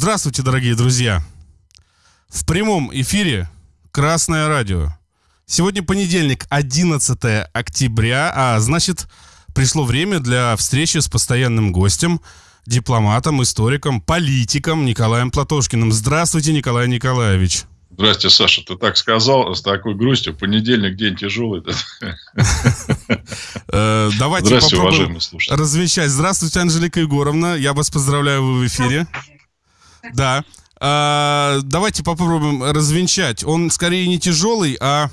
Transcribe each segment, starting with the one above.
Здравствуйте, дорогие друзья! В прямом эфире Красное радио. Сегодня понедельник, 11 октября, а значит, пришло время для встречи с постоянным гостем, дипломатом, историком, политиком Николаем Платошкиным. Здравствуйте, Николай Николаевич. Здрасте, Саша. Ты так сказал с такой грустью. Понедельник день тяжелый. Э, давайте попробуем развещать. Здравствуйте, Анжелика Егоровна. Я вас поздравляю, вы в эфире. Да. А, давайте попробуем развенчать. Он скорее не тяжелый, а,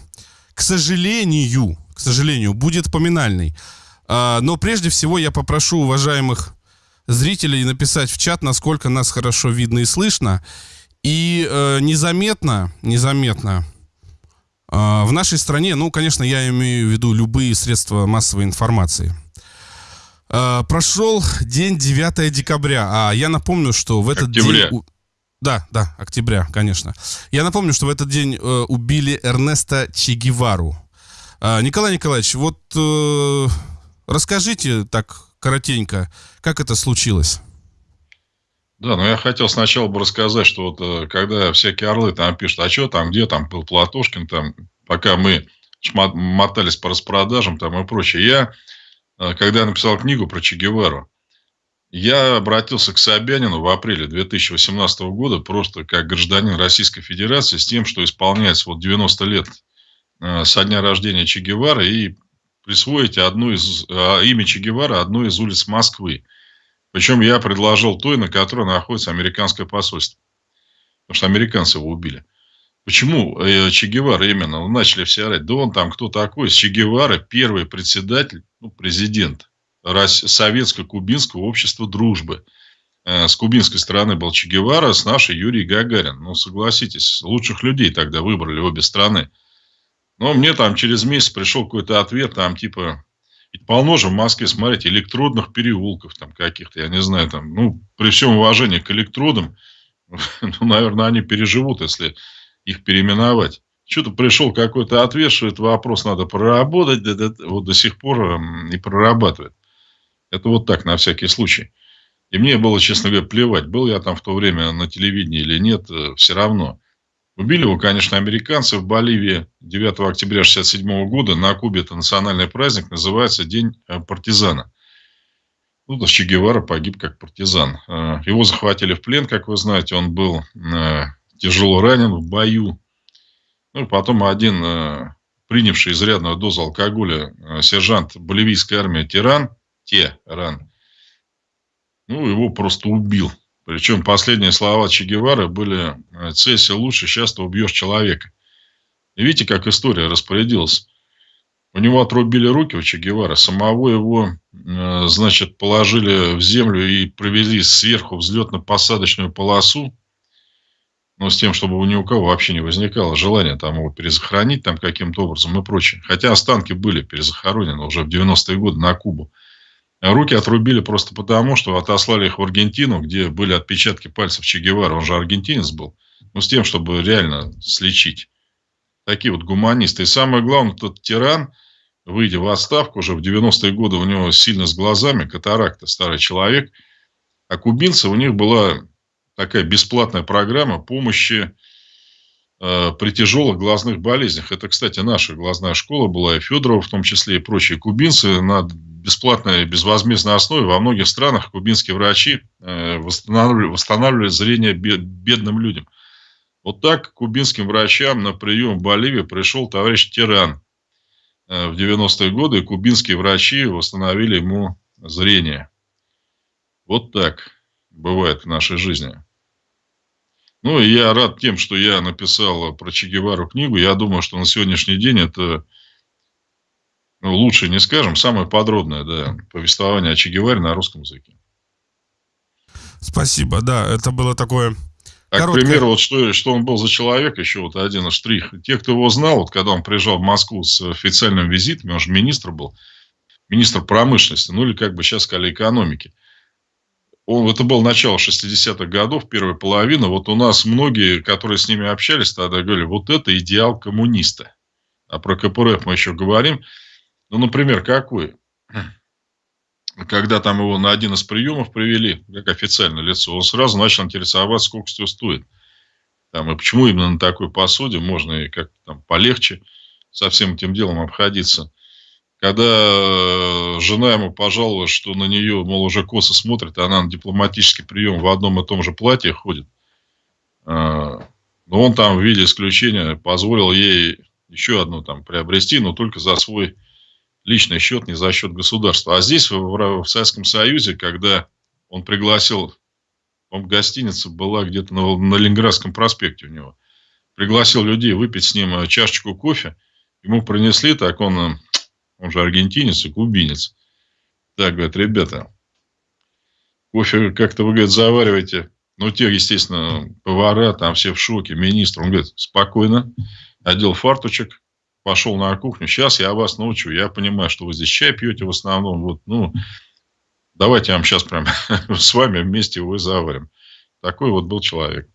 к сожалению, к сожалению, будет поминальный. А, но прежде всего я попрошу уважаемых зрителей написать в чат, насколько нас хорошо видно и слышно. И э, незаметно, незаметно э, в нашей стране, ну, конечно, я имею в виду любые средства массовой информации. Э, прошел день 9 декабря, а я напомню, что в этот Октября. день... Да, да, октября, конечно. Я напомню, что в этот день э, убили Эрнеста Че Гевару. Э, Николай Николаевич, вот э, расскажите так коротенько, как это случилось? Да, но я хотел сначала бы рассказать, что вот э, когда всякие орлы там пишут, а что там, где там был Платошкин, там, пока мы мотались по распродажам там и прочее. Я, когда я написал книгу про Че Гевару, я обратился к Собянину в апреле 2018 года просто как гражданин Российской Федерации с тем, что исполняется вот 90 лет э, со дня рождения Че Гевары и присвоить одну из, имя Че Гевара одной из улиц Москвы. Причем я предложил той, на которой находится американское посольство. Потому что американцы его убили. Почему э, Че Гевара именно? Ну, начали все орать. Да он там кто такой? Че Гевара первый председатель, ну, президент Советско-Кубинского общества дружбы. Э, с кубинской стороны был Че Гевара, с нашей Юрий Гагарин. Ну, согласитесь, лучших людей тогда выбрали обе страны. Но мне там через месяц пришел какой-то ответ, там типа, ведь полно же в Москве, смотрите, электродных переулков там каких-то, я не знаю, там, ну, при всем уважении к электродам, ну, наверное, они переживут, если их переименовать. Что-то пришел какой-то этот вопрос надо проработать, вот до сих пор не прорабатывает. Это вот так, на всякий случай. И мне было, честно говоря, плевать, был я там в то время на телевидении или нет, э, все равно. Убили его, конечно, американцы в Боливии 9 октября 1967 года. На Кубе это национальный праздник, называется День э, партизана. Ну, Че Гевара погиб как партизан. Э, его захватили в плен, как вы знаете. Он был тяжело ранен в бою. Ну, потом один принявший изрядную дозу алкоголя сержант боливийской армии Тиран, Теран, ну, его просто убил. Причем последние слова Че Гевары были э, «Цеси лучше, сейчас ты убьешь человека». И видите, как история распорядилась. У него отрубили руки у Че Гевары, самого его, э, значит, положили в землю и провели сверху взлетно-посадочную полосу, но с тем, чтобы у ни у кого вообще не возникало желания там его перезахоронить там каким-то образом и прочее. Хотя останки были перезахоронены уже в 90-е годы на Кубу. Руки отрубили просто потому, что отослали их в Аргентину, где были отпечатки пальцев Че Гевара. Он же аргентинец был. Ну, с тем, чтобы реально слечить. Такие вот гуманисты. И самое главное, тот тиран, выйдя в отставку уже в 90-е годы, у него сильно с глазами, катаракта, старый человек. А кубинцы, у них была такая бесплатная программа помощи э, при тяжелых глазных болезнях. Это, кстати, наша глазная школа была, и Федорова в том числе, и прочие кубинцы на бесплатной, безвозмездной основе во многих странах кубинские врачи э, восстанавливали, восстанавливали зрение бедным людям. Вот так кубинским врачам на прием в Боливии пришел товарищ Тиран э, в 90-е годы, и кубинские врачи восстановили ему зрение. Вот так бывает в нашей жизни. Ну, и я рад тем, что я написал про Че Гевару книгу. Я думаю, что на сегодняшний день это ну, лучше не скажем, самое подробное, да, повествование о Че Геваре на русском языке. Спасибо, да, это было такое... А, короткое... к примеру, вот что, что он был за человек, еще вот один штрих. Те, кто его знал, вот когда он приезжал в Москву с официальным визитом, он же министр был, министр промышленности, ну или как бы сейчас сказали экономики. Он, это было начало 60-х годов, первая половина. Вот у нас многие, которые с ними общались, тогда говорили, вот это идеал коммуниста. А про КПРФ мы еще говорим. Ну, например, какой? когда там его на один из приемов привели, как официальное лицо, он сразу начал интересоваться, сколько все стоит. Там, и почему именно на такой посуде можно и как-то там полегче со всем этим делом обходиться. Когда э, жена ему пожаловалась, что на нее, мол, уже косо смотрит, она на дипломатический прием в одном и том же платье ходит. А, но он там в виде исключения позволил ей еще одну там приобрести, но только за свой личный счет, не за счет государства. А здесь, в, в Советском Союзе, когда он пригласил, он гостиница была где-то на, на Ленинградском проспекте у него, пригласил людей выпить с ним э, чашечку кофе, ему принесли, так он, э, он же аргентинец и кубинец. Так, говорит, ребята, кофе как-то, вы, говорит, завариваете. Ну, те, естественно, повара, там все в шоке, министр. Он говорит, спокойно, одел фарточек, пошел на кухню. Сейчас я вас научу. Я понимаю, что вы здесь чай пьете в основном. Вот, ну, давайте я вам сейчас прям с вами вместе его заварим. Такой вот был человек.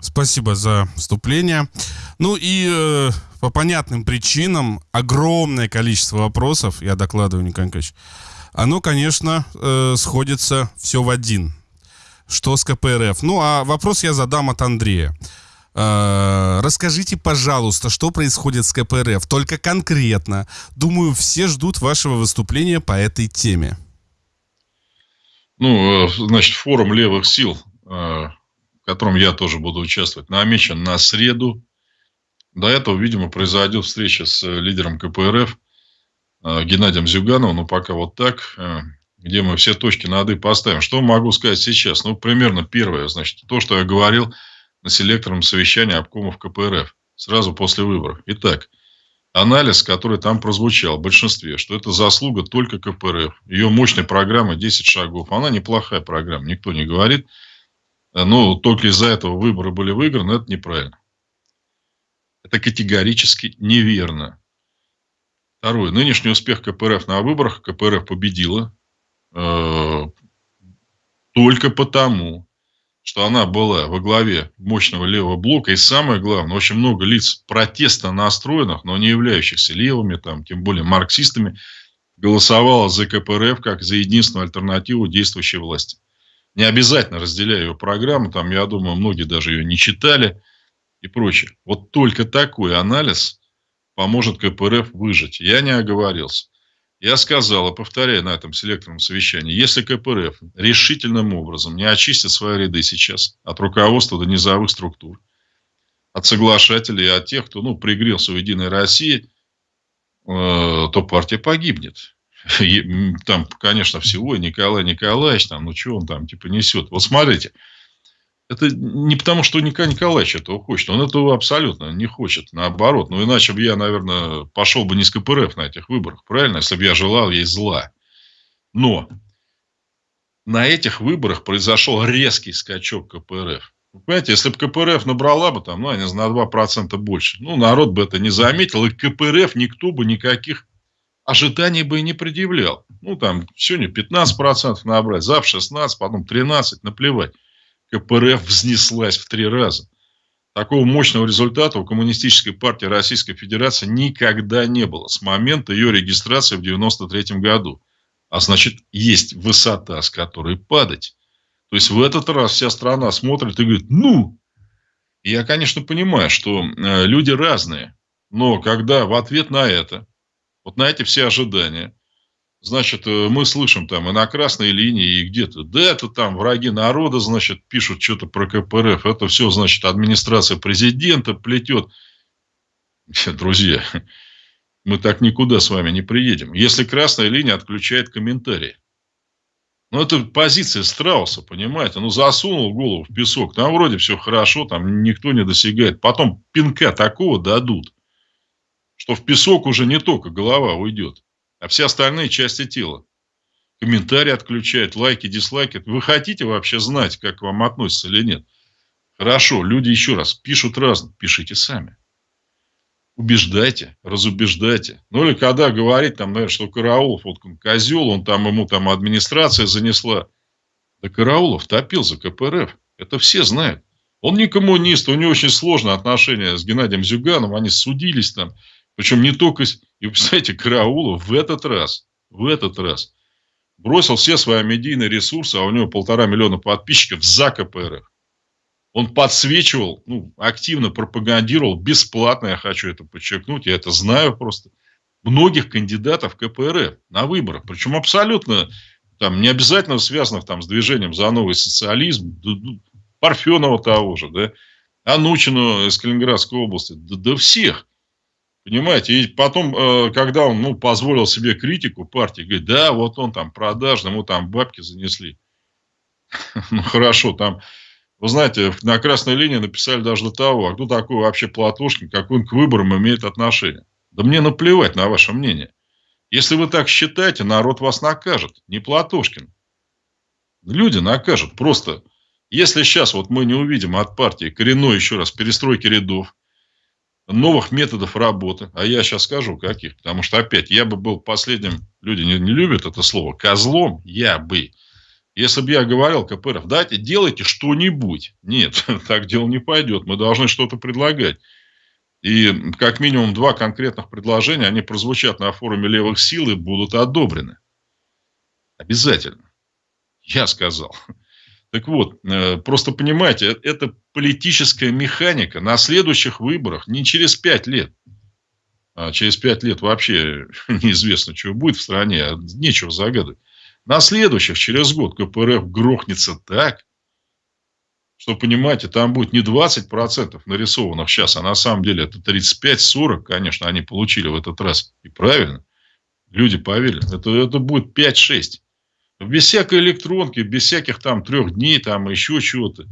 Спасибо за вступление. Ну и э, по понятным причинам огромное количество вопросов, я докладываю, Николай Николаевич, оно, конечно, э, сходится все в один. Что с КПРФ? Ну, а вопрос я задам от Андрея. Э, расскажите, пожалуйста, что происходит с КПРФ, только конкретно. Думаю, все ждут вашего выступления по этой теме. Ну, э, значит, форум левых сил, э, в котором я тоже буду участвовать, намечен на среду. До этого, видимо, произойдет встреча с лидером КПРФ Геннадием Зюгановым, но пока вот так, где мы все точки над «и» поставим. Что могу сказать сейчас? Ну, примерно первое, значит, то, что я говорил – на селекторном совещании обкомов КПРФ сразу после выборов. Итак, анализ, который там прозвучал в большинстве, что это заслуга только КПРФ. Ее мощная программа 10 шагов. Она неплохая программа, никто не говорит. Но только из-за этого выборы были выиграны, это неправильно. Это категорически неверно. Второе. Нынешний успех КПРФ на выборах, КПРФ победила э, только потому, что она была во главе мощного левого блока. И самое главное, очень много лиц протеста настроенных, но не являющихся левыми, там, тем более марксистами, голосовало за КПРФ как за единственную альтернативу действующей власти. Не обязательно разделяя ее программу, там, я думаю, многие даже ее не читали и прочее. Вот только такой анализ поможет КПРФ выжить. Я не оговорился. Я сказал и повторяю на этом селекторном совещании, если КПРФ решительным образом не очистит свои ряды сейчас от руководства до низовых структур, от соглашателей и от тех, кто ну, пригрелся в Единой России, э, то партия погибнет. Там, конечно, всего Николай Николаевич, там, ну что он там типа несет. Вот смотрите, это не потому, что Николай Николаевич этого хочет. Он этого абсолютно не хочет. Наоборот. Ну, иначе бы я, наверное, пошел бы не с КПРФ на этих выборах. Правильно? Если бы я желал ей зла. Но на этих выборах произошел резкий скачок КПРФ. Вы понимаете, если бы КПРФ набрала бы там, ну, знаю, на 2% больше, ну, народ бы это не заметил, и КПРФ никто бы никаких ожиданий бы и не предъявлял. Ну, там, сегодня 15% набрать, завтра 16%, потом 13%, наплевать. КПРФ взнеслась в три раза. Такого мощного результата у Коммунистической партии Российской Федерации никогда не было с момента ее регистрации в 1993 году. А значит, есть высота, с которой падать. То есть, в этот раз вся страна смотрит и говорит, ну, я, конечно, понимаю, что э, люди разные, но когда в ответ на это, вот на эти все ожидания, Значит, э, мы слышим там и на красной линии, и где-то, да, это там враги народа, значит, пишут что-то про КПРФ. Это все, значит, администрация президента плетет. Друзья, мы так никуда с вами не приедем. Если красная линия отключает комментарии. Ну, это позиция страуса, понимаете? Ну, засунул голову в песок. Там вроде все хорошо, там никто не досягает. Потом пинка такого дадут, что в песок уже не только голова уйдет а все остальные части тела. Комментарии отключают, лайки, дизлайки. Вы хотите вообще знать, как к вам относятся или нет? Хорошо, люди еще раз пишут разно. Пишите сами. Убеждайте, разубеждайте. Ну или когда говорить, там, наверное, что Караулов, вот он козел, он там, ему там администрация занесла. Да Караулов топил за КПРФ. Это все знают. Он не коммунист, у него очень сложные отношения с Геннадием Зюганом, они судились там. Причем не только... И, представляете, Караулов в этот раз в этот раз бросил все свои медийные ресурсы, а у него полтора миллиона подписчиков за КПРФ. Он подсвечивал, ну, активно пропагандировал, бесплатно, я хочу это подчеркнуть, я это знаю просто, многих кандидатов КПРФ на выборах. Причем абсолютно там, не обязательно связанных там, с движением за новый социализм, Парфенова того же, да, Анучину из Калининградской области, да, да всех. Понимаете, и потом, э, когда он ну, позволил себе критику партии, говорит, да, вот он там продажный, ему там бабки занесли. Ну, хорошо, там, вы знаете, на красной линии написали даже до того, а кто такой вообще Платошкин, какой он к выборам имеет отношение. Да мне наплевать на ваше мнение. Если вы так считаете, народ вас накажет, не Платошкин. Люди накажут. Просто, если сейчас вот мы не увидим от партии коренной, еще раз, перестройки рядов, новых методов работы, а я сейчас скажу каких, потому что опять я бы был последним, люди не, не любят это слово, козлом я бы. Если бы я говорил КПРФ, дайте, делайте что-нибудь. Нет, так дело не пойдет. Мы должны что-то предлагать. И как минимум два конкретных предложения, они прозвучат на форуме левых сил и будут одобрены. Обязательно. Я сказал. Так вот, э, просто понимаете, э, это политическая механика на следующих выборах, не через пять лет. А через пять лет вообще неизвестно, что будет в стране, а нечего загадывать. На следующих, через год, КПРФ грохнется так, что, понимаете, там будет не 20% нарисованных сейчас, а на самом деле это 35-40, конечно, они получили в этот раз. И правильно. Люди поверили. Это, это будет 5-6. Без всякой электронки, без всяких там трех дней, там еще чего-то.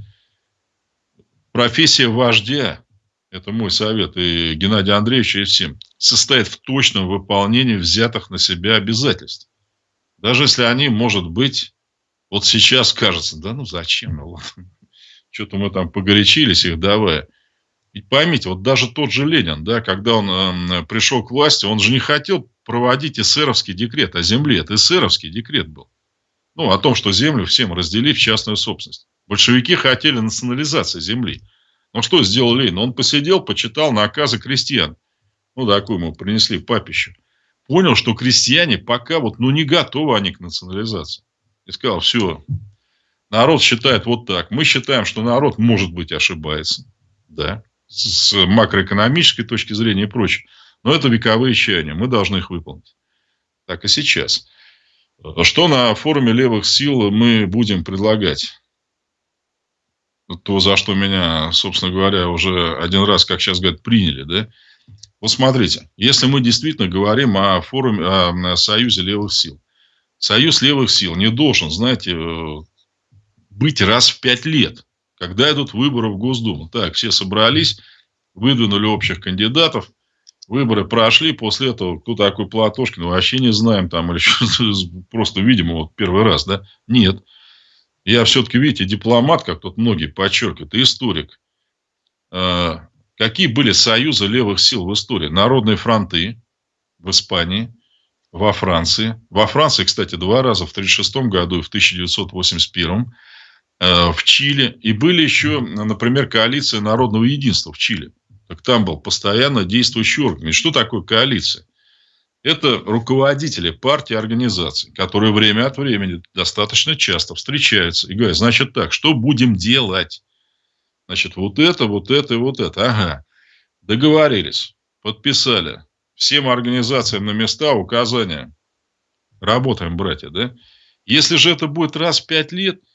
Профессия вождя, это мой совет и Геннадия Андреевича, и всем, состоит в точном выполнении взятых на себя обязательств. Даже если они, может быть, вот сейчас кажется, да ну зачем, ну, что-то мы там погорячились их давая. И поймите, вот даже тот же Ленин, да, когда он э, пришел к власти, он же не хотел проводить эсеровский декрет о земле. Это эсеровский декрет был. Ну, о том, что землю всем разделили в частную собственность. Большевики хотели национализации земли. Но что сделал Ленин? Он посидел, почитал наказы крестьян. Ну, такую ему принесли в папищу. Понял, что крестьяне пока вот, ну, не готовы они к национализации. И сказал, все, Народ считает вот так. Мы считаем, что народ, может быть, ошибается. Да. С макроэкономической точки зрения и прочее. Но это вековые чаяния. Мы должны их выполнить. Так и сейчас. Что на форуме левых сил мы будем предлагать? То, за что меня, собственно говоря, уже один раз, как сейчас говорят, приняли. Да? Вот смотрите, если мы действительно говорим о форуме, о союзе левых сил. Союз левых сил не должен, знаете, быть раз в пять лет, когда идут выборы в Госдуму. Так, все собрались, выдвинули общих кандидатов, выборы прошли, после этого кто такой Платошкин, вообще не знаем там, или просто, видимо, вот первый раз, да? Нет. Я все-таки, видите, дипломат, как тут многие подчеркивают, историк. А, какие были союзы левых сил в истории? Народные фронты в Испании, во Франции. Во Франции, кстати, два раза, в 1936 году и в 1981. Э, в Чили. И были еще, например, коалиция народного единства в Чили. Так там был постоянно действующий орган. И что такое коалиция? Это руководители партий организаций, которые время от времени достаточно часто встречаются и говорят, значит так, что будем делать? Значит, вот это, вот это и вот это. Ага. Договорились, подписали. Всем организациям на места указания. Работаем, братья, да? Если же это будет раз в пять лет –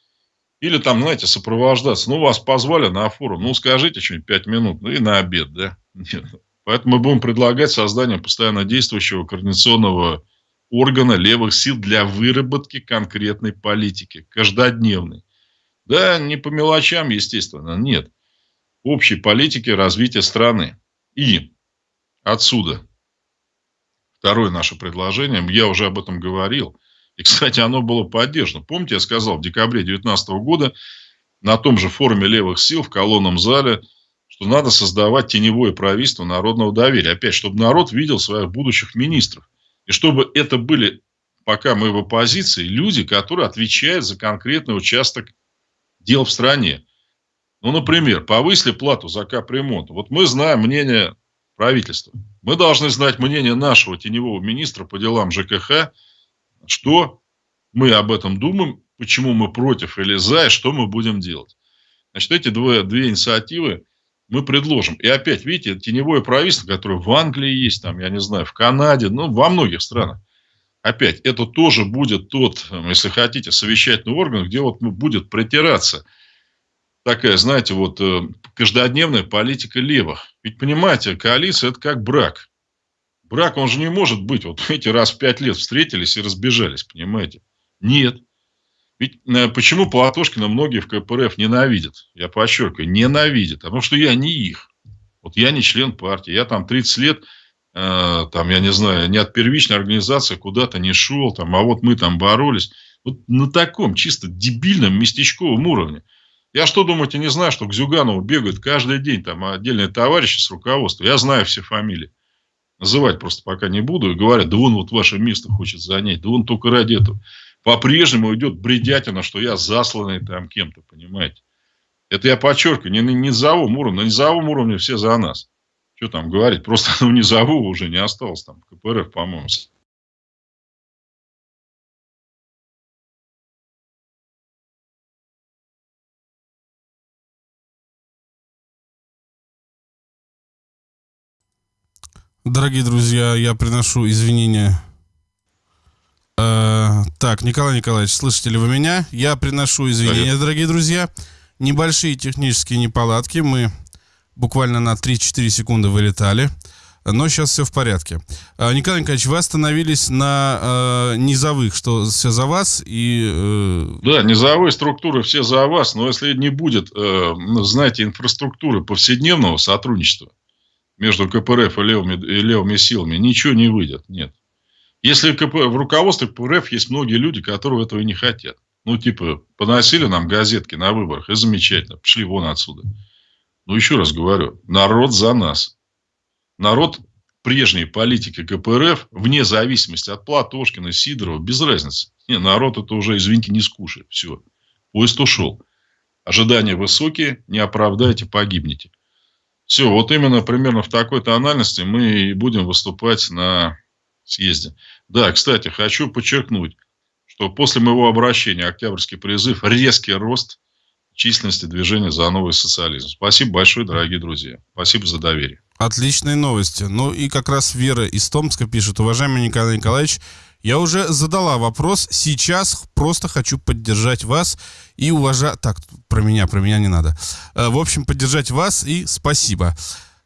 или там, знаете, сопровождаться. Ну, вас позвали на форум. Ну, скажите что-нибудь 5 минут. Ну, и на обед, да? Нет. Поэтому мы будем предлагать создание постоянно действующего координационного органа левых сил для выработки конкретной политики. Каждодневной. Да, не по мелочам, естественно. Нет. Общей политики развития страны. И отсюда второе наше предложение. Я уже об этом говорил – и, кстати, оно было поддержано. Помните, я сказал в декабре 2019 года на том же форуме левых сил в колонном зале, что надо создавать теневое правительство народного доверия. Опять, чтобы народ видел своих будущих министров. И чтобы это были, пока мы в оппозиции, люди, которые отвечают за конкретный участок дел в стране. Ну, например, повысили плату за капремонт. Вот мы знаем мнение правительства. Мы должны знать мнение нашего теневого министра по делам ЖКХ что мы об этом думаем, почему мы против или за, и что мы будем делать. Значит, эти две, две инициативы мы предложим. И опять, видите, теневое правительство, которое в Англии есть, там, я не знаю, в Канаде, ну, во многих странах. Опять, это тоже будет тот, если хотите, совещательный орган, где вот будет притираться такая, знаете, вот э, каждодневная политика левых. Ведь, понимаете, коалиция – это как брак. Брак, он же не может быть, вот эти раз в пять лет встретились и разбежались, понимаете? Нет. Ведь э, почему Платошкина многие в КПРФ ненавидят? Я подчеркиваю, ненавидят. Потому что я не их. Вот я не член партии. Я там 30 лет, э, там, я не знаю, не от первичной организации куда-то не шел. Там, а вот мы там боролись. Вот на таком чисто дебильном местечковом уровне. Я что, думаете, не знаю, что к Зюганову бегают каждый день там отдельные товарищи с руководства. Я знаю все фамилии. Называть просто пока не буду. И говорят, да он вот ваше место хочет занять. Да он только ради этого по-прежнему идет бредятина, что я засланный там кем-то, понимаете. Это я подчеркиваю, не на низовом уровне. На низовом уровне все за нас. Что там говорить? Просто ну, низового уже не осталось там. КПРФ, по-моему. Дорогие друзья, я приношу извинения Э, так, Николай Николаевич, слышите ли вы меня? Я приношу извинения, дорогие друзья. Небольшие технические неполадки. Мы буквально на 3-4 секунды вылетали. Но сейчас все в порядке. Э, Николай Николаевич, вы остановились на э, низовых, что все за вас и... Э... Да, низовые структуры все за вас, но если не будет, э, знаете, инфраструктуры повседневного сотрудничества между КПРФ и левыми, и левыми силами, ничего не выйдет, нет. Если в руководстве КПРФ есть многие люди, которые этого не хотят. Ну, типа, поносили нам газетки на выборах, и замечательно, пошли вон отсюда. Ну, еще раз говорю, народ за нас. Народ прежней политики КПРФ, вне зависимости от Платошкина, Сидорова, без разницы. Не, народ это уже, извините, не скушает. Все. Поезд ушел. Ожидания высокие, не оправдайте, погибнете. Все, вот именно примерно в такой тональности мы и будем выступать на съезде. Да, кстати, хочу подчеркнуть, что после моего обращения Октябрьский призыв резкий рост численности движения за новый социализм. Спасибо большое, дорогие друзья. Спасибо за доверие. Отличные новости. Ну и как раз Вера из Томска пишет, уважаемый Николай Николаевич, я уже задала вопрос, сейчас просто хочу поддержать вас и уважать... Так, про меня, про меня не надо. Э, в общем, поддержать вас и спасибо.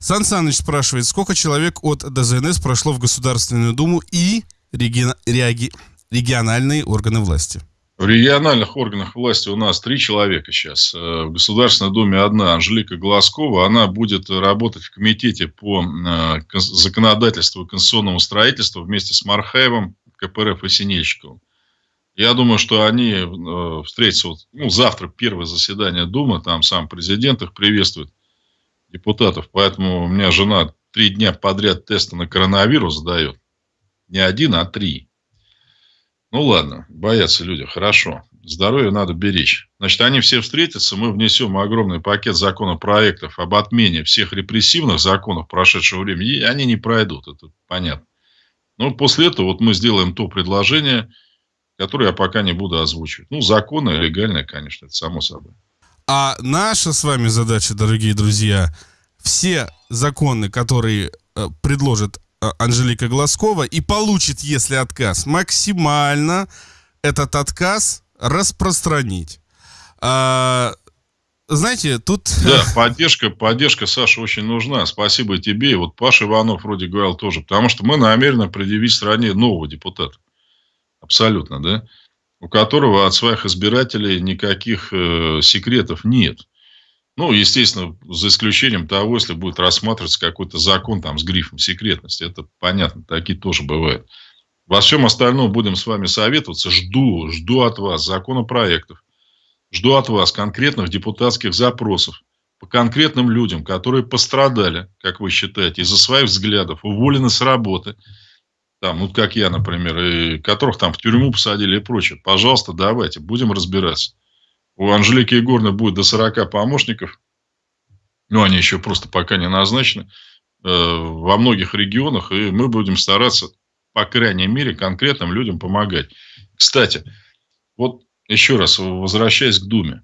Сан Саныч спрашивает, сколько человек от ДЗНС прошло в Государственную Думу и реги... реаги... региональные органы власти? В региональных органах власти у нас три человека сейчас. Э, в Государственной Думе одна, Анжелика Глазкова. Она будет работать в комитете по э, законодательству и конституционному строительству вместе с Мархаевым, КПРФ и Синельщиковым. Я думаю, что они э, встретятся вот, ну, завтра, первое заседание Думы, там сам президент их приветствует депутатов. Поэтому у меня жена три дня подряд тесты на коронавирус сдает. Не один, а три. Ну ладно, боятся люди, хорошо. Здоровье надо беречь. Значит, они все встретятся, мы внесем огромный пакет законопроектов об отмене всех репрессивных законов прошедшего времени, и они не пройдут, это понятно. Но после этого вот мы сделаем то предложение, которое я пока не буду озвучивать. Ну, законное, легальное, конечно, это само собой. А наша с вами задача, дорогие друзья, все законы, которые э, предложит э, Анжелика Глазкова и получит, если отказ, максимально этот отказ распространить. А, знаете, тут... Да, поддержка, поддержка, Саша, очень нужна. Спасибо тебе. И вот Паша Иванов вроде говорил тоже. Потому что мы намерены предъявить стране нового депутата. Абсолютно, да? У которого от своих избирателей никаких э, секретов нет. Ну, естественно, за исключением того, если будет рассматриваться какой-то закон там с грифом секретности. Это понятно, такие тоже бывают. Во всем остальном будем с вами советоваться. Жду, жду от вас законопроектов. Жду от вас конкретных депутатских запросов по конкретным людям, которые пострадали, как вы считаете, из-за своих взглядов, уволены с работы, там, вот как я, например, и которых там в тюрьму посадили и прочее. Пожалуйста, давайте, будем разбираться. У Анжелики Егоровны будет до 40 помощников. Ну, они еще просто пока не назначены. Э, во многих регионах. И мы будем стараться по крайней мере, конкретным людям помогать. Кстати, вот еще раз возвращаясь к Думе.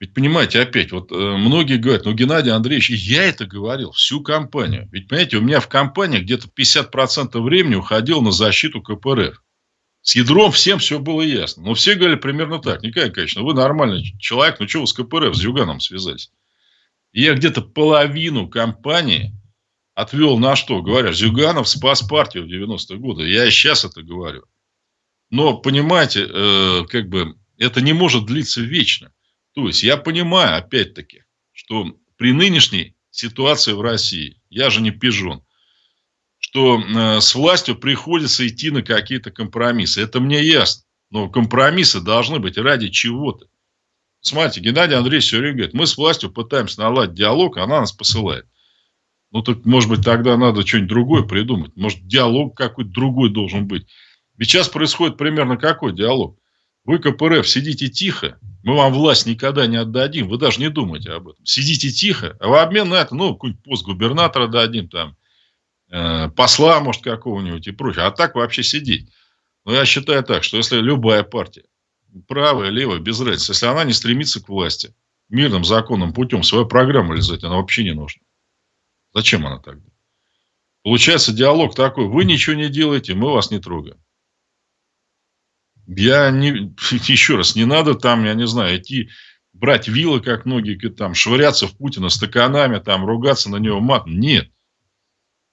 Ведь понимаете, опять, вот э, многие говорят, ну, Геннадий Андреевич, и я это говорил, всю кампанию. Ведь, понимаете, у меня в кампании где-то 50% времени уходило на защиту КПРФ. С ядром всем все было ясно. Но все говорили примерно так. Николай конечно, вы нормальный человек, ну что вы с КПРФ, с Зюганом связались? И я где-то половину кампании отвел на что? Говоря, Зюганов спас партию в 90-е годы. Я и сейчас это говорю. Но, понимаете, э, как бы это не может длиться вечно. То есть, я понимаю, опять-таки, что при нынешней ситуации в России, я же не пижон, что э, с властью приходится идти на какие-то компромиссы. Это мне ясно. Но компромиссы должны быть ради чего-то. Смотрите, Геннадий Андреевич все время говорит, мы с властью пытаемся наладить диалог, она нас посылает. Ну, так, может быть, тогда надо что-нибудь другое придумать. Может, диалог какой-то другой должен быть. Ведь сейчас происходит примерно какой диалог? Вы, КПРФ, сидите тихо, мы вам власть никогда не отдадим, вы даже не думайте об этом. Сидите тихо, а в обмен на это, ну, какой-нибудь пост губернатора дадим, там, э, посла, может, какого-нибудь и прочее. А так вообще сидеть. Но я считаю так, что если любая партия, правая, левая, без разницы, если она не стремится к власти, мирным, законным путем свою программу реализовать, она вообще не нужна. Зачем она тогда? Получается диалог такой, вы ничего не делаете, мы вас не трогаем. Я не, еще раз, не надо там, я не знаю, идти брать вилы, как многие, там, швыряться в Путина стаканами, там, ругаться на него мат. Нет.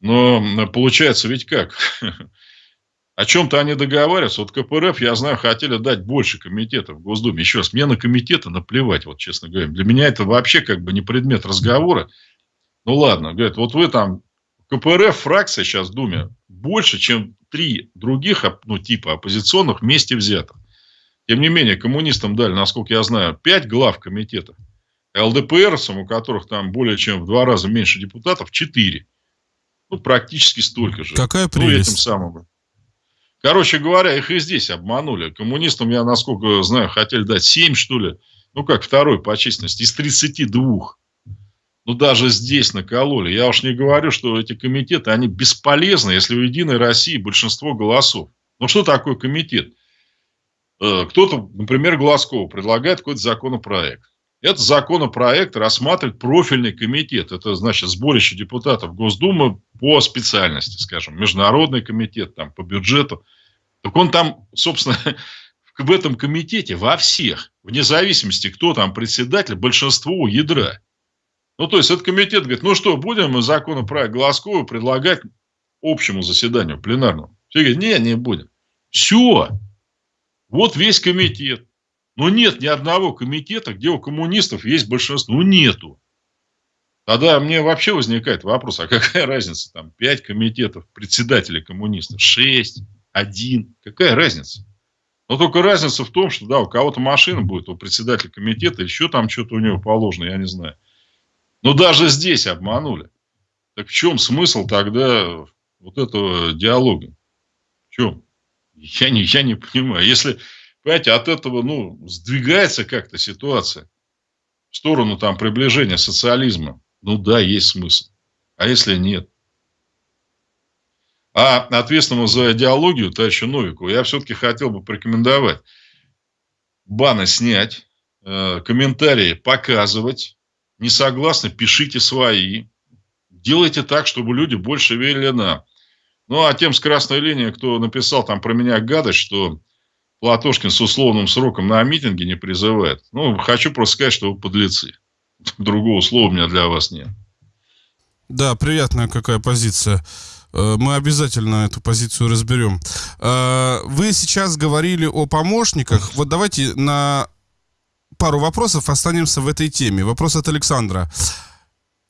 Но получается ведь как? О чем-то они договариваются. Вот КПРФ, я знаю, хотели дать больше комитетов в Госдуме. Еще раз, мне на комитеты наплевать, вот честно говоря. Для меня это вообще как бы не предмет разговора. Ну ладно, говорят, вот вы там, КПРФ фракция сейчас в Думе больше, чем три других, ну, типа оппозиционных вместе взятых. Тем не менее, коммунистам дали, насколько я знаю, пять глав комитетов. ЛДПРовцам, у которых там более чем в два раза меньше депутатов, четыре. Ну, практически столько же. Какая прелесть. Ну, этим самым. Короче говоря, их и здесь обманули. Коммунистам, я насколько знаю, хотели дать 7, что ли. Ну, как второй по численности. Из 32. Ну, даже здесь накололи. Я уж не говорю, что эти комитеты, они бесполезны, если у Единой России большинство голосов. Ну, что такое комитет? Э, кто-то, например, Глазков предлагает какой-то законопроект. Этот законопроект рассматривает профильный комитет. Это, значит, сборище депутатов Госдумы по специальности, скажем, международный комитет там, по бюджету. Так он там, собственно, в этом комитете во всех, вне зависимости, кто там председатель, большинство у ядра. Ну, то есть, этот комитет говорит, ну что, будем мы законопроект Глазкова предлагать общему заседанию пленарному? Все говорят, не, не будем. Все. Вот весь комитет. Но нет ни одного комитета, где у коммунистов есть большинство. Ну, нету. Тогда мне вообще возникает вопрос, а какая разница? Там пять комитетов, председателей коммунистов, шесть, один. Какая разница? Но только разница в том, что да, у кого-то машина будет, у председателя комитета, еще там что-то у него положено, я не знаю. Но даже здесь обманули. Так в чем смысл тогда вот этого диалога? В чем? Я не, я не понимаю. Если, понимаете, от этого, ну, сдвигается как-то ситуация в сторону там приближения социализма, ну да, есть смысл. А если нет? А ответственному за идеологию товарищу Новику я все-таки хотел бы порекомендовать баны снять, э, комментарии показывать, не согласны, пишите свои. Делайте так, чтобы люди больше верили нам. Ну, а тем с красной линии, кто написал там про меня гадость, что Платошкин с условным сроком на митинге не призывает. Ну, хочу просто сказать, что вы подлецы. Другого слова у меня для вас нет. Да, приятная какая позиция. Э, мы обязательно эту позицию разберем. Э, вы сейчас говорили о помощниках. Вот давайте на пару вопросов, останемся в этой теме. Вопрос от Александра.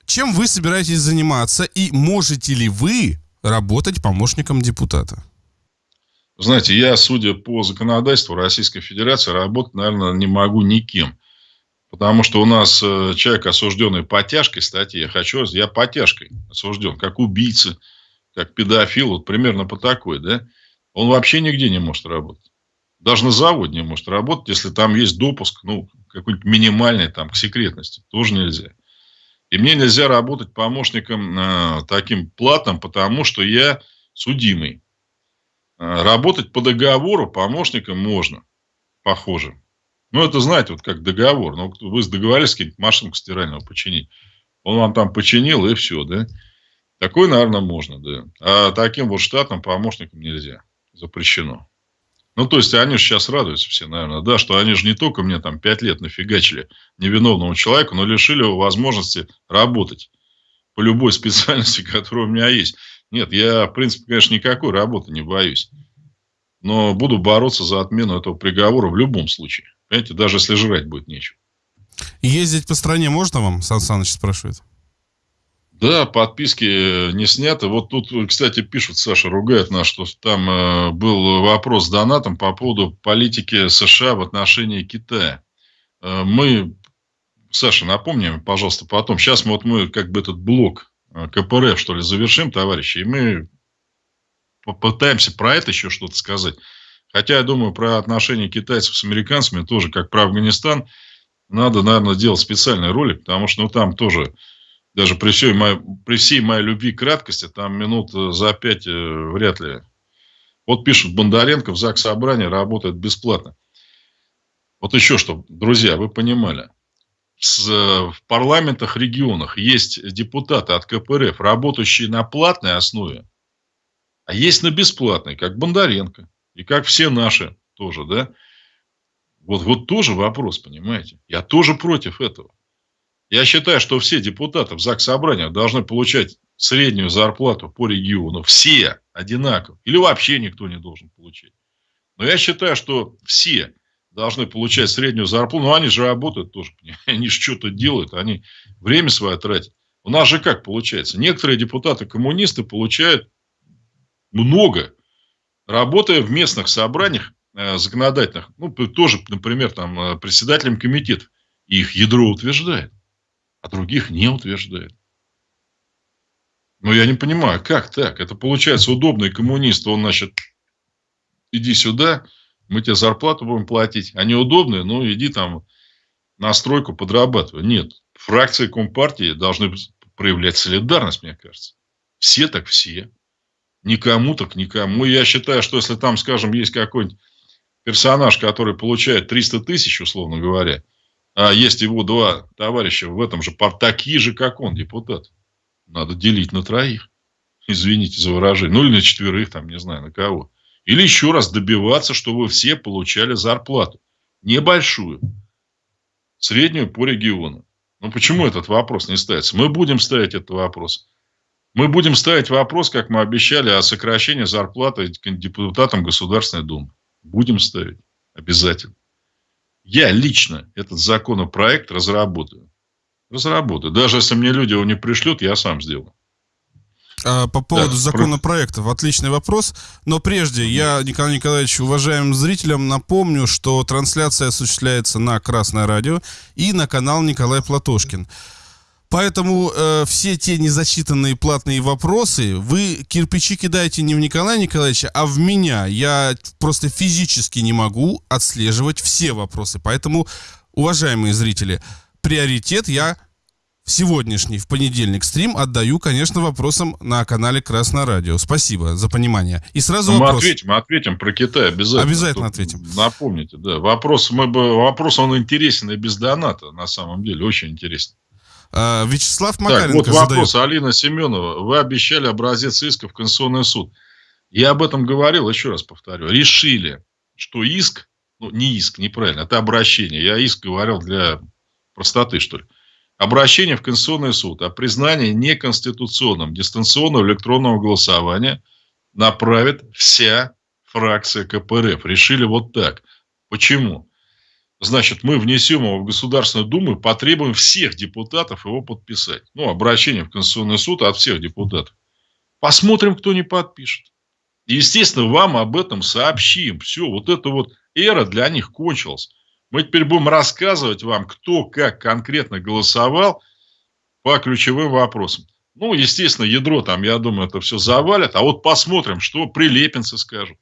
Чем вы собираетесь заниматься и можете ли вы работать помощником депутата? Знаете, я, судя по законодательству Российской Федерации, работать, наверное, не могу никем. Потому что у нас э, человек, осужденный по тяжкой статье, я хочу, я по тяжкой осужден, как убийца, как педофил, вот примерно по такой, да, он вообще нигде не может работать. Даже на заводе не может работать, если там есть допуск, ну, какой-нибудь минимальный там к секретности. Тоже нельзя. И мне нельзя работать помощником э, таким платным, потому что я судимый. Э, работать по договору помощником можно, похоже. Ну, это, знаете, вот как договор. Ну, вы договорились какую-нибудь машинку стиральную починить. Он вам там починил, и все, да? Такой, наверное, можно, да. А таким вот штатным помощникам нельзя. Запрещено. Ну, то есть, они же сейчас радуются все, наверное, да, что они же не только мне там пять лет нафигачили невиновному человеку, но лишили его возможности работать по любой специальности, которая у меня есть. Нет, я, в принципе, конечно, никакой работы не боюсь. Но буду бороться за отмену этого приговора в любом случае. Понимаете, даже если жрать будет нечего. Ездить по стране можно вам, Сан Саныч спрашивает? Да, подписки не сняты. Вот тут, кстати, пишут, Саша ругает нас, что там э, был вопрос с донатом по поводу политики США в отношении Китая. Э, мы, Саша, напомним, пожалуйста, потом. Сейчас мы, вот мы как бы этот блок э, КПРФ, что ли, завершим, товарищи, и мы попытаемся про это еще что-то сказать. Хотя, я думаю, про отношения китайцев с американцами тоже, как про Афганистан, надо, наверное, делать специальный ролик, потому что ну, там тоже даже при всей, моей, при всей моей любви к краткости, там минут э, за пять э, вряд ли. Вот пишут, Бондаренко в ЗАГС Собрания работает бесплатно. Вот еще что, друзья, вы понимали. С, э, в парламентах регионах есть депутаты от КПРФ, работающие на платной основе, а есть на бесплатной, как Бондаренко. И как все наши тоже, да? Вот, вот тоже вопрос, понимаете? Я тоже против этого. Я считаю, что все депутаты в ЗАГС Собрания должны получать среднюю зарплату по региону. Все одинаково. Или вообще никто не должен получать. Но я считаю, что все должны получать среднюю зарплату. Ну, они же работают тоже. Они же что-то делают. Они время свое тратят. У нас же как получается? Некоторые депутаты-коммунисты получают много, работая в местных собраниях э, законодательных. Ну, тоже, например, там, э, председателем комитетов. Их ядро утверждает а других не утверждает. Но я не понимаю, как так? Это получается удобный коммунист, он, значит, иди сюда, мы тебе зарплату будем платить. А неудобные, ну, иди там на стройку подрабатывай. Нет, фракции Компартии должны проявлять солидарность, мне кажется. Все так все. Никому так никому. Я считаю, что если там, скажем, есть какой-нибудь персонаж, который получает 300 тысяч, условно говоря, а есть его два товарища в этом же пар, такие же, как он, депутат. Надо делить на троих. Извините за выражение. Ну, или на четверых, там, не знаю, на кого. Или еще раз добиваться, чтобы все получали зарплату. Небольшую. Среднюю по региону. Ну, почему этот вопрос не ставится? Мы будем ставить этот вопрос. Мы будем ставить вопрос, как мы обещали, о сокращении зарплаты депутатам Государственной Думы. Будем ставить. Обязательно. Я лично этот законопроект разработаю. Разработаю. Даже если мне люди его не пришлют, я сам сделаю. А, по поводу да. законопроектов, отличный вопрос. Но прежде я, Николай Николаевич, уважаемым зрителям напомню, что трансляция осуществляется на Красное радио и на канал Николай Платошкин. Поэтому э, все те незачитанные платные вопросы вы кирпичи кидаете не в Николая Николаевича, а в меня. Я просто физически не могу отслеживать все вопросы. Поэтому, уважаемые зрители, приоритет я в сегодняшний, в понедельник стрим отдаю, конечно, вопросам на канале Красное Радио. Спасибо за понимание. И сразу ну, вопрос. Мы ответим, мы ответим про Китай обязательно. Обязательно Тут ответим. Напомните, да. Вопрос, мы бы, вопрос, он интересен и без доната, на самом деле, очень интересен. А, Вячеслав Макаренко так, вот вопрос. Задает. Алина Семенова. Вы обещали образец иска в Конституционный суд. Я об этом говорил, еще раз повторю. Решили, что иск, ну, не иск, неправильно, это обращение. Я иск говорил для простоты, что ли. Обращение в Конституционный суд о признании неконституционным дистанционного электронного голосования направит вся фракция КПРФ. Решили вот так. Почему? Значит, мы внесем его в Государственную Думу и потребуем всех депутатов его подписать. Ну, обращение в Конституционный суд от всех депутатов. Посмотрим, кто не подпишет. естественно, вам об этом сообщим. Все, вот эта вот эра для них кончилась. Мы теперь будем рассказывать вам, кто как конкретно голосовал по ключевым вопросам. Ну, естественно, ядро там, я думаю, это все завалят. А вот посмотрим, что прилепинцы скажут.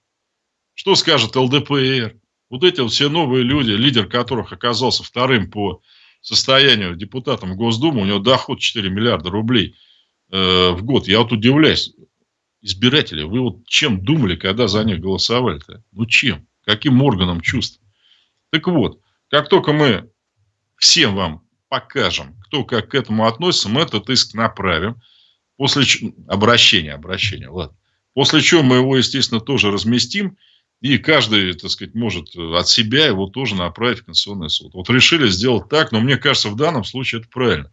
Что скажет ЛДПР вот эти вот все новые люди, лидер которых оказался вторым по состоянию депутатом Госдумы, у него доход 4 миллиарда рублей э, в год. Я вот удивляюсь. избиратели, вы вот чем думали, когда за них голосовали-то? Ну чем? Каким органом чувств? Так вот, как только мы всем вам покажем, кто как к этому относится, мы этот иск направим. После обращения, обращения, ладно. После чего мы его, естественно, тоже разместим. И каждый, так сказать, может от себя его тоже направить в Конституционный суд. Вот решили сделать так, но мне кажется, в данном случае это правильно.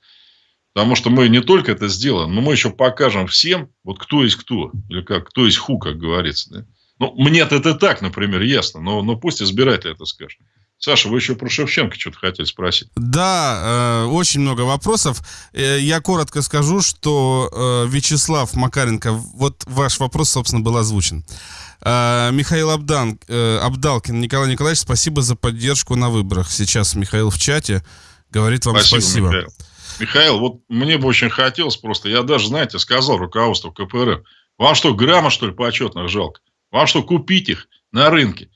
Потому что мы не только это сделаем, но мы еще покажем всем, вот кто есть кто, или как, кто есть ху, как говорится. Да? Ну, мне это так, например, ясно, но, но пусть избиратель это скажет. Саша, вы еще про Шевченко что-то хотели спросить. Да, э, очень много вопросов. Э, я коротко скажу, что э, Вячеслав Макаренко, вот ваш вопрос, собственно, был озвучен. Э, Михаил Абдан, э, Абдалкин, Николай Николаевич, спасибо за поддержку на выборах. Сейчас Михаил в чате говорит вам спасибо. спасибо. Михаил. Михаил, вот мне бы очень хотелось просто, я даже, знаете, сказал руководству КПРФ, вам что, грамма, что ли, почетных жалко? Вам что, купить их на рынке?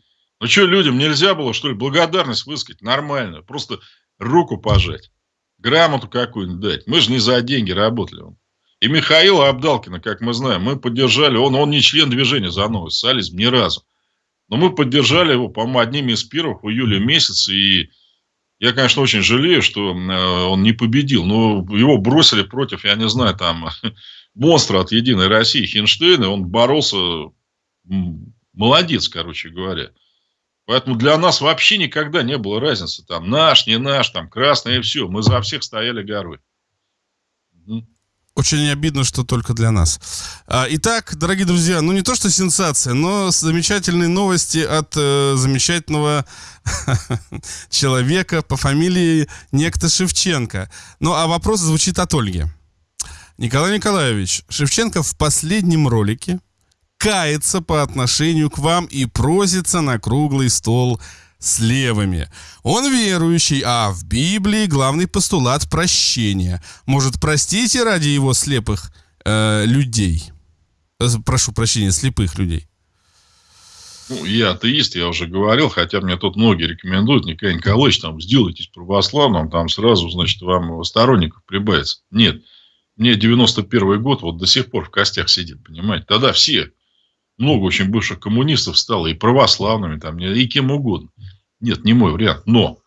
Ну что, людям нельзя было, что ли, благодарность высказать нормальную? Просто руку пожать, грамоту какую-нибудь дать. Мы же не за деньги работали. И Михаила Абдалкина, как мы знаем, мы поддержали. Он, он не член движения за новый социализм ни разу. Но мы поддержали его, по-моему, одними из первых в июле месяце. И я, конечно, очень жалею, что э, он не победил. Но его бросили против, я не знаю, там, монстра от Единой России Хинштейна. Он боролся, молодец, короче говоря. Поэтому для нас вообще никогда не было разницы. Там наш, не наш, там красный и все. Мы за всех стояли горой. Очень обидно, что только для нас. А, итак, дорогие друзья, ну не то что сенсация, но замечательные новости от э, замечательного человека по фамилии некто Шевченко. Ну а вопрос звучит от Ольги. Николай Николаевич, Шевченко в последнем ролике кается по отношению к вам и просится на круглый стол с левыми. Он верующий, а в Библии главный постулат прощения. Может, простите ради его слепых э, людей? Э, прошу прощения, слепых людей. Ну, я атеист, я уже говорил, хотя мне тут многие рекомендуют, Николай Николаевич, там, сделайтесь православным, там сразу, значит, вам сторонников прибавится. Нет, мне 91 год вот до сих пор в костях сидит, понимаете. Тогда все много очень бывших коммунистов стало и православными, там, и кем угодно. Нет, не мой вариант. Но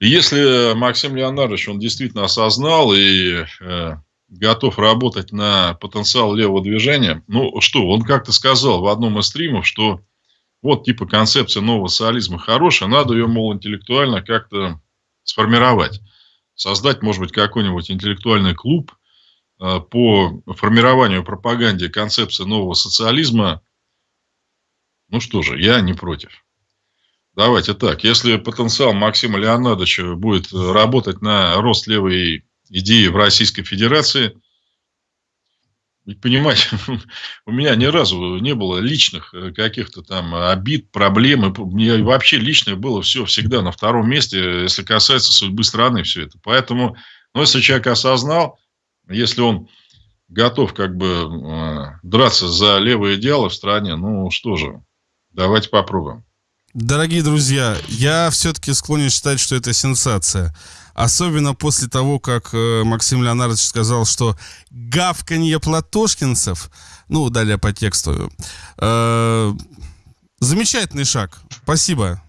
если Максим Леонардович, он действительно осознал и э, готов работать на потенциал левого движения, ну что, он как-то сказал в одном из стримов, что вот типа концепция нового социализма хорошая, надо ее, мол, интеллектуально как-то сформировать. Создать, может быть, какой-нибудь интеллектуальный клуб, по формированию пропаганде концепции нового социализма, ну что же, я не против. Давайте так, если потенциал Максима Леонардовича будет работать на рост левой идеи в Российской Федерации, понимаете, у меня ни разу не было личных э, каких-то там обид, проблем. Мне вообще личное было все всегда на втором месте, если касается судьбы страны, все это. Поэтому, ну, если человек осознал, если он готов как бы э, драться за левые идеалы в стране, ну что же, давайте попробуем. Дорогие друзья, я все-таки склонен считать, что это сенсация. Особенно после того, как э, Максим Леонардович сказал, что гавканье платошкинцев, ну, далее по тексту, э, замечательный шаг. Спасибо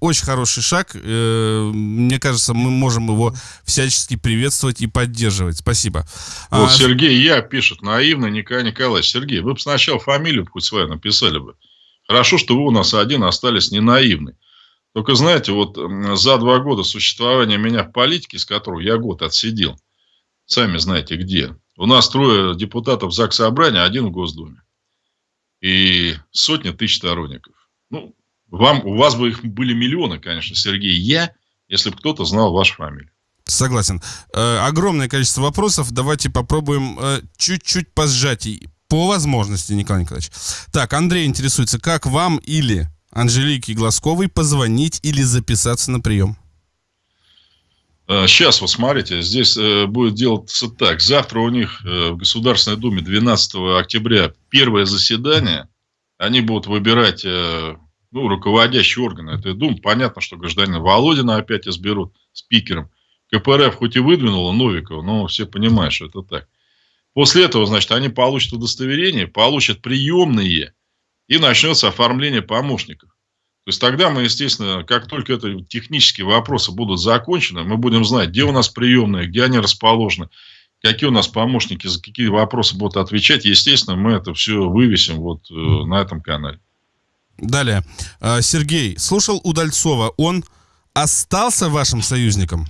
очень хороший шаг. Э, мне кажется, мы можем его всячески приветствовать и поддерживать. Спасибо. Вот а, Сергей Я пишет, наивно Николай Николаевич. Сергей, вы бы сначала фамилию хоть свою написали бы. Хорошо, что вы у нас один остались не наивны. Только знаете, вот за два года существования меня в политике, с которого я год отсидел, сами знаете где, у нас трое депутатов ЗАГС Собрания, один в Госдуме. И сотни тысяч сторонников. Ну, вам, у вас бы их были миллионы, конечно, Сергей, я, если бы кто-то знал вашу фамилию. Согласен. Э, огромное количество вопросов. Давайте попробуем э, чуть-чуть по сжатии. По возможности, Николай Николаевич. Так, Андрей интересуется, как вам или Анжелике Глазковой позвонить или записаться на прием? Сейчас, э, вот смотрите, здесь э, будет делаться так. Завтра у них в Государственной Думе 12 октября первое заседание. Они будут выбирать ну, руководящий орган этой Думы. Понятно, что гражданина Володина опять изберут спикером. КПРФ хоть и выдвинула Новикова, но все понимают, что это так. После этого, значит, они получат удостоверение, получат приемные, и начнется оформление помощников. То есть тогда мы, естественно, как только это технические вопросы будут закончены, мы будем знать, где у нас приемные, где они расположены, какие у нас помощники, за какие вопросы будут отвечать. Естественно, мы это все вывесим вот э, на этом канале. Далее. А, Сергей, слушал Удальцова. Он остался вашим союзником?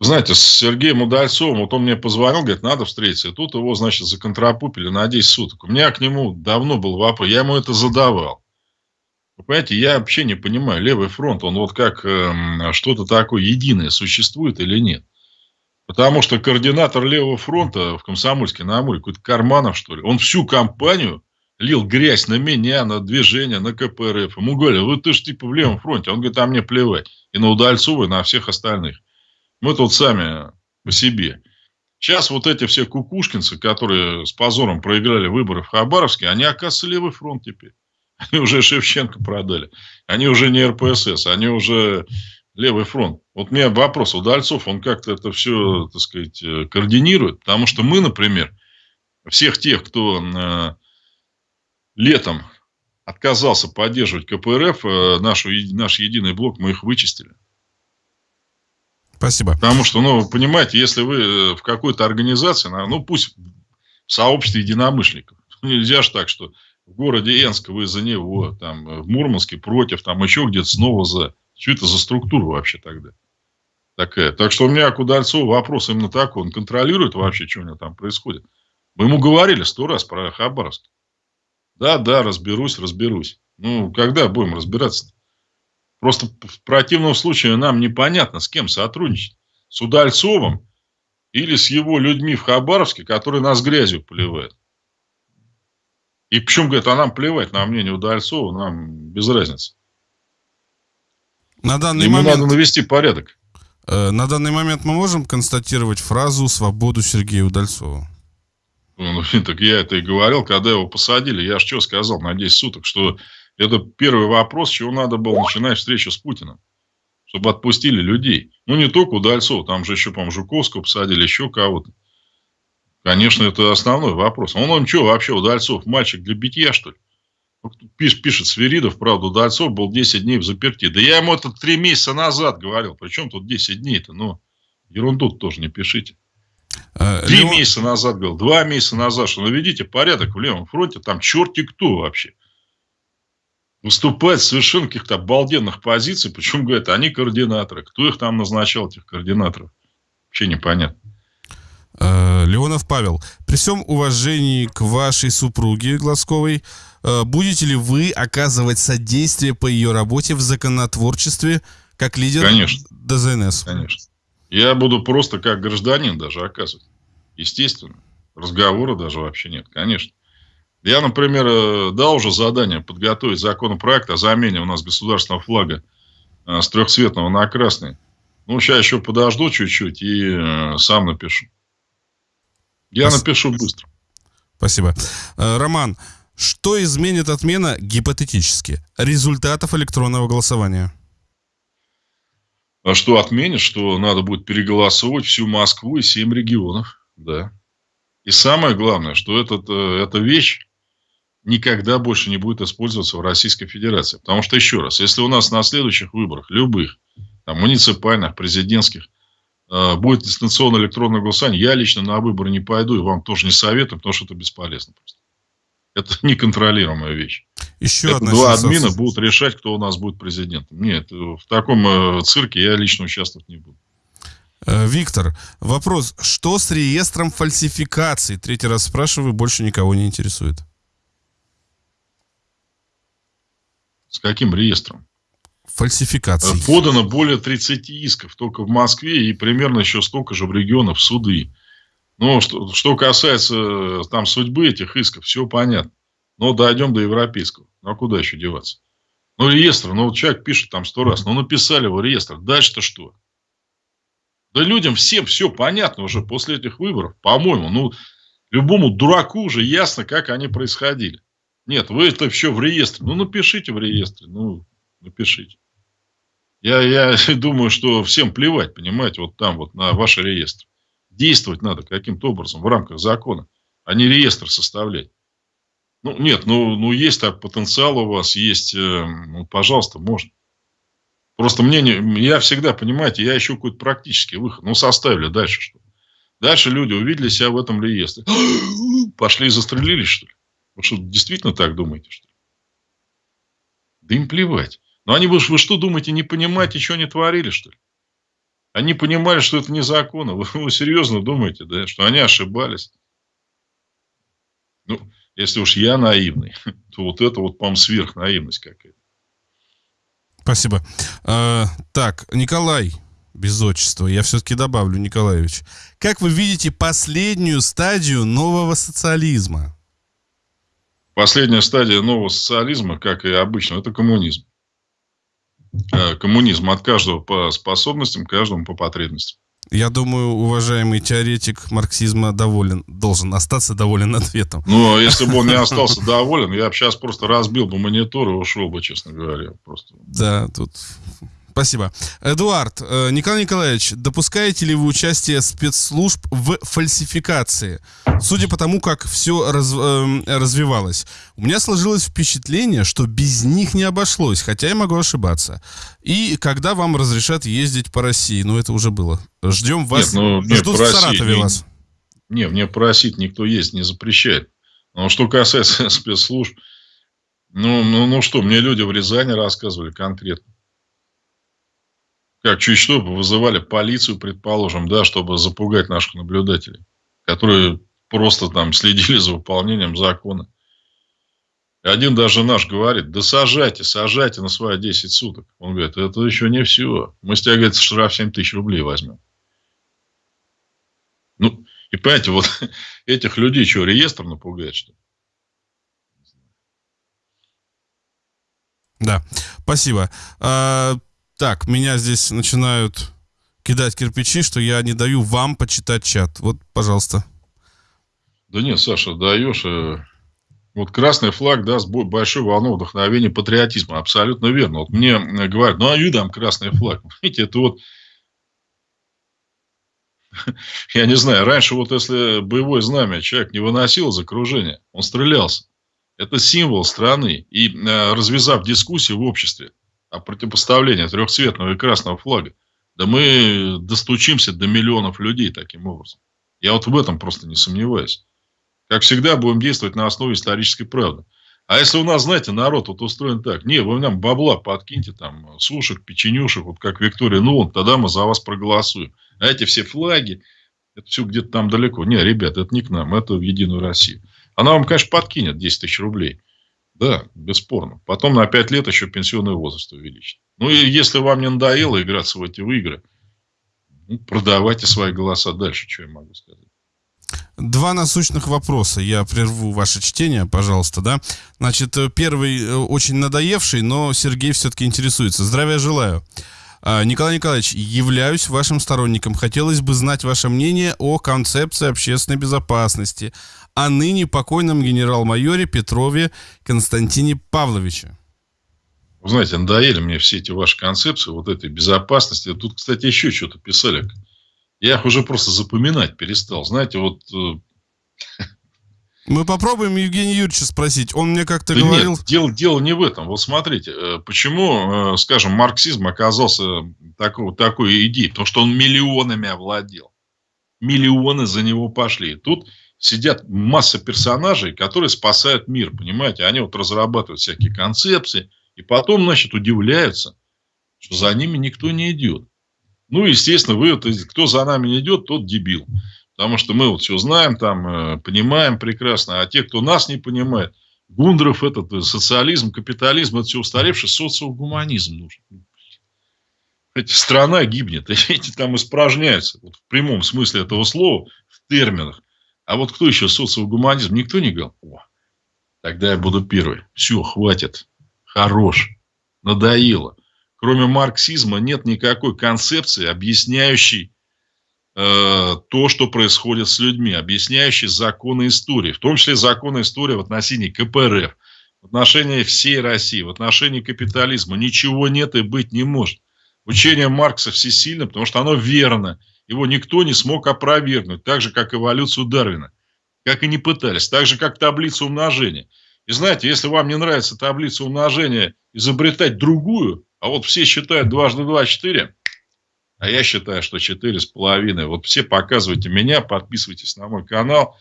Знаете, с Сергеем Удальцовым, вот он мне позвонил, говорит, надо встретиться. И тут его, значит, законтрапупили на 10 суток. У меня к нему давно был вопрос, я ему это задавал. Вы понимаете, я вообще не понимаю, левый фронт, он вот как э, что-то такое единое существует или нет? Потому что координатор левого фронта в Комсомольске на Амуре, какой-то Карманов, что ли, он всю кампанию лил грязь на меня, на движение, на КПРФ. Ему говорили, вы ты же типа в левом фронте. Он говорит, а мне плевать. И на Удальцова, и на всех остальных. Мы тут сами по себе. Сейчас вот эти все кукушкинцы, которые с позором проиграли выборы в Хабаровске, они, оказывается, левый фронт теперь. Они уже Шевченко продали. Они уже не РПСС, они уже левый фронт. Вот у меня вопрос. Удальцов, он как-то это все, так сказать, э, координирует. Потому что мы, например, всех тех, кто э, летом отказался поддерживать КПРФ, э, нашу, наш единый блок, мы их вычистили. Спасибо. Потому что, ну, понимаете, если вы э, в какой-то организации, ну, пусть в сообществе единомышленников, нельзя же так, что в городе Энск вы за него, там, в Мурманске против, там, еще где-то снова за. Что это за структура вообще тогда? Такая. Так что у меня к Удальцову вопрос именно такой. Он контролирует вообще, что у него там происходит. Мы ему говорили сто раз про Хабаровск. Да, да, разберусь, разберусь. Ну, когда будем разбираться? -то? Просто в противном случае нам непонятно, с кем сотрудничать. С Удальцовым или с его людьми в Хабаровске, которые нас грязью поливают. И почему, говорят, а нам плевать на мнение Удальцова, нам без разницы. На данный Ему момент... надо навести порядок. Э, на данный момент мы можем констатировать фразу «свободу Сергея Удальцова»? Ну, так я это и говорил, когда его посадили. Я же что сказал на 10 суток, что это первый вопрос, чего надо было начинать встречу с Путиным. Чтобы отпустили людей. Ну, не только Удальцова, там же еще, по-моему, Жуковского посадили, еще кого-то. Конечно, это основной вопрос. Он, он что, вообще, Удальцов, мальчик для битья, что ли? Пиш, пишет Сверидов, правда, Удальцов был 10 дней в заперти. Да я ему это 3 месяца назад говорил. Причем тут 10 дней-то? Ну, ерунду тоже не пишите. А, Три Леон... месяца назад говорил, два месяца назад, что наведите порядок в левом фронте, там черти кто вообще выступать совершенно каких-то обалденных позиций. Причем, говорят, они координаторы. Кто их там назначал, этих координаторов? Вообще непонятно. Э, Леонов Павел, при всем уважении к вашей супруге Глазковой, э, будете ли вы оказывать содействие по ее работе в законотворчестве как лидер Конечно. ДЗНС? Конечно. Я буду просто как гражданин даже оказывать. Естественно. Разговора даже вообще нет, конечно. Я, например, э, дал уже задание подготовить законопроект о замене у нас государственного флага э, с трехцветного на красный. Ну, сейчас еще подожду чуть-чуть и э, сам напишу. Я Спасибо. напишу быстро. Спасибо. Роман, что изменит отмена гипотетически результатов электронного голосования? А что отменит, что надо будет переголосовывать всю Москву и семь регионов. Да. И самое главное, что этот, эта вещь, никогда больше не будет использоваться в Российской Федерации. Потому что, еще раз, если у нас на следующих выборах, любых, там, муниципальных, президентских, э, будет дистанционное электронное голосование, я лично на выборы не пойду и вам тоже не советую, потому что это бесполезно просто. Это неконтролируемая вещь. Еще это одна два сенсация. админа будут решать, кто у нас будет президентом. Нет, в таком э, цирке я лично участвовать не буду. Э, Виктор, вопрос. Что с реестром фальсификаций? Третий раз спрашиваю, больше никого не интересует. С каким реестром? Фальсификации. Э, подано более 30 исков только в Москве и примерно еще столько же в регионах в суды. Но что, что касается э, там судьбы этих исков, все понятно. Но дойдем до европейского. Ну, а куда еще деваться? Ну, реестр, ну, вот человек пишет там сто раз, ну, написали его реестр. Дальше-то что? Да людям всем все понятно уже после этих выборов, по-моему. Ну, любому дураку уже ясно, как они происходили. Нет, вы это все в реестре. Ну, напишите в реестре. Ну, напишите. Я, я думаю, что всем плевать, понимаете, вот там вот на ваши реестры. Действовать надо каким-то образом в рамках закона, а не реестр составлять. Ну, нет, ну, ну есть так потенциал у вас, есть, э, ну, пожалуйста, можно. Просто мне не, я всегда, понимаете, я ищу какой-то практический выход. Ну, составили дальше что? Дальше люди увидели себя в этом реестре. Пошли и застрелились, что ли? Вы что, действительно так думаете, что ли? Да им плевать. Но они, вы, вы что думаете, не понимаете, что они творили, что ли? Они понимали, что это незаконно. Вы, вы серьезно думаете, да, что они ошибались? Ну, если уж я наивный, то вот это вот, по-моему, сверхнаивность какая-то. Спасибо. А, так, Николай, без отчества, я все-таки добавлю, Николаевич. Как вы видите последнюю стадию нового социализма? Последняя стадия нового социализма, как и обычно, это коммунизм. Э, коммунизм от каждого по способностям, каждому по потребностям. Я думаю, уважаемый теоретик марксизма доволен, должен остаться доволен ответом. Ну, а если бы он не остался доволен, я бы сейчас просто разбил бы монитор и ушел бы, честно говоря. Просто. Да, тут Спасибо. Эдуард, э, Николай Николаевич, допускаете ли вы участие спецслужб в фальсификации? Судя по тому, как все раз, э, развивалось. У меня сложилось впечатление, что без них не обошлось, хотя я могу ошибаться. И когда вам разрешат ездить по России? Ну, это уже было. Ждем вас. Нет, ну, Ждут в Саратове не, вас. Не, мне просить никто есть не запрещает. Но что касается спецслужб, ну, ну, ну что, мне люди в Рязани рассказывали конкретно как чуть что вызывали полицию, предположим, да, чтобы запугать наших наблюдателей, которые просто там следили за выполнением закона. Один даже наш говорит, да сажайте, сажайте на свои 10 суток. Он говорит, это еще не все. Мы с тебя, говорит, штраф 7 тысяч рублей возьмем. Ну, и понимаете, вот этих людей что, реестр напугает, что ли? Да, спасибо. Так, меня здесь начинают кидать кирпичи, что я не даю вам почитать чат. Вот, пожалуйста. Да нет, Саша, даешь. Э, вот красный флаг даст большую волну вдохновения патриотизма. Абсолютно верно. Вот мне э, говорят, ну а я дам красный флаг. Видите, это вот я не знаю, раньше вот если боевое знамя человек не выносил из окружения, он стрелялся. Это символ страны. И э, развязав дискуссию в обществе, а противопоставление трехцветного и красного флага, да мы достучимся до миллионов людей таким образом. Я вот в этом просто не сомневаюсь. Как всегда, будем действовать на основе исторической правды. А если у нас, знаете, народ вот устроен так, не, вы нам бабла подкиньте, там, сушек, печенюшек, вот как Виктория ну, тогда мы за вас проголосуем. А эти все флаги, это все где-то там далеко. Не, ребят, это не к нам, это в Единую Россию. Она вам, конечно, подкинет 10 тысяч рублей. Да, бесспорно. Потом на 5 лет еще пенсионный возраст увеличить. Ну, и если вам не надоело играться в эти игры, ну, продавайте свои голоса дальше, что я могу сказать. Два насущных вопроса. Я прерву ваше чтение, пожалуйста, да. Значит, первый э, очень надоевший, но Сергей все-таки интересуется. Здравия желаю. А, Николай Николаевич, являюсь вашим сторонником. Хотелось бы знать ваше мнение о концепции общественной безопасности, о ныне покойном генерал-майоре Петрове Константине Павловиче. Вы знаете, надоели мне все эти ваши концепции, вот этой безопасности. Тут, кстати, еще что-то писали. Я их уже просто запоминать перестал. Знаете, вот... Мы попробуем Евгения Юрьевича спросить. Он мне как-то да говорил... Нет, дело, дело не в этом. Вот смотрите, э, почему, э, скажем, марксизм оказался такой, такой идеей? Потому что он миллионами овладел. Миллионы за него пошли. Тут сидят масса персонажей, которые спасают мир, понимаете? Они вот разрабатывают всякие концепции, и потом, значит, удивляются, что за ними никто не идет. Ну, естественно, вы, кто за нами не идет, тот дебил. Потому что мы вот все знаем, там, э, понимаем прекрасно, а те, кто нас не понимает, Гундров этот, э, социализм, капитализм, это все устаревший социогуманизм нужен. Эти страна гибнет, эти там испражняются, вот в прямом смысле этого слова, в терминах. А вот кто еще социогуманизм? Никто не говорил? О, тогда я буду первый. Все, хватит. Хорош. Надоело. Кроме марксизма нет никакой концепции, объясняющей то, что происходит с людьми, объясняющей законы истории, в том числе законы истории в отношении КПРФ, в отношении всей России, в отношении капитализма. Ничего нет и быть не может. Учение Маркса всесильно, потому что оно верно. Его никто не смог опровергнуть, так же, как эволюцию Дарвина. Как и не пытались. Так же, как таблицу умножения. И знаете, если вам не нравится таблица умножения, изобретать другую, а вот все считают дважды два – четыре, а я считаю, что четыре с половиной. Вот все показывайте меня, подписывайтесь на мой канал.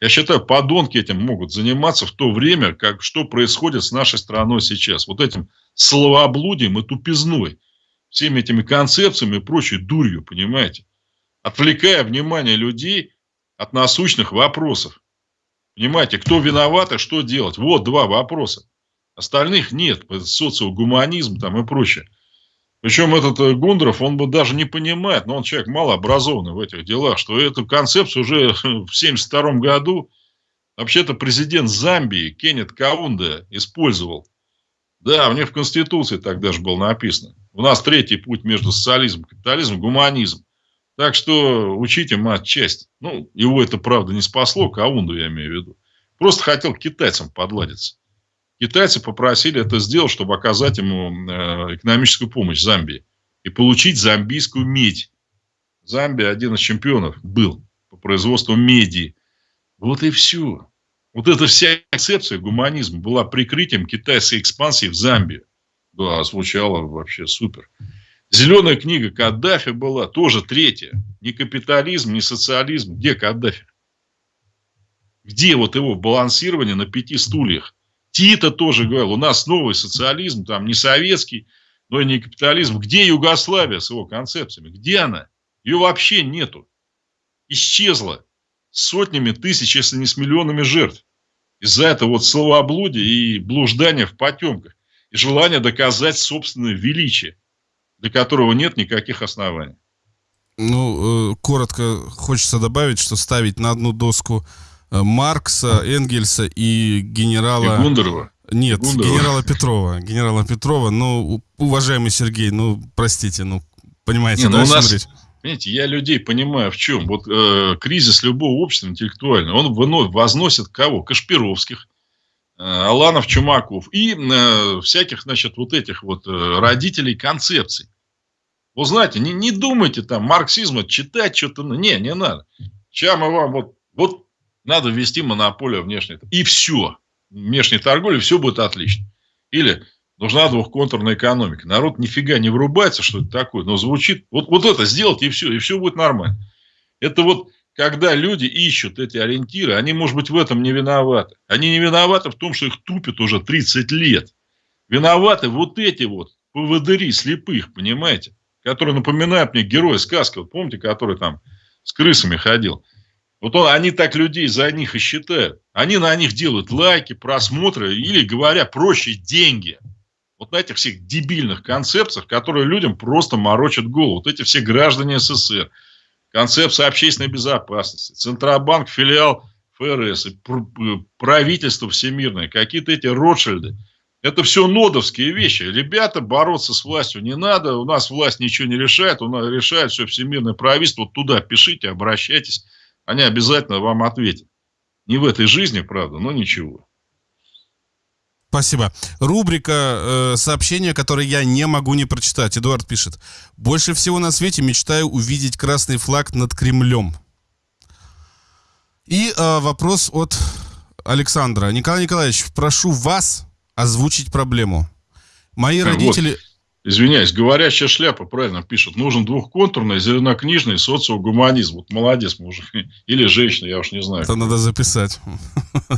Я считаю, подонки этим могут заниматься в то время, как что происходит с нашей страной сейчас. Вот этим словоблудием и тупизной. Всеми этими концепциями и прочей дурью, понимаете? Отвлекая внимание людей от насущных вопросов. Понимаете, кто виноват и что делать? Вот два вопроса. Остальных нет. Социогуманизм там и прочее. Причем этот э, Гундров, он бы даже не понимает, но он человек малообразованный в этих делах, что эту концепцию уже в 1972 году вообще-то президент Замбии Кеннет Каунда использовал. Да, у них в Конституции тогда же было написано. У нас третий путь между социализмом капитализмом – гуманизм. Так что учите мать честь. Ну, его это, правда, не спасло, Каунду я имею в виду. Просто хотел китайцам подладиться. Китайцы попросили это сделать, чтобы оказать ему э, экономическую помощь Замбии и получить замбийскую медь. Замбия один из чемпионов был по производству меди. Вот и все. Вот эта вся концепция гуманизма была прикрытием китайской экспансии в Замбию. Да, звучало вообще супер. Зеленая книга Каддафи была тоже третья. Ни капитализм, ни социализм. Где Каддафи? Где вот его балансирование на пяти стульях? Тита тоже говорил, у нас новый социализм, там не советский, но и не капитализм. Где Югославия с его концепциями? Где она? Ее вообще нету. Исчезла сотнями тысяч, если не с миллионами жертв. Из-за этого вот словоблудия и блуждания в потемках. И желание доказать собственное величие, для которого нет никаких оснований. Ну, э, коротко хочется добавить, что ставить на одну доску Маркса, Энгельса и генерала... И Гундерова? Нет, Гундерова. генерала Петрова. Генерала Петрова, ну, уважаемый Сергей, ну, простите, ну, понимаете, Не, ну, у нас... Речь? Понимаете, я людей понимаю в чем. Вот э, кризис любого общества интеллектуального, он выносит, возносит кого? Кашпировских, э, Аланов, Чумаков и э, всяких, значит, вот этих вот э, родителей концепций. Вы знаете, не, не думайте там марксизма читать что-то. Не, не надо. Сейчас мы вам вот, вот надо ввести монополию внешней. И все. Внешней торговли, все будет отлично. Или нужна двухконтурная экономика. Народ нифига не врубается, что это такое, но звучит. Вот, вот это сделать, и все, и все будет нормально. Это вот когда люди ищут эти ориентиры, они, может быть, в этом не виноваты. Они не виноваты в том, что их тупят уже 30 лет. Виноваты вот эти вот поводыри слепых, понимаете? Которые напоминают мне героя сказки. Вот помните, который там с крысами ходил. Вот он, они так людей за них и считают. Они на них делают лайки, просмотры или, говоря проще, деньги. Вот на этих всех дебильных концепциях, которые людям просто морочат голову. Вот эти все граждане СССР. Концепция общественной безопасности. Центробанк, филиал ФРС, правительство всемирное, какие-то эти Ротшильды. Это все нодовские вещи. Ребята, бороться с властью не надо. У нас власть ничего не решает. У нас решает все всемирное правительство. Вот туда пишите, обращайтесь они обязательно вам ответят. Не в этой жизни, правда, но ничего. Спасибо. Рубрика э, сообщения, которые я не могу не прочитать. Эдуард пишет. Больше всего на свете мечтаю увидеть красный флаг над Кремлем. И э, вопрос от Александра. Николай Николаевич, прошу вас озвучить проблему. Мои родители... Вот. Извиняюсь, говорящая шляпа правильно пишет. Нужен двухконтурный, зеленокнижный социогуманизм. Вот молодец мужик. Или женщина, я уж не знаю. Это надо записать.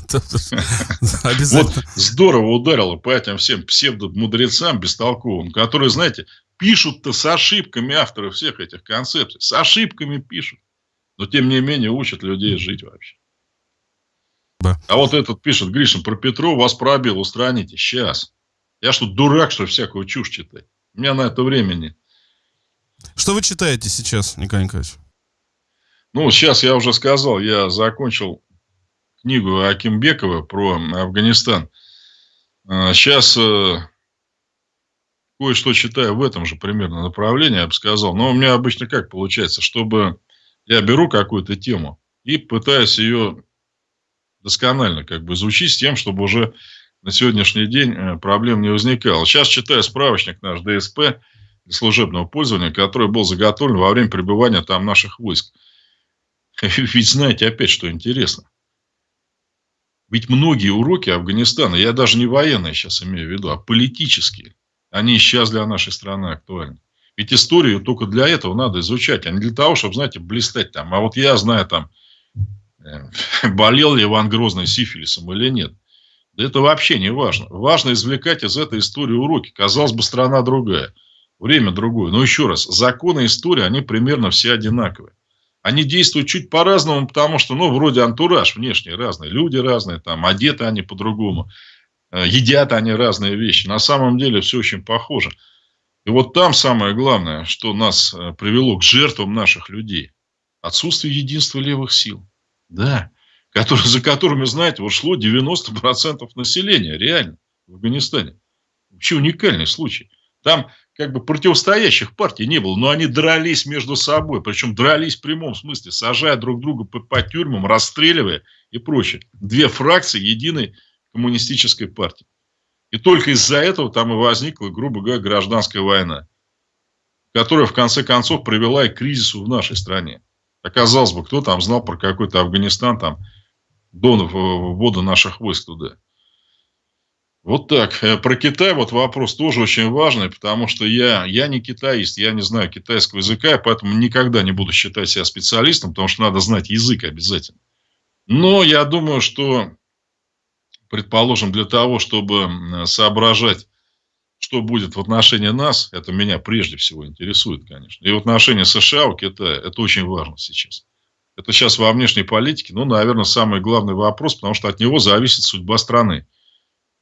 Обязательно. Вот здорово ударило по этим всем псевдомудрецам бестолковым, которые, знаете, пишут-то с ошибками авторы всех этих концепций. С ошибками пишут. Но, тем не менее, учат людей жить вообще. А вот этот пишет, Гришин, про Петрова вас пробил, устраните. Сейчас. Я что, дурак, что всякую чушь читать? У меня на это времени. Что вы читаете сейчас, Николай Николаевич? Ну, сейчас я уже сказал, я закончил книгу Акимбекова про Афганистан. Сейчас а, э, кое-что читаю в этом же примерно направлении, я бы сказал. Но у меня обычно как получается, чтобы я беру какую-то тему и пытаюсь ее досконально как бы изучить с тем, чтобы уже на сегодняшний день э, проблем не возникало. Сейчас читаю справочник наш ДСП, служебного пользования, который был заготовлен во время пребывания там наших войск. Ведь знаете опять, что интересно. Ведь многие уроки Афганистана, я даже не военные сейчас имею в виду, а политические, они сейчас для нашей страны актуальны. Ведь историю только для этого надо изучать, а не для того, чтобы, знаете, блистать там. А вот я знаю там, э, болел ли Иван Грозный сифилисом или нет. Это вообще не важно. Важно извлекать из этой истории уроки. Казалось бы, страна другая, время другое. Но еще раз, законы истории, они примерно все одинаковые. Они действуют чуть по-разному, потому что, ну, вроде антураж внешний разный, люди разные, там, одеты они по-другому, э, едят они разные вещи. На самом деле все очень похоже. И вот там самое главное, что нас э, привело к жертвам наших людей. Отсутствие единства левых сил. Да. Который, за которыми, знаете, вот шло 90% населения, реально, в Афганистане. Вообще уникальный случай. Там как бы противостоящих партий не было, но они дрались между собой, причем дрались в прямом смысле, сажая друг друга по, по тюрьмам, расстреливая и прочее. Две фракции единой коммунистической партии. И только из-за этого там и возникла, грубо говоря, гражданская война, которая в конце концов привела и к кризису в нашей стране. Оказалось бы, кто там знал про какой-то Афганистан там до ввода наших войск туда. Вот так. Э, про Китай вот вопрос тоже очень важный, потому что я, я не китаист, я не знаю китайского языка, поэтому никогда не буду считать себя специалистом, потому что надо знать язык обязательно. Но я думаю, что, предположим, для того, чтобы соображать, что будет в отношении нас, это меня прежде всего интересует, конечно. И в отношении США у Китая это очень важно сейчас. Это сейчас во внешней политике, ну, наверное, самый главный вопрос, потому что от него зависит судьба страны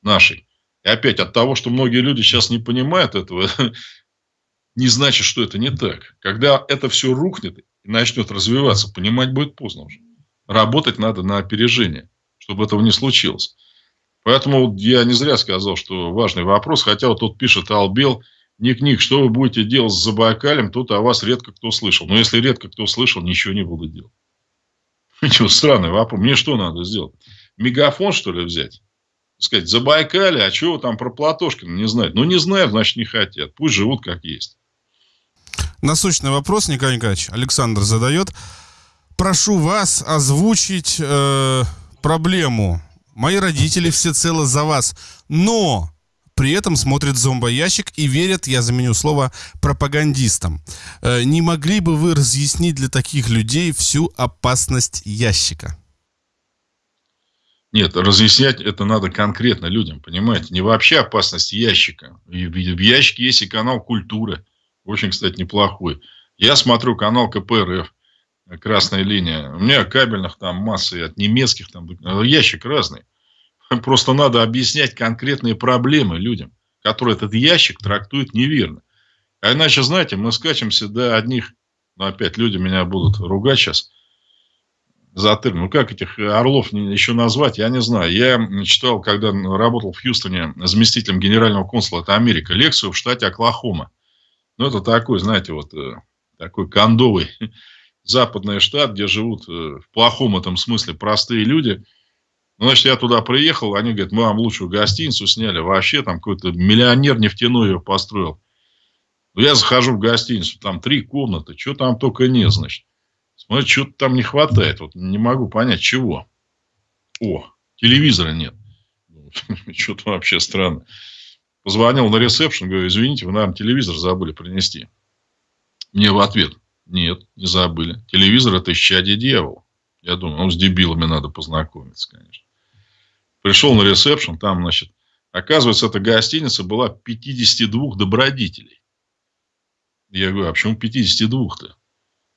нашей. И опять от того, что многие люди сейчас не понимают этого, не значит, что это не так. Когда это все рухнет и начнет развиваться, понимать будет поздно уже. Работать надо на опережение, чтобы этого не случилось. Поэтому я не зря сказал, что важный вопрос. Хотя вот тут пишет Албел, Ник-Ник, что вы будете делать с Забайкалем, тут о вас редко кто слышал. Но если редко кто слышал, ничего не буду делать. Ничего, странный вопрос. Мне что надо сделать? Мегафон, что ли, взять? сказать, Забайкали, а чего там про Платошкина не знают? Ну, не знают, значит, не хотят. Пусть живут как есть. Насущный вопрос, Николай Николаевич, Александр задает. Прошу вас озвучить э, проблему. Мои родители всецело за вас, но при этом смотрят зомбоящик и верят, я заменю слово, пропагандистам. Э, не могли бы вы разъяснить для таких людей всю опасность ящика? Нет, разъяснять это надо конкретно людям, понимаете? Не вообще опасность ящика. В ящике есть и канал «Культура». Очень, кстати, неплохой. Я смотрю канал КПРФ, «Красная линия». У меня кабельных там массы от немецких, там ящик разный. Просто надо объяснять конкретные проблемы людям, которые этот ящик трактуют неверно. А иначе, знаете, мы скачемся до одних, ну, опять люди меня будут ругать сейчас – Затыр. Ну, как этих орлов еще назвать, я не знаю. Я читал, когда работал в Хьюстоне заместителем генерального консула, это Америка, лекцию в штате Оклахома. Ну, это такой, знаете, вот э, такой кондовый западный штат, где живут э, в плохом этом смысле простые люди. Ну, значит, я туда приехал, они говорят, мы вам лучшую гостиницу сняли. Вообще там какой-то миллионер нефтяной ее построил. Ну, я захожу в гостиницу, там три комнаты, что там только нет, значит. Смотри, что-то там не хватает. Вот не могу понять, чего. О, телевизора нет. Что-то вообще странно. Позвонил на ресепшн, говорю, извините, вы, наверное, телевизор забыли принести. Мне в ответ, нет, не забыли. Телевизор – это исчадие дьявола. Я думаю, ну, с дебилами надо познакомиться, конечно. Пришел на ресепшн, там, значит, оказывается, эта гостиница была 52 добродетелей. Я говорю, а почему 52-то?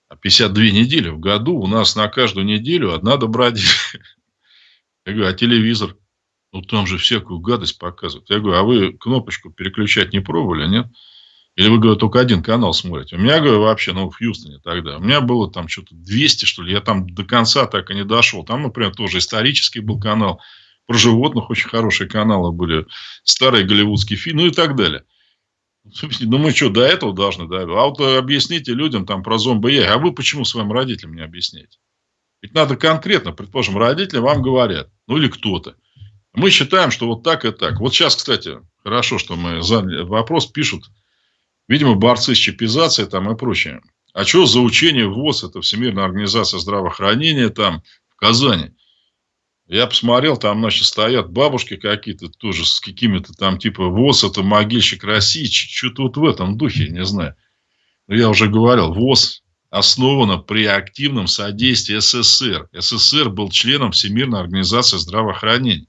А 52 недели в году у нас на каждую неделю одна добродетель. Я говорю, а телевизор? Ну, там же всякую гадость показывают. Я говорю, а вы кнопочку переключать не пробовали, нет? Или вы, говорю, только один канал смотрите? У меня, говорю, вообще, ну, в Хьюстоне тогда. У меня было там что-то 200, что ли. Я там до конца так и не дошел. Там, например, тоже исторический был канал. Про животных очень хорошие каналы были. Старые голливудские фильмы, ну и так далее. Ну, мы что, до этого должны, да? А вот объясните людям там про зомби я, а вы почему своим родителям не объясняете? Ведь надо конкретно, предположим, родители вам говорят, ну или кто-то. Мы считаем, что вот так и так. Вот сейчас, кстати, хорошо, что мы заняли вопрос, пишут Видимо, борцы с чипизацией там и прочее. А что за учение ВОЗ, это Всемирная организация здравоохранения там в Казани? Я посмотрел, там, значит, стоят бабушки какие-то тоже с какими-то там, типа, ВОЗ, это могильщик России, что-то вот в этом духе, не знаю. Но я уже говорил, ВОЗ основана при активном содействии СССР. СССР был членом Всемирной организации здравоохранения.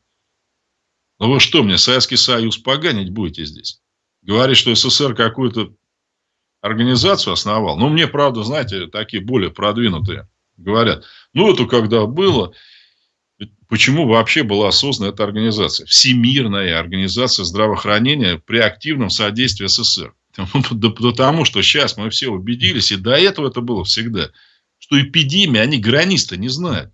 Ну вы что, мне Советский Союз поганить будете здесь? Говорит, что СССР какую-то организацию основал. Ну, мне, правда, знаете, такие более продвинутые говорят. Ну, это когда было... Почему вообще была создана эта организация? Всемирная организация здравоохранения при активном содействии СССР. Потому что сейчас мы все убедились, и до этого это было всегда, что эпидемии, они границ не знают.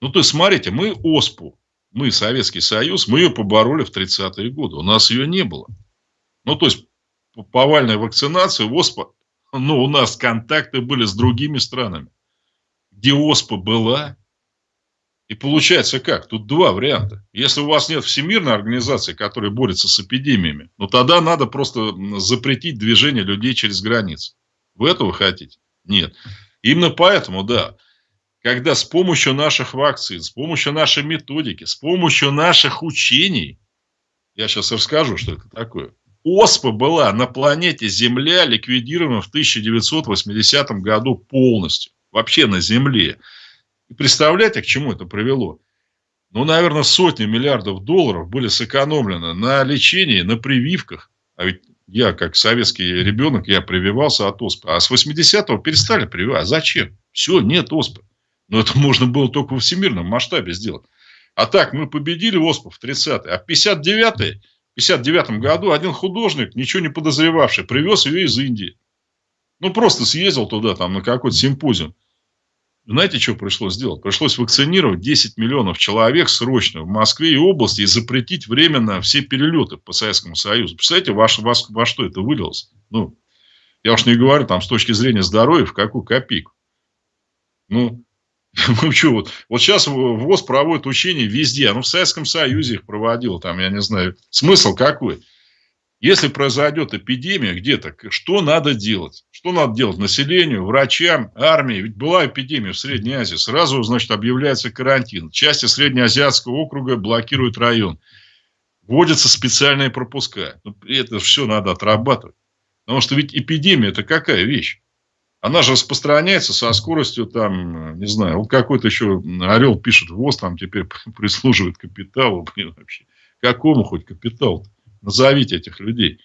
Ну, то есть, смотрите, мы ОСПУ, мы, Советский Союз, мы ее побороли в 30-е годы. У нас ее не было. Ну, то есть, повальная вакцинация, ОСПА, ну, у нас контакты были с другими странами, где ОСПА была, и получается как? Тут два варианта. Если у вас нет всемирной организации, которая борется с эпидемиями, ну тогда надо просто запретить движение людей через границы. Вы этого хотите? Нет. Именно поэтому, да, когда с помощью наших вакцин, с помощью нашей методики, с помощью наших учений, я сейчас расскажу, что это такое, ОСПА была на планете Земля ликвидирована в 1980 году полностью. Вообще на Земле. И представляете, к чему это привело? Ну, наверное, сотни миллиардов долларов были сэкономлены на лечении, на прививках. А ведь я, как советский ребенок, я прививался от оспы. А с 80-го перестали прививать. А зачем? Все, нет оспы. Но это можно было только в всемирном масштабе сделать. А так, мы победили оспу в 30-е. А в 59-е, 59 году один художник, ничего не подозревавший, привез ее из Индии. Ну, просто съездил туда, там, на какой-то симпозиум. Знаете, что пришлось сделать? Пришлось вакцинировать 10 миллионов человек срочно в Москве и области и запретить временно все перелеты по Советскому Союзу. Представляете, во, во, во что это вылилось? Ну, я уж не говорю там с точки зрения здоровья, в какую копейку. Ну, ну что, вот, вот сейчас ВОЗ проводит учения везде. Ну, в Советском Союзе их проводил, там, я не знаю. Смысл какой? Если произойдет эпидемия где-то, что надо делать? Что надо делать населению, врачам, армии? Ведь была эпидемия в Средней Азии. Сразу, значит, объявляется карантин. Части Среднеазиатского округа блокируют район. Вводятся специальные пропуска. Ну, это все надо отрабатывать. Потому что ведь эпидемия – это какая вещь? Она же распространяется со скоростью, там, не знаю, вот какой-то еще орел пишет, ВОЗ там теперь прислуживает капиталу. Блин, вообще. Какому хоть капиталу? Назовите этих людей.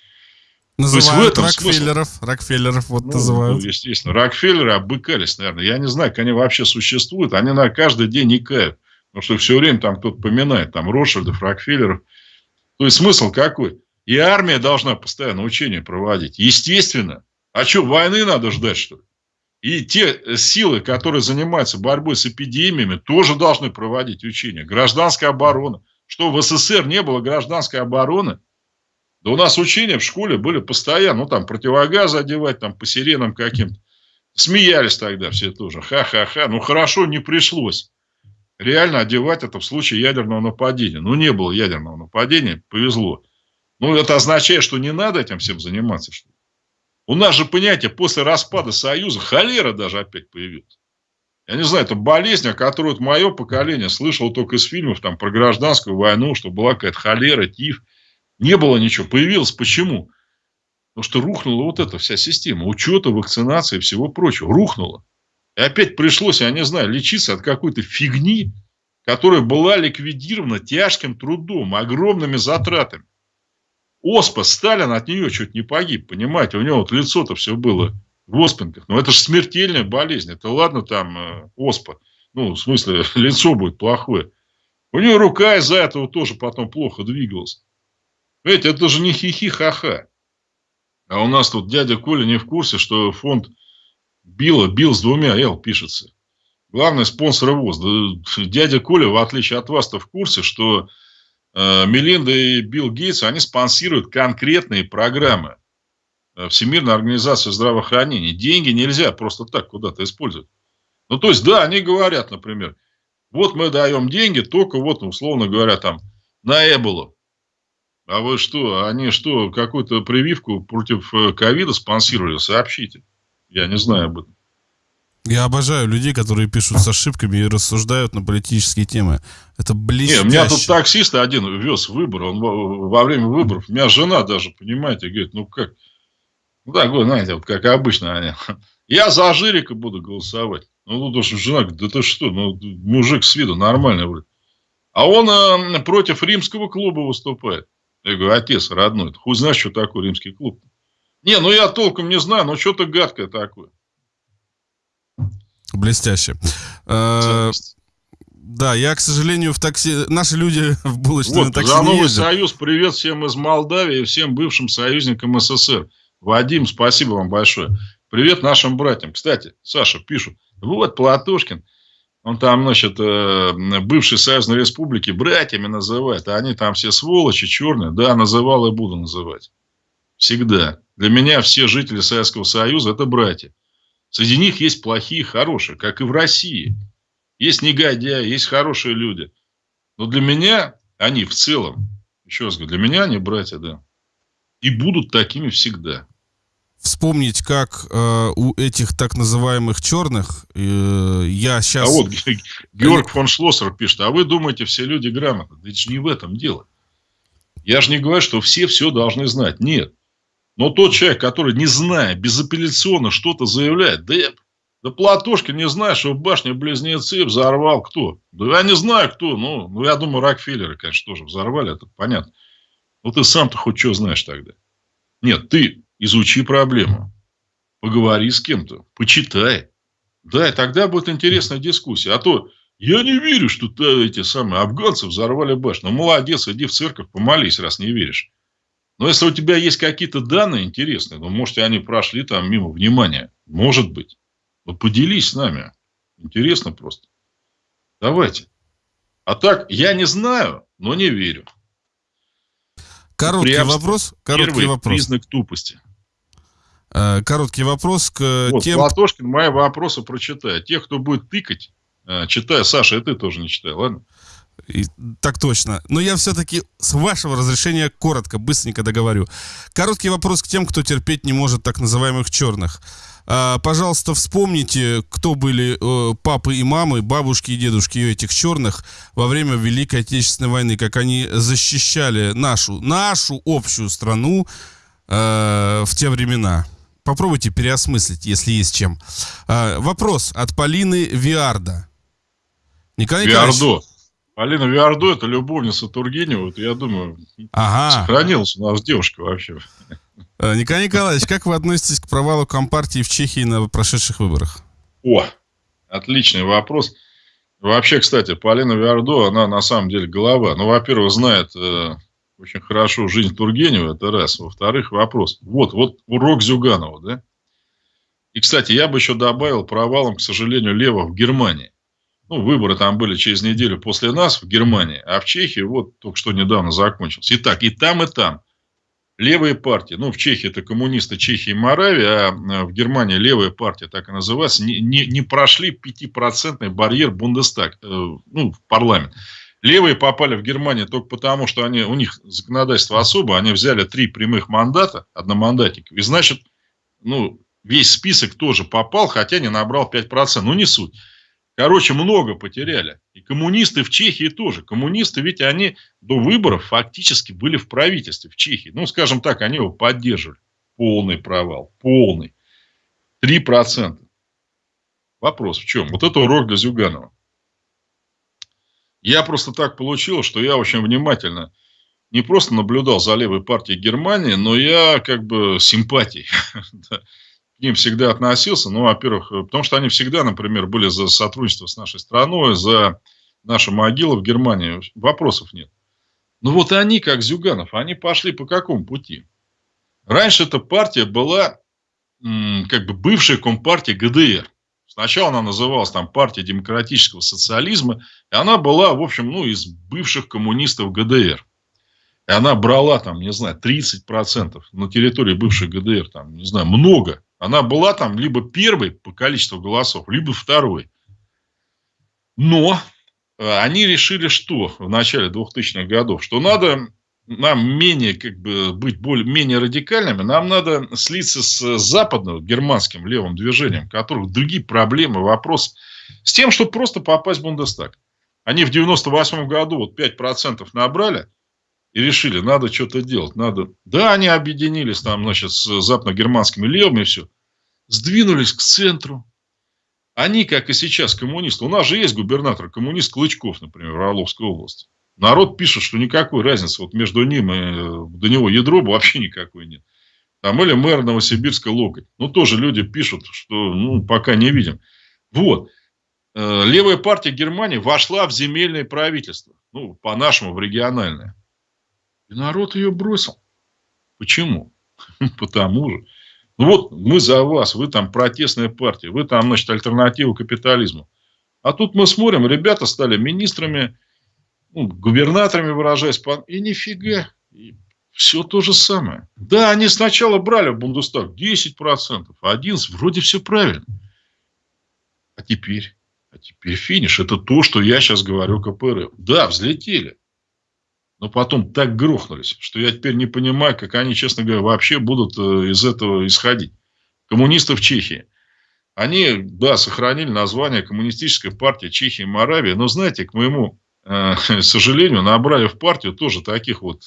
Называют Рокфеллеров. Смысл... Рокфеллеров вот ну, называют. Ну, естественно. Рокфеллеры обыкались, наверное. Я не знаю, как они вообще существуют. Они на каждый день икают. Потому что все время там кто-то поминает. Там Ротшильдов, Рокфеллеров. То есть смысл какой? И армия должна постоянно учения проводить. Естественно. А что, войны надо ждать, что ли? И те силы, которые занимаются борьбой с эпидемиями, тоже должны проводить учения. Гражданская оборона. Что, в СССР не было гражданской обороны? Да у нас учения в школе были постоянно. Ну, там, противогазы одевать, там, по сиренам каким-то. Смеялись тогда все тоже. Ха-ха-ха. Ну, хорошо, не пришлось. Реально одевать это в случае ядерного нападения. Ну, не было ядерного нападения, повезло. Ну, это означает, что не надо этим всем заниматься, что? У нас же, понятие, после распада Союза холера даже опять появилась. Я не знаю, это болезнь, о которой мое поколение слышало только из фильмов там, про гражданскую войну, что была какая-то холера, тиф. Не было ничего. Появилось почему? Потому что рухнула вот эта вся система учета, вакцинации и всего прочего. Рухнула. И опять пришлось, я не знаю, лечиться от какой-то фигни, которая была ликвидирована тяжким трудом, огромными затратами. Оспа, Сталин от нее чуть не погиб, понимаете, у него вот лицо-то все было в оспинках. Но это же смертельная болезнь, это ладно там э, оспа, ну, в смысле, лицо будет плохое. У него рука из-за этого тоже потом плохо двигалась. Понимаете, это же не хихи-ха-ха. А у нас тут дядя Коля не в курсе, что фонд Билла, Билл с двумя Л пишется. Главный спонсор ВОЗ. Дядя Коля, в отличие от вас-то в курсе, что э, Мелинда и Билл Гейтс, они спонсируют конкретные программы. Э, Всемирной организации здравоохранения. Деньги нельзя просто так куда-то использовать. Ну, то есть, да, они говорят, например, вот мы даем деньги только вот, условно говоря, там, на Эболу. А вы что, они что, какую-то прививку против э, ковида спонсировали? Сообщите. Я не знаю об этом. Я обожаю людей, которые пишут с ошибками и рассуждают на политические темы. Это блестяще. Не, у меня тут таксист один вез выбор. Он во время выборов, у меня жена даже, понимаете, говорит, ну как, ну такой, знаете, вот как обычно они. Я за Жирика буду голосовать. Ну, тут уж жена говорит, да ты что, ну, мужик с виду нормальный вроде. А он э, против римского клуба выступает. Я говорю, отец родной, ты хуй знаешь, что такое римский клуб? Не, ну я толком не знаю, но что-то гадкое такое. Блестяще. Э, да, я, к сожалению, в такси... Наши люди в булочной вот, такси За Новый. Союз привет всем из Молдавии и всем бывшим союзникам СССР. Вадим, спасибо вам большое. Привет нашим братьям. Кстати, Саша пишут, вот Платошкин, он там, значит, э, бывшие союзные республики братьями называет, а они там все сволочи, черные. Да, называл и буду называть. Всегда. Для меня все жители Советского Союза – это братья. Среди них есть плохие хорошие, как и в России. Есть негодяи, есть хорошие люди. Но для меня они в целом, еще раз говорю, для меня они братья, да. И будут такими всегда вспомнить, как э, у этих так называемых черных, э, я сейчас... А вот Георг фон Шлоссер пишет, а вы думаете, все люди грамотны? Да это же не в этом дело. Я же не говорю, что все все должны знать. Нет. Но тот человек, который, не зная, безапелляционно что-то заявляет, да, да Платошкин не знает, что в башне Близнецы взорвал кто. Да я не знаю, кто. Ну, ну я думаю, Рокфеллеры, конечно, тоже взорвали, это понятно. Ну, ты сам-то хоть что знаешь тогда? Нет, ты изучи проблему, поговори с кем-то, почитай. Да, и тогда будет интересная дискуссия. А то я не верю, что эти самые афганцы взорвали башню. Ну, молодец, иди в церковь, помолись, раз не веришь. Но если у тебя есть какие-то данные интересные, ну, может, они прошли там мимо внимания. Может быть. Вот поделись с нами. Интересно просто. Давайте. А так, я не знаю, но не верю. Короткий вопрос. Короткий Первый вопрос. признак тупости. Э, короткий вопрос к вот, тем... Платошкин мои вопросы прочитает. Тех, кто будет тыкать, э, читая. Саша, и ты тоже не читай, ладно? И, так точно. Но я все-таки, с вашего разрешения, коротко, быстренько договорю. Короткий вопрос к тем, кто терпеть не может так называемых черных. А, пожалуйста, вспомните, кто были э, папы и мамы, бабушки и дедушки этих черных во время Великой Отечественной войны, как они защищали нашу, нашу общую страну э, в те времена. Попробуйте переосмыслить, если есть чем. А, вопрос от Полины Виарда. Николай Виардо. Полина Виардо – это любовница Тургенева. Вот я думаю, ага. сохранилась у нас девушка вообще. А, Николай Николаевич, как вы относитесь к провалу Компартии в Чехии на прошедших выборах? О, отличный вопрос. Вообще, кстати, Полина Виардо, она на самом деле голова. Ну, во-первых, знает э, очень хорошо жизнь Тургенева, это раз. Во-вторых, вопрос. Вот, вот урок Зюганова, да? И, кстати, я бы еще добавил провалом, к сожалению, Лева в Германии. Ну, выборы там были через неделю после нас в Германии, а в Чехии вот только что недавно закончился. Итак, и там, и там левые партии, ну, в Чехии это коммунисты Чехии и Моравии, а э, в Германии левая партия, так и называется, не, не, не прошли 5% барьер Бундестаг, э, ну, в парламент. Левые попали в Германию только потому, что они, у них законодательство особо, они взяли три прямых мандата, одномандатников, и значит, ну, весь список тоже попал, хотя не набрал 5%, ну, не суть. Короче, много потеряли. И коммунисты в Чехии тоже. Коммунисты, ведь они до выборов фактически были в правительстве в Чехии. Ну, скажем так, они его поддерживали. Полный провал. Полный. 3%. Вопрос в чем? Вот это урок для Зюганова. Я просто так получилось, что я очень внимательно не просто наблюдал за левой партией Германии, но я как бы симпатий к ним всегда относился. Ну, во-первых, э, потому что они всегда, например, были за сотрудничество с нашей страной, за наши могилы в Германии. Вопросов нет. Ну, вот они, как Зюганов, они пошли по какому пути? Раньше эта партия была как бы бывшая компартия ГДР. Сначала она называлась там партия демократического социализма, и она была, в общем, ну, из бывших коммунистов ГДР. И она брала там, не знаю, 30% на территории бывшей ГДР, там, не знаю, много. Она была там либо первой по количеству голосов, либо второй. Но э, они решили что в начале 2000-х годов? Что надо нам менее, как бы, быть более, менее радикальными, нам надо слиться с западным германским левым движением, у которых другие проблемы, вопрос с тем, чтобы просто попасть в Бундестаг. Они в 98 году вот 5% набрали и решили, надо что-то делать, надо... Да, они объединились там, значит, с западно-германскими левыми и все. Сдвинулись к центру. Они, как и сейчас, коммунисты. У нас же есть губернатор, коммунист Клычков, например, в Орловской области. Народ пишет, что никакой разницы вот между ним и до него ядро вообще никакой нет. Там или мэр Новосибирска Локоть. Ну, тоже люди пишут, что ну, пока не видим. Вот. Э, левая партия Германии вошла в земельное правительство. Ну, по-нашему, в региональное. И народ ее бросил. Почему? Потому же. Ну вот мы за вас, вы там протестная партия, вы там, значит, альтернатива капитализму. А тут мы смотрим, ребята стали министрами, ну, губернаторами выражаясь, и нифига, и все то же самое. Да, они сначала брали в Бундестаг 10%, 11%, вроде все правильно. А теперь, а теперь финиш. Это то, что я сейчас говорю КПРФ. Да, взлетели. Но потом так грохнулись, что я теперь не понимаю, как они, честно говоря, вообще будут э, из этого исходить. Коммунисты в Чехии. Они, да, сохранили название Коммунистическая партия Чехии и Моравии, но, знаете, к моему Э, к сожалению, набрали в партию тоже таких вот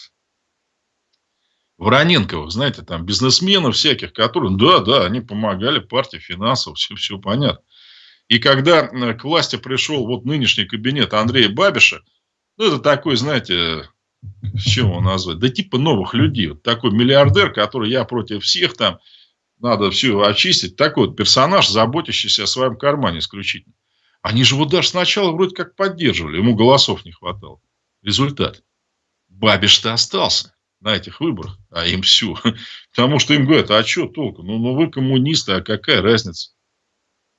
Вороненковых, знаете, там бизнесменов всяких, которые, да, да, они помогали партии финансово, все, все понятно. И когда э, к власти пришел вот нынешний кабинет Андрея Бабиша, ну, это такой, знаете, с чем его назвать? Да типа новых людей. Вот такой миллиардер, который я против всех там, надо все очистить. Такой вот персонаж, заботящийся о своем кармане исключительно. Они же его даже сначала вроде как поддерживали, ему голосов не хватало. Результат. Бабиш-то остался на этих выборах, а им все. Потому что им говорят, а что толку? Ну, ну вы коммунисты, а какая разница?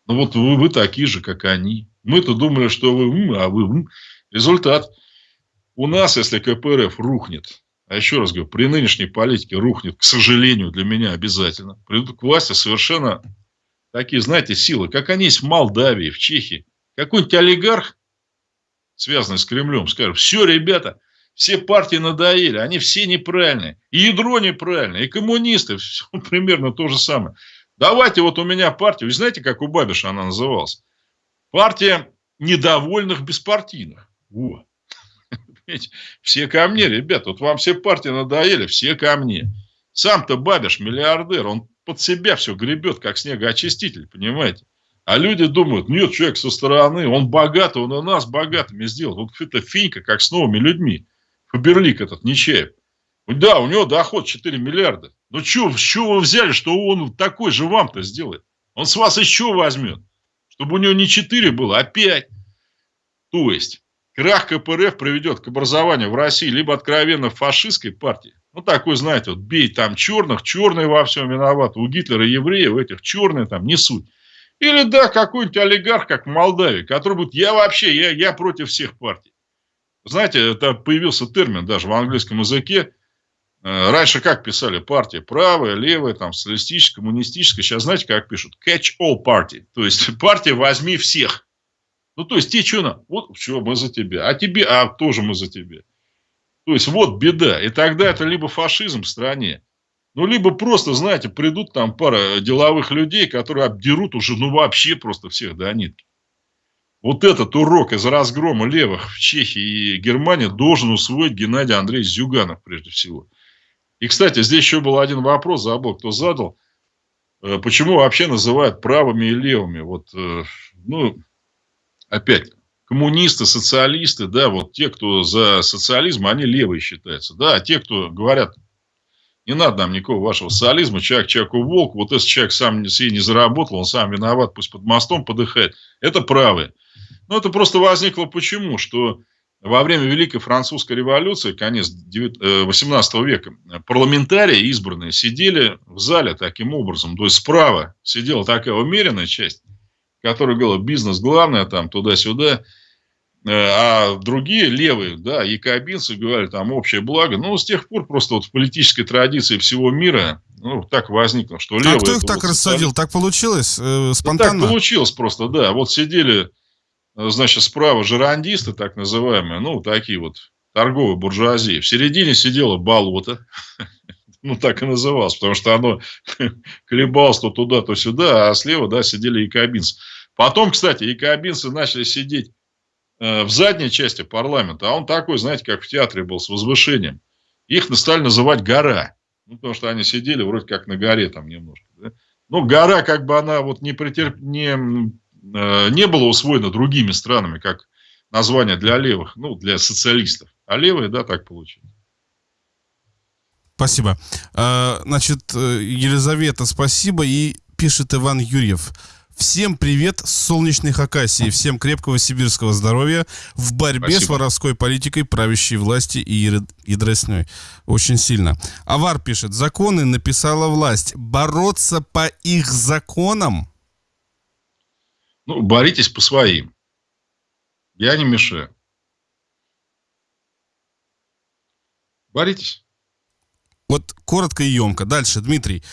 Ну вот вы, вы такие же, как они. Мы-то думали, что вы, а вы. Результат. У нас, если КПРФ рухнет, а еще раз говорю, при нынешней политике рухнет, к сожалению, для меня обязательно, придут к власти совершенно такие, знаете, силы, как они есть в Молдавии, в Чехии. Какой-нибудь олигарх, связанный с Кремлем, скажет, все, ребята, все партии надоели, они все неправильные. И ядро неправильное, и коммунисты, все примерно то же самое. Давайте вот у меня партия, вы знаете, как у Бабиша она называлась? Партия недовольных беспартийных. Во. Все ко мне, ребят, вот вам все партии надоели, все ко мне. Сам-то Бабиш миллиардер, он под себя все гребет, как снегоочиститель, понимаете? А люди думают, нет, человек со стороны, он богатый, он и нас богатыми сделал. Вот это финька, как с новыми людьми. Фаберлик этот, Нечаев. Да, у него доход 4 миллиарда. Ну, что, чего вы взяли, что он такой же вам-то сделает? Он с вас еще возьмет. Чтобы у него не 4 было, а 5. То есть, крах КПРФ приведет к образованию в России либо откровенно фашистской партии. Ну, такой, знаете, вот бей там черных, черные во всем виноваты. У Гитлера евреев этих черные там не суть. Или, да, какой-нибудь олигарх, как в Молдавии, который будет, я вообще, я, я против всех партий. Знаете, это появился термин даже в английском языке. Э, раньше как писали? Партия правая, левая, там, социалистическая, коммунистическая. Сейчас знаете, как пишут? Catch all party. То есть, партия возьми всех. Ну, то есть, те что на? Вот, что, мы за тебя. А тебе, а тоже мы за тебя. То есть, вот беда. И тогда это либо фашизм в стране, ну, либо просто, знаете, придут там пара деловых людей, которые обдерут уже, ну, вообще просто всех до нитки. Вот этот урок из разгрома левых в Чехии и Германии должен усвоить Геннадий Андреевич Зюганов, прежде всего. И, кстати, здесь еще был один вопрос, забыл, кто задал. Э, почему вообще называют правыми и левыми? Вот, э, ну, опять, коммунисты, социалисты, да, вот те, кто за социализм, они левые считаются, да, а те, кто говорят не надо нам никакого вашего социализма, человек человеку волк, вот если человек сам себе не заработал, он сам виноват, пусть под мостом подыхает. Это правые. Но это просто возникло почему? Что во время Великой Французской революции, конец 18 э, века, парламентарии избранные сидели в зале таким образом. То есть справа сидела такая умеренная часть, которая говорила бизнес главное, там туда-сюда. Э, а другие левые, да, якобинцы говорили, там, общее благо. Ну, с тех пор просто вот в политической традиции всего мира, ну, так возникло, что левые... А кто их так вот рассадил? Так получилось? Э, спонтанно? Ну, так получилось просто, да. Вот сидели, э, значит, справа жерандисты, так называемые, ну, такие вот торговой буржуазии. В середине сидело болото, ну, так и называлось, потому что оно колебалось то туда, то сюда, а слева, да, сидели якобинцы. Потом, кстати, якобинцы начали сидеть в задней части парламента, а он такой, знаете, как в театре был, с возвышением. Их стали называть гора, ну, потому что они сидели вроде как на горе там немножко. Да? Ну, гора, как бы она вот не, претерп... не, э, не была усвоена другими странами, как название для левых, ну, для социалистов. А левые, да, так получилось. Спасибо. А, значит, э, Елизавета, спасибо. И пишет Иван Юрьев. Всем привет с солнечной Хакасии. Всем крепкого сибирского здоровья в борьбе Спасибо. с воровской политикой правящей власти и ядросней. Очень сильно. Авар пишет. Законы написала власть. Бороться по их законам? Ну, боритесь по своим. Я не мешаю. Боритесь. Вот коротко и емко. Дальше, Дмитрий.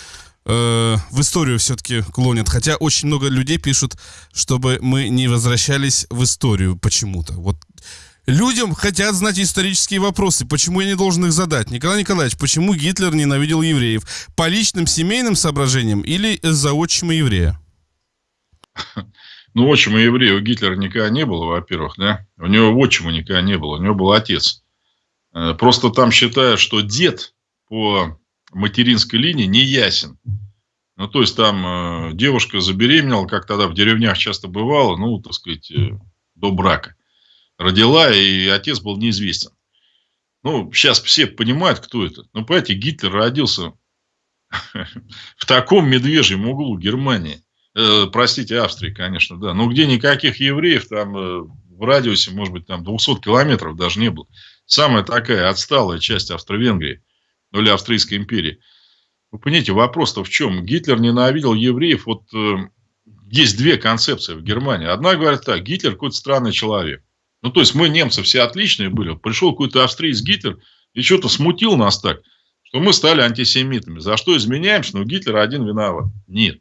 Э, в историю все-таки клонят. Хотя очень много людей пишут, чтобы мы не возвращались в историю почему-то. Вот Людям хотят знать исторические вопросы. Почему я не должен их задать? Николай Николаевич, почему Гитлер ненавидел евреев? По личным семейным соображениям или из-за отчима еврея? Ну, отчима еврея у Гитлера никогда не было, во-первых, да? У него отчима никогда не было, у него был отец. Э, просто там считают, что дед по материнской линии не ясен. Ну, то есть, там э, девушка забеременела, как тогда в деревнях часто бывало, ну, так сказать, э, до брака. Родила, и отец был неизвестен. Ну, сейчас все понимают, кто это. Ну, понимаете, Гитлер родился в таком медвежьем углу Германии. Э, простите, Австрии, конечно, да. Но где никаких евреев, там э, в радиусе, может быть, там 200 километров даже не было. Самая такая отсталая часть Австро-Венгрии, ну или Австрийской империи. Вы понимаете, вопрос-то в чем? Гитлер ненавидел евреев. Вот э, есть две концепции в Германии. Одна говорит так, Гитлер какой-то странный человек. Ну, то есть, мы, немцы, все отличные были. Пришел какой-то австриец Гитлер и что-то смутил нас так, что мы стали антисемитами. За что изменяемся? Но Гитлер один виноват. Нет.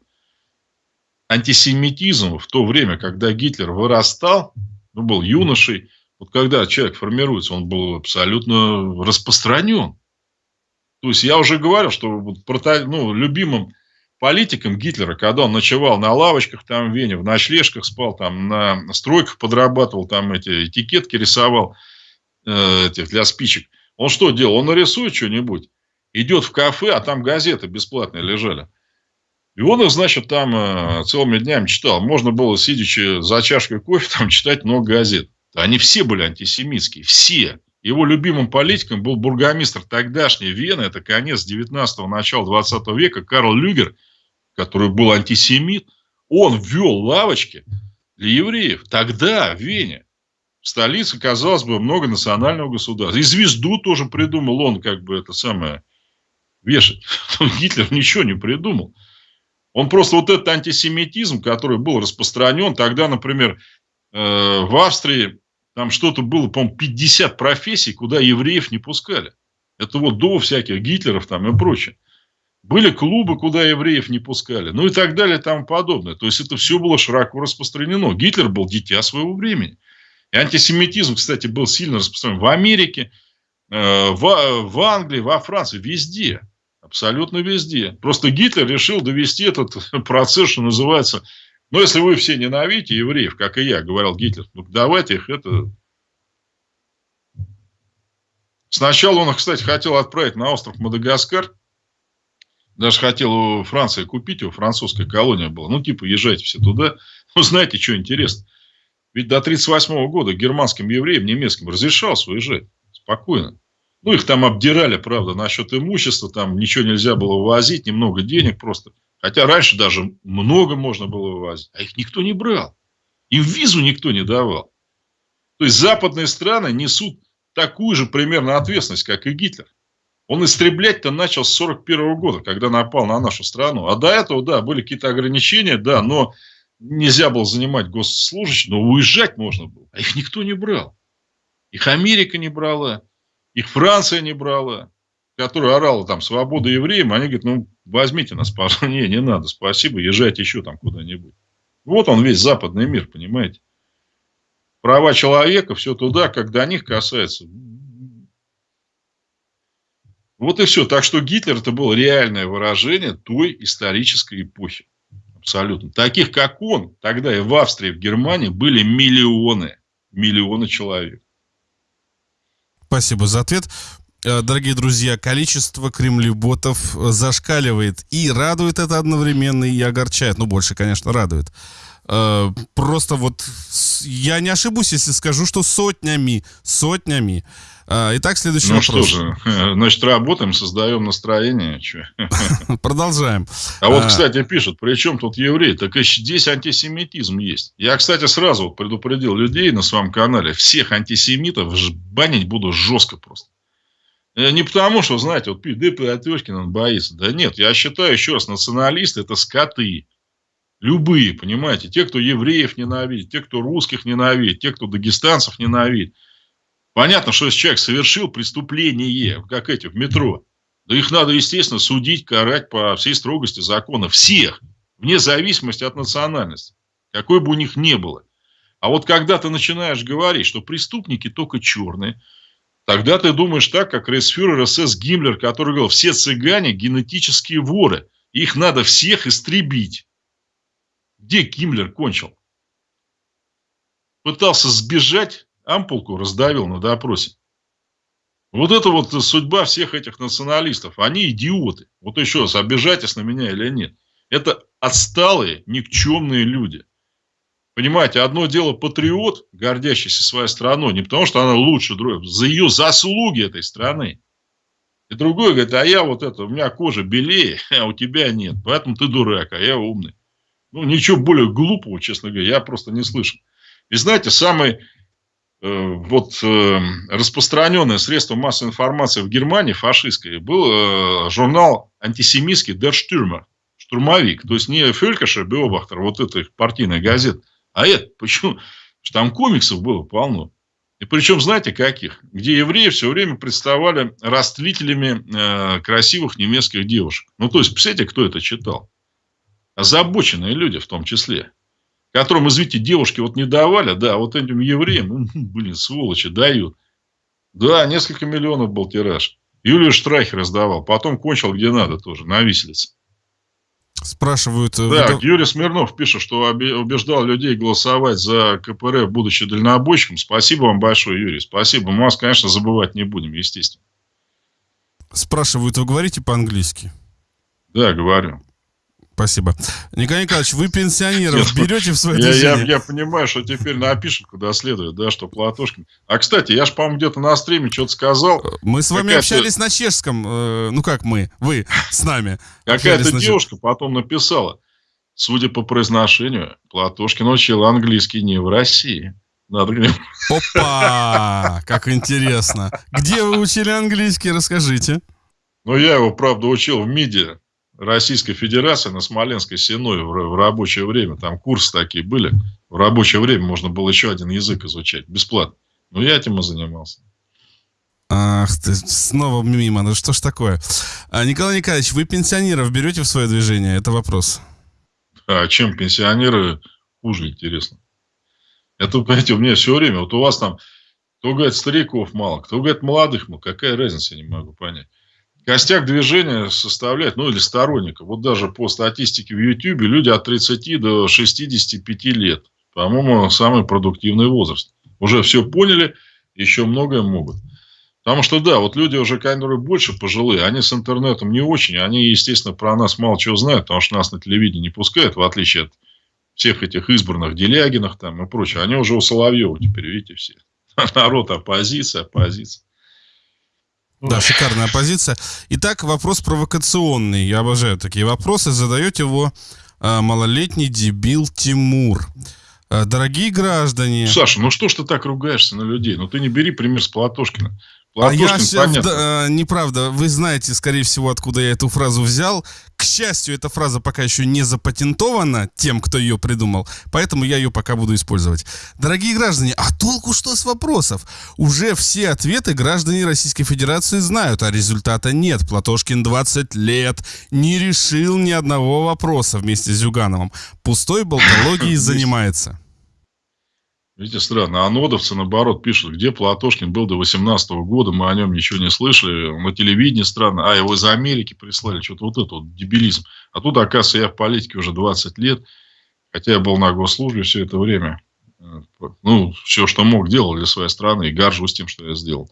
Антисемитизм в то время, когда Гитлер вырастал, ну, был юношей, вот когда человек формируется, он был абсолютно распространен. То есть я уже говорил, что ну, любимым политиком Гитлера, когда он ночевал на лавочках там в Вене, в ночлежках спал, там на стройках подрабатывал, там эти этикетки рисовал э, этих для спичек. Он что делал? Он нарисует что-нибудь, идет в кафе, а там газеты бесплатные лежали. И он их, значит, там э, целыми днями читал. Можно было, сидячи за чашкой кофе, там читать много газет. Они все были антисемитские, все. Его любимым политиком был бургомистр тогдашней Вены, это конец 19-го, начало 20 века, Карл Люгер, который был антисемит. Он ввел лавочки для евреев. Тогда в Вене, в столице, казалось бы, многонационального государства. И звезду тоже придумал он, как бы это самое, вешать. Гитлер ничего не придумал. Он просто вот этот антисемитизм, который был распространен, тогда, например, э, в Австрии там что-то было, по-моему, 50 профессий, куда евреев не пускали. Это вот до всяких Гитлеров там и прочее. Были клубы, куда евреев не пускали. Ну и так далее и тому подобное. То есть это все было широко распространено. Гитлер был дитя своего времени. И антисемитизм, кстати, был сильно распространен в Америке, э, в, в Англии, во Франции, везде. Абсолютно везде. Просто Гитлер решил довести этот процесс, что называется, но если вы все ненавидите евреев, как и я, говорил Гитлер, ну давайте их это... Сначала он, кстати, хотел отправить на остров Мадагаскар. Даже хотел у Франции купить его, французская колония была. Ну, типа, езжайте все туда. Ну, знаете, что интересно? Ведь до 1938 года германским евреям, немецким разрешалось уезжать. Спокойно. Ну, их там обдирали, правда, насчет имущества. Там ничего нельзя было вывозить, немного денег просто. Хотя раньше даже много можно было вывозить, а их никто не брал. Им визу никто не давал. То есть западные страны несут такую же примерно ответственность, как и Гитлер. Он истреблять-то начал с 1941 года, когда напал на нашу страну. А до этого, да, были какие-то ограничения, да, но нельзя было занимать госслужащих, но уезжать можно было. А их никто не брал. Их Америка не брала, их Франция не брала который орал там «Свобода евреям», они говорят, ну, возьмите нас, пожалуйста. Не, не надо, спасибо, езжайте еще там куда-нибудь. Вот он весь западный мир, понимаете. Права человека, все туда, как до них касается. Вот и все. Так что Гитлер это было реальное выражение той исторической эпохи. Абсолютно. Таких, как он, тогда и в Австрии, и в Германии были миллионы. Миллионы человек. Спасибо за ответ. Э, дорогие друзья, количество кремлеботов зашкаливает. И радует это одновременно, и огорчает. Ну, больше, конечно, радует. Э, просто вот я не ошибусь, если скажу, что сотнями, сотнями. Э, итак, следующий ну, вопрос. Ну что же, значит, работаем, создаем настроение. Продолжаем. А вот, кстати, пишут, при чем тут евреи? Так и здесь антисемитизм есть. Я, кстати, сразу предупредил людей на своем канале, всех антисемитов банить буду жестко просто. Э, не потому, что, знаете, вот ДП Атешкин он боится. Да нет, я считаю, еще раз, националисты – это скоты. Любые, понимаете, те, кто евреев ненавидит, те, кто русских ненавидит, те, кто дагестанцев ненавидит. Понятно, что если человек совершил преступление, как эти в метро, да их надо, естественно, судить, карать по всей строгости закона. Всех, вне зависимости от национальности, какой бы у них ни было. А вот когда ты начинаешь говорить, что преступники только черные, тогда ты думаешь так, как рейсфюрер СС Гиммлер, который говорил, все цыгане генетические воры, их надо всех истребить. Где Гиммлер кончил? Пытался сбежать, ампулку раздавил на допросе. Вот это вот судьба всех этих националистов. Они идиоты. Вот еще раз, обижайтесь на меня или нет. Это отсталые, никчемные люди. Понимаете, одно дело патриот, гордящийся своей страной, не потому что она лучше другой, за ее заслуги этой страны. И другой говорит, а я вот это, у меня кожа белее, а у тебя нет, поэтому ты дурак, а я умный. Ну, ничего более глупого, честно говоря, я просто не слышал. И знаете, самый э, вот э, распространенное средство массовой информации в Германии, фашистской, был э, журнал антисемитский Der Stürmer, штурмовик. То есть не Фелькаша, Биобахтер, вот эта их партийная а это, почему? Потому что там комиксов было полно. И причем, знаете, каких? Где евреи все время представали растлителями э, красивых немецких девушек. Ну, то есть, представляете, кто это читал? озабоченные люди в том числе, которым, извините, девушки вот не давали, да, вот этим евреям, ну, блин, сволочи, дают. Да, несколько миллионов был тираж. Юлию Штрахер раздавал, потом кончил где надо тоже, на виселице. Спрашивают... Э, да, вы... Юрий Смирнов пишет, что убеждал людей голосовать за КПРФ, будучи дальнобойщиком. Спасибо вам большое, Юрий. Спасибо. Мы вас, конечно, забывать не будем, естественно. Спрашивают, вы говорите по-английски? Да, говорю. Спасибо. Николай Николаевич, вы пенсионеров берете в свое я, я, я понимаю, что теперь напишут, куда следует, да, что Платошкин. А, кстати, я же, по-моему, где-то на стриме что-то сказал. Мы с вами общались на чешском. Э, ну, как мы? Вы с нами. Какая-то девушка потом написала. Судя по произношению, Платошкин учил английский не в России. Надо Опа! Как интересно. Где вы учили английский? Расскажите. Ну, я его, правда, учил в МИДе. Российской Федерации на Смоленской Сеной в рабочее время. Там курсы такие были. В рабочее время можно было еще один язык изучать. Бесплатно. Ну, я этим и занимался. Ах ты, снова мимо. Ну что ж такое? А, Николай Николаевич, вы пенсионеров берете в свое движение? Это вопрос. А чем пенсионеры хуже, интересно? Это, понимаете, у меня все время. Вот у вас там, кто говорит, стариков мало, кто говорит, молодых мало. Какая разница, я не могу понять. Костяк движения составляет, ну или сторонников, вот даже по статистике в YouTube, люди от 30 до 65 лет. По-моему, самый продуктивный возраст. Уже все поняли, еще многое могут. Потому что, да, вот люди уже, которые больше пожилые, они с интернетом не очень, они, естественно, про нас мало чего знают, потому что нас на телевидении не пускают, в отличие от всех этих избранных Делягинах там и прочее. Они уже у Соловьева теперь, видите, все. Народ оппозиция, оппозиция. Да, шикарная позиция. Итак, вопрос провокационный. Я обожаю такие вопросы. Задает его э, малолетний дебил Тимур. Э, дорогие граждане... Саша, ну что ж ты так ругаешься на людей? Ну ты не бери пример с Платошкина. А я понятно. Да, неправда. Вы знаете, скорее всего, откуда я эту фразу взял. К счастью, эта фраза пока еще не запатентована тем, кто ее придумал, поэтому я ее пока буду использовать. Дорогие граждане, а толку что с вопросов? Уже все ответы граждане Российской Федерации знают, а результата нет. Платошкин 20 лет не решил ни одного вопроса вместе с Зюгановым. Пустой болтологией занимается. Видите, странно. А нодовцы, наоборот, пишут, где Платошкин был до 18 года, мы о нем ничего не слышали. На телевидении странно. А, его из Америки прислали. Что-то вот это вот дебилизм. А тут, оказывается, я в политике уже 20 лет. Хотя я был на госслужбе все это время. Ну, все, что мог, делал для своей страны. И горжусь тем, что я сделал.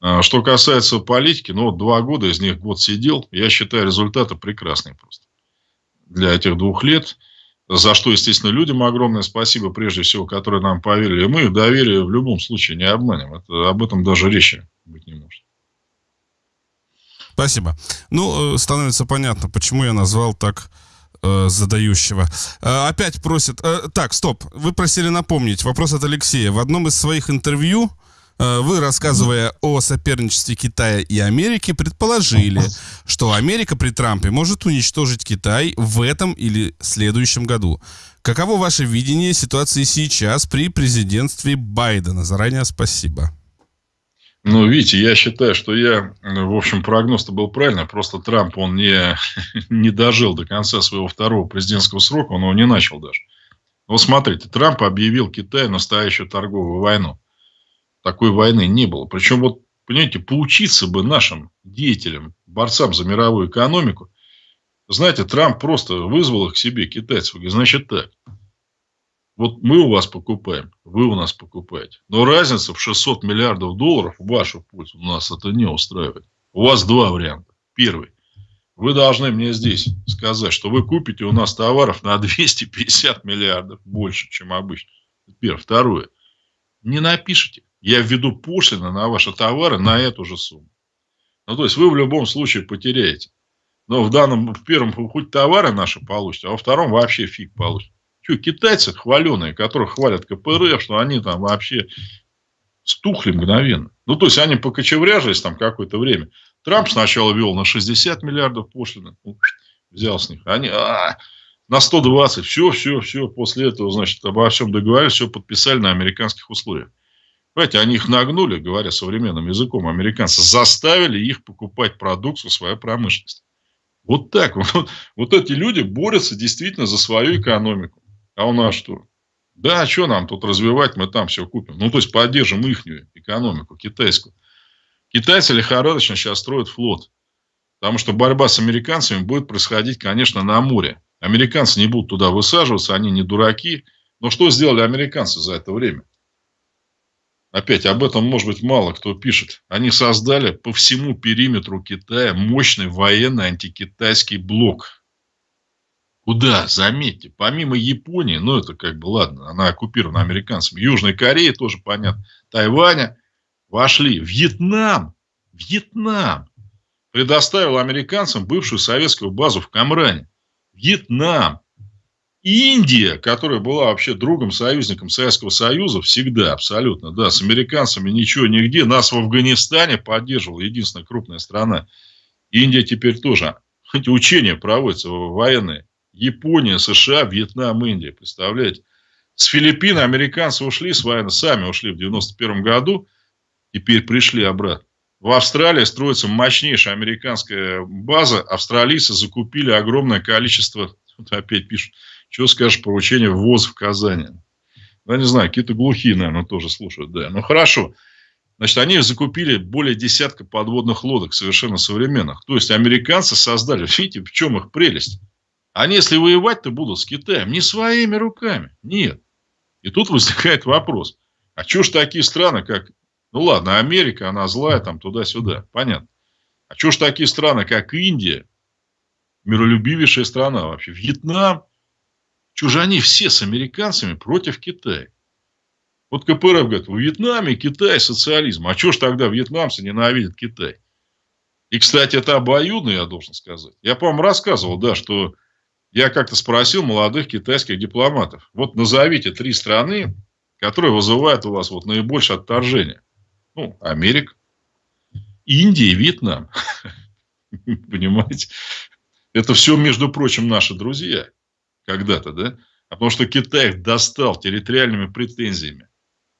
А, что касается политики, ну, вот два года, из них год сидел. Я считаю, результаты прекрасные просто. Для этих двух лет – за что, естественно, людям огромное спасибо, прежде всего, которые нам поверили. Мы их доверие в любом случае не обманем. Это, об этом даже речи быть не может. Спасибо. Ну, э, становится понятно, почему я назвал так э, задающего. Э, опять просят... Э, так, стоп. Вы просили напомнить. Вопрос от Алексея. В одном из своих интервью вы, рассказывая о соперничестве Китая и Америки, предположили, что Америка при Трампе может уничтожить Китай в этом или следующем году. Каково ваше видение ситуации сейчас при президентстве Байдена? Заранее спасибо. Ну, видите, я считаю, что я, в общем, прогноз-то был правильный. Просто Трамп, он не, не дожил до конца своего второго президентского срока, он его не начал даже. Вот смотрите, Трамп объявил Китаю настоящую торговую войну такой войны не было. Причем, вот, понимаете, поучиться бы нашим деятелям, борцам за мировую экономику. Знаете, Трамп просто вызвал их к себе, китайцев. Говорит, значит так, вот мы у вас покупаем, вы у нас покупаете. Но разница в 600 миллиардов долларов в вашу пользу нас это не устраивает. У вас два варианта. Первый. Вы должны мне здесь сказать, что вы купите у нас товаров на 250 миллиардов больше, чем обычно. Первое. Второе. Не напишите я введу пошлины на ваши товары на эту же сумму. Ну, то есть, вы в любом случае потеряете. Но в данном, в первом, хоть товары наши получите, а во втором вообще фиг получите. Что, китайцы хваленые, которых хвалят КПРФ, что они там вообще стухли мгновенно. Ну, то есть, они покочевряжились там какое-то время. Трамп сначала вел на 60 миллиардов пошлины, ну, взял с них. Они, а, на 120, все, все, все. После этого, значит, обо всем договорились, все подписали на американских условиях. Понимаете, они их нагнули, говоря современным языком, американцы заставили их покупать продукцию своей промышленности. Вот так. Вот, вот эти люди борются действительно за свою экономику. А у нас что? Да, а что нам тут развивать, мы там все купим. Ну, то есть, поддержим их экономику, китайскую. Китайцы лихорадочно сейчас строят флот. Потому что борьба с американцами будет происходить, конечно, на море. Американцы не будут туда высаживаться, они не дураки. Но что сделали американцы за это время? Опять об этом, может быть, мало кто пишет. Они создали по всему периметру Китая мощный военный антикитайский блок. Куда? Заметьте, помимо Японии, ну это как бы ладно, она оккупирована американцами, Южной Кореи тоже понятно, Тайваня, вошли. Вьетнам, Вьетнам предоставил американцам бывшую советскую базу в Камране. Вьетнам. Индия, которая была вообще другом, союзником Советского Союза, всегда, абсолютно, да, с американцами ничего, нигде, нас в Афганистане поддерживала единственная крупная страна. Индия теперь тоже, эти учения проводятся военные. Япония, США, Вьетнам, Индия, представляете? С Филиппин американцы ушли с войны, сами ушли в 91 году, теперь пришли обратно. В Австралии строится мощнейшая американская база. Австралийцы закупили огромное количество, вот опять пишут, что скажешь про учение ВОЗ в Казани? Ну, я не знаю, какие-то глухие, наверное, тоже слушают. Да, ну хорошо. Значит, они закупили более десятка подводных лодок совершенно современных. То есть, американцы создали, видите, в чем их прелесть? Они, если воевать-то будут с Китаем, не своими руками. Нет. И тут возникает вопрос. А что ж такие страны, как... Ну ладно, Америка, она злая, там туда-сюда. Понятно. А что ж такие страны, как Индия, миролюбивейшая страна вообще, Вьетнам, чужане все с американцами против Китая. Вот КПРФ говорит, в Вьетнаме Китай социализм. А что ж тогда вьетнамцы ненавидят Китай? И, кстати, это обоюдно, я должен сказать. Я, по-моему, рассказывал, да, что я как-то спросил молодых китайских дипломатов. Вот назовите три страны, которые вызывают у вас вот наибольшее отторжение. Ну, Америка, Индия и Вьетнам. Понимаете? Это все, между прочим, наши друзья когда-то, да? А потому что Китай достал территориальными претензиями.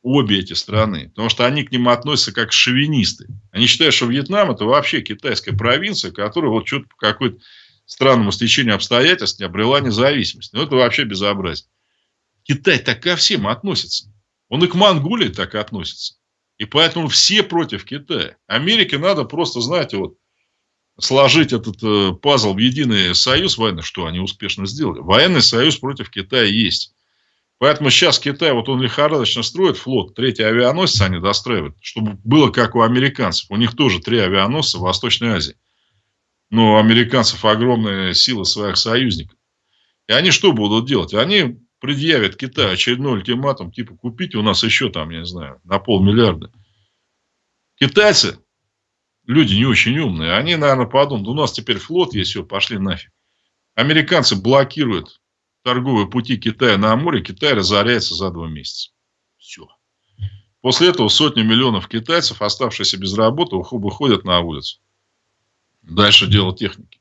Обе эти страны. Потому что они к ним относятся как шовинисты. Они считают, что Вьетнам это вообще китайская провинция, которая вот что-то по какой-то странному стечению обстоятельств не обрела независимость. Ну, это вообще безобразие. Китай так ко всем относится. Он и к Монголии так относится. И поэтому все против Китая. Америке надо просто, знаете, вот сложить этот э, пазл в единый союз военный, что они успешно сделали. Военный союз против Китая есть. Поэтому сейчас Китай, вот он лихорадочно строит флот, третий авианосец они достраивают, чтобы было как у американцев. У них тоже три авианосца в Восточной Азии. Но у американцев огромные силы своих союзников. И они что будут делать? Они предъявят Китаю очередной ультиматум, типа купите у нас еще там, я не знаю, на полмиллиарда. Китайцы, люди не очень умные, они, наверное, подумают, у нас теперь флот есть, все, пошли нафиг. Американцы блокируют торговые пути Китая на море, Китай разоряется за два месяца. Все. После этого сотни миллионов китайцев, оставшиеся без работы, выходят на улицу. Дальше дело техники.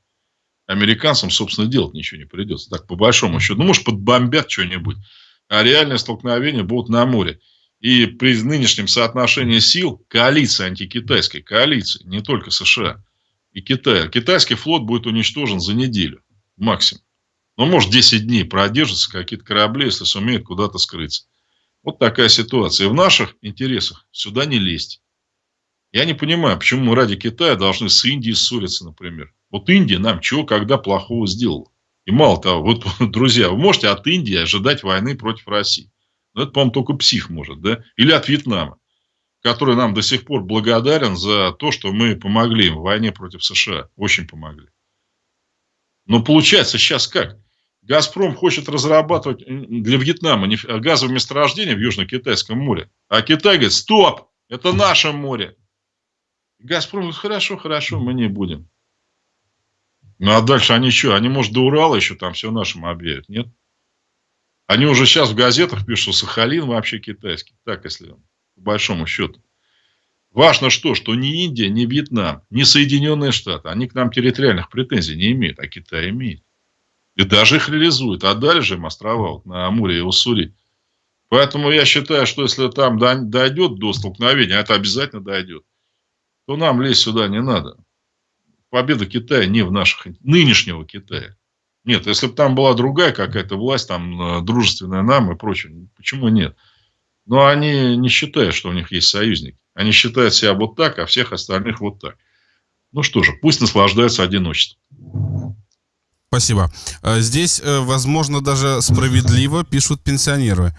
Американцам, собственно, делать ничего не придется. Так, по большому счету. Ну, может, подбомбят что-нибудь. А реальные столкновения будут на море. И при нынешнем соотношении сил коалиции антикитайской, коалиции, не только США и Китая, китайский флот будет уничтожен за неделю максимум. Ну, может, 10 дней продержатся какие-то корабли, если сумеют куда-то скрыться. Вот такая ситуация. И в наших интересах сюда не лезть. Я не понимаю, почему мы ради Китая должны с Индией ссориться, например. Вот Индия нам чего, когда плохого сделала. И мало того, вот, друзья, вы можете от Индии ожидать войны против России. Но это, по-моему, только псих может, да? Или от Вьетнама, который нам до сих пор благодарен за то, что мы помогли им в войне против США. Очень помогли. Но получается сейчас как? Газпром хочет разрабатывать для Вьетнама газовое месторождение в Южно-Китайском море. А Китай говорит, стоп, это наше море. Газпром говорит, хорошо, хорошо, мы не будем. Ну, а дальше они что? Они, может, до Урала еще там все нашим объявят, нет? Они уже сейчас в газетах пишут, что Сахалин вообще китайский. Так, если по большому счету. Важно что, что ни Индия, ни Вьетнам, ни Соединенные Штаты, они к нам территориальных претензий не имеют, а Китай имеет. И даже их реализует. Отдали же им острова вот, на Амуре и Уссури. Поэтому я считаю, что если там дойдет до столкновения, а это обязательно дойдет, то нам лезть сюда не надо. Победа Китая не в наших... Нынешнего Китая. Нет, если бы там была другая какая-то власть, там, э, дружественная нам и прочее, почему нет? Но они не считают, что у них есть союзники. Они считают себя вот так, а всех остальных вот так. Ну что же, пусть наслаждаются одиночеством. Спасибо. Э, здесь, э, возможно, даже справедливо пишут пенсионеры.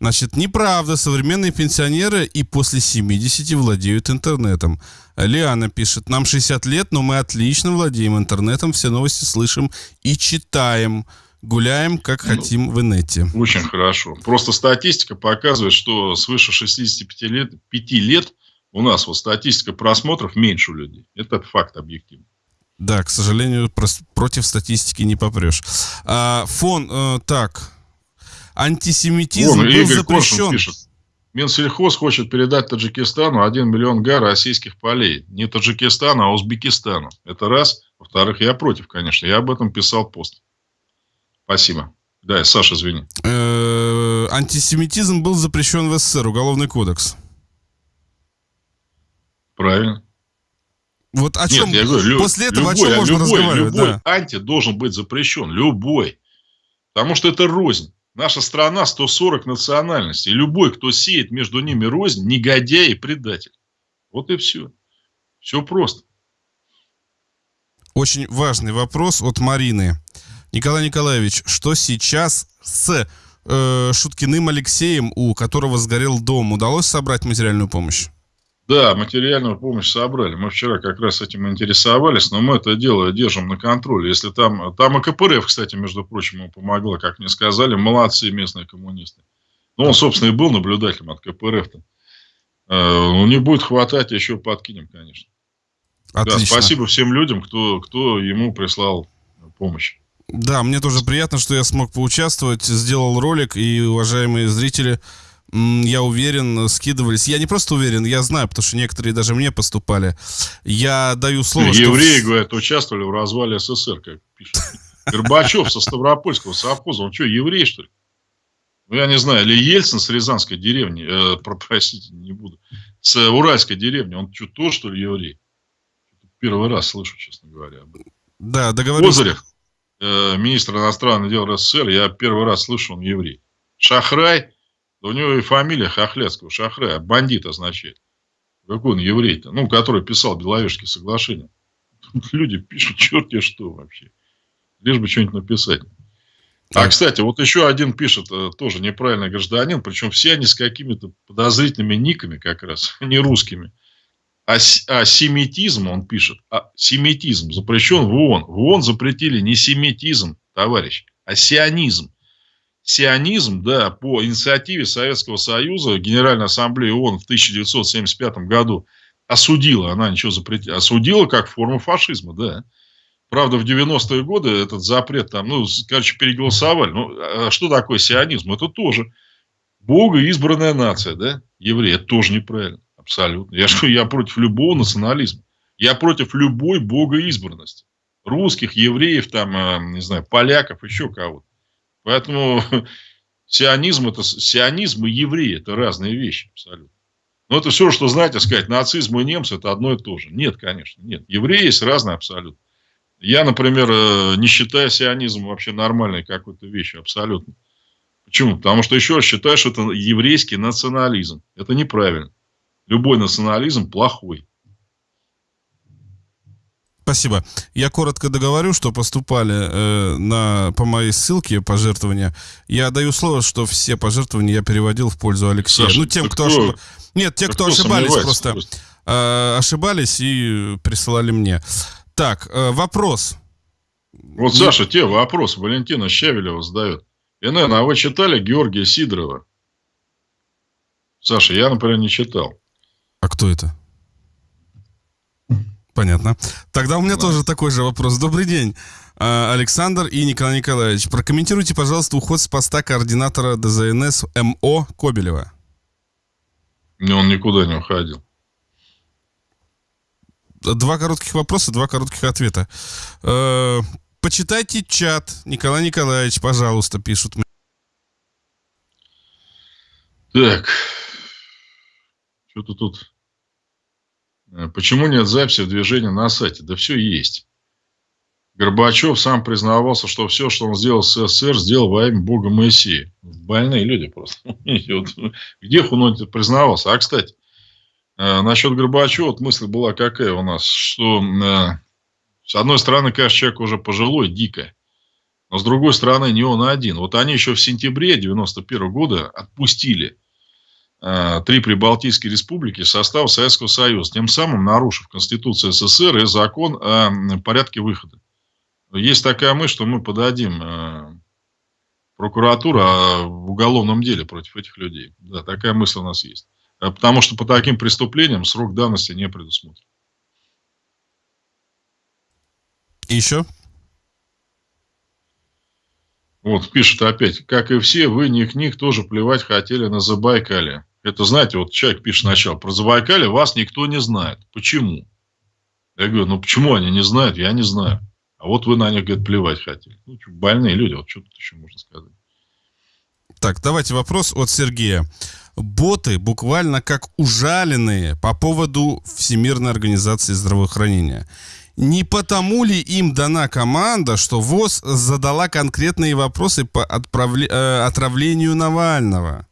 Значит, неправда, современные пенсионеры и после 70 владеют интернетом. Лиана пишет, нам 60 лет, но мы отлично владеем интернетом, все новости слышим и читаем. Гуляем, как ну, хотим в инете. Очень хорошо. Просто статистика показывает, что свыше 65 лет, 5 лет у нас вот статистика просмотров меньше у людей. Это факт объективный. Да, к сожалению, против статистики не попрешь. А, фон, э, так, антисемитизм Вон, был Игорь запрещен. Пишет. Минсельхоз хочет передать Таджикистану 1 миллион га российских полей. Не Таджикистану, а Узбекистану. Это раз. Во-вторых, я против, конечно. Я об этом писал пост. Спасибо. Да, Саша, извини. Э, антисемитизм был запрещен в СССР, Уголовный кодекс. Правильно. Вот о чем Нет, я говорю, после этого любой, о чем можно любой, разговаривать? Любой да. анти должен быть запрещен, любой. Потому что это рознь. Наша страна 140 национальностей. Любой, кто сеет между ними рознь, негодяй и предатель. Вот и все. Все просто. Очень важный вопрос от Марины. Николай Николаевич, что сейчас с э, Шуткиным Алексеем, у которого сгорел дом, удалось собрать материальную помощь? Да, материальную помощь собрали. Мы вчера как раз этим интересовались, но мы это дело держим на контроле. Если там, там и КПРФ, кстати, между прочим, ему помогла, как мне сказали, молодцы местные коммунисты. Ну, он, собственно, и был наблюдателем от КПРФ-то. Э, ну, не будет хватать, еще подкинем, конечно. Отлично. Да, спасибо всем людям, кто, кто ему прислал помощь. Да, мне тоже приятно, что я смог поучаствовать, сделал ролик, и, уважаемые зрители, я уверен, скидывались. Я не просто уверен, я знаю, потому что некоторые даже мне поступали. Я даю слово, Евреи, что... говорят, участвовали в развале СССР, как пишут. Горбачев со Ставропольского совхоза, он что, еврей, что ли? Ну, я не знаю, или Ельцин с Рязанской деревни, э, простите, не буду, с Уральской деревни, он что, тоже, что ли, еврей? Первый раз слышу, честно говоря. Да, договорился. Козырев, э, министр иностранных дел РСФСР, я первый раз слышу, он еврей. Шахрай, у него и фамилия Хохлядского, Шахрая, бандит означает. Какой он еврей-то? Ну, который писал Беловежские соглашения. Тут люди пишут, черт тебе что вообще. Лишь бы что-нибудь написать. А, кстати, вот еще один пишет, э, тоже неправильный гражданин, причем все они с какими-то подозрительными никами как раз, не русскими. А, а семитизм, он пишет, а семитизм запрещен в ООН. В ООН запретили не семитизм, товарищ, а сионизм. Сионизм, да, по инициативе Советского Союза Генеральная Ассамблея ООН в 1975 году осудила, она ничего запретила, осудила как форму фашизма, да. Правда, в 90-е годы этот запрет там, ну, короче, переголосовали. Ну, а что такое сионизм? Это тоже Бога избранная нация, да, евреи. Это тоже неправильно, абсолютно. Я, что, я против любого национализма. Я против любой богоизбранности. Русских, евреев, там, э, не знаю, поляков, еще кого-то. Поэтому сионизм, это, сионизм и евреи – это разные вещи абсолютно. Но это все, что знаете, сказать, нацизм и немцы – это одно и то же. Нет, конечно, нет. Евреи есть разные абсолютно. Я, например, э, не считаю сионизм вообще нормальной какой-то вещью, абсолютно. Почему? Потому что, еще раз, считаю, что это еврейский национализм. Это неправильно. Любой национализм плохой. Спасибо. Я коротко договорю, что поступали э, на, по моей ссылке пожертвования. Я даю слово, что все пожертвования я переводил в пользу Алексея. Саша, ну, тем, кто, кто... Ошиб... Нет, те, кто, кто ошибались просто. Э, ошибались и присылали мне. Так, э, вопрос. Вот, Не... Саша, те вопрос Валентина Щавелева задает. НН, а вы читали Георгия Сидорова? Саша, я, например, не читал. А кто это? Понятно. Тогда у меня да. тоже такой же вопрос. Добрый день, э, Александр и Николай Николаевич. Прокомментируйте, пожалуйста, уход с поста координатора ДЗНС МО Кобелева. Не, он никуда не уходил два коротких вопроса, два коротких ответа. Э, почитайте чат. Николай Николаевич, пожалуйста, пишут. Так. Что-то тут... Э, почему нет записи в движении на сайте? Да все есть. Горбачев сам признавался, что все, что он сделал с СССР, сделал во имя Бога Моисея. Больные люди просто. Где он признавался? А, кстати, Э, насчет Горбачева, вот мысль была какая у нас, что э, с одной стороны, конечно, человек уже пожилой, дико, но с другой стороны, не он один. Вот они еще в сентябре 91 года отпустили три прибалтийские республики в состав Советского Союза, тем самым нарушив Конституцию СССР и закон о порядке выхода. Есть такая мысль, что мы подадим прокуратуру в уголовном деле против этих людей. Да, такая мысль у нас есть. Э, потому что по таким преступлениям срок давности не предусмотрен. еще? Вот, пишет опять, как и все, вы, них них тоже плевать хотели на Забайкале. Это, знаете, вот человек пишет сначала, про Забайкале вас никто не знает. Почему? Я говорю, ну почему они не знают? Я не знаю. А вот вы на них, говорит, плевать хотели. Ну, больные люди, вот что тут еще можно сказать. Так, давайте вопрос от Сергея боты буквально как ужаленные по поводу Всемирной организации здравоохранения. Не потому ли им дана команда, что ВОЗ задала конкретные вопросы по отправле... э, отравлению Навального?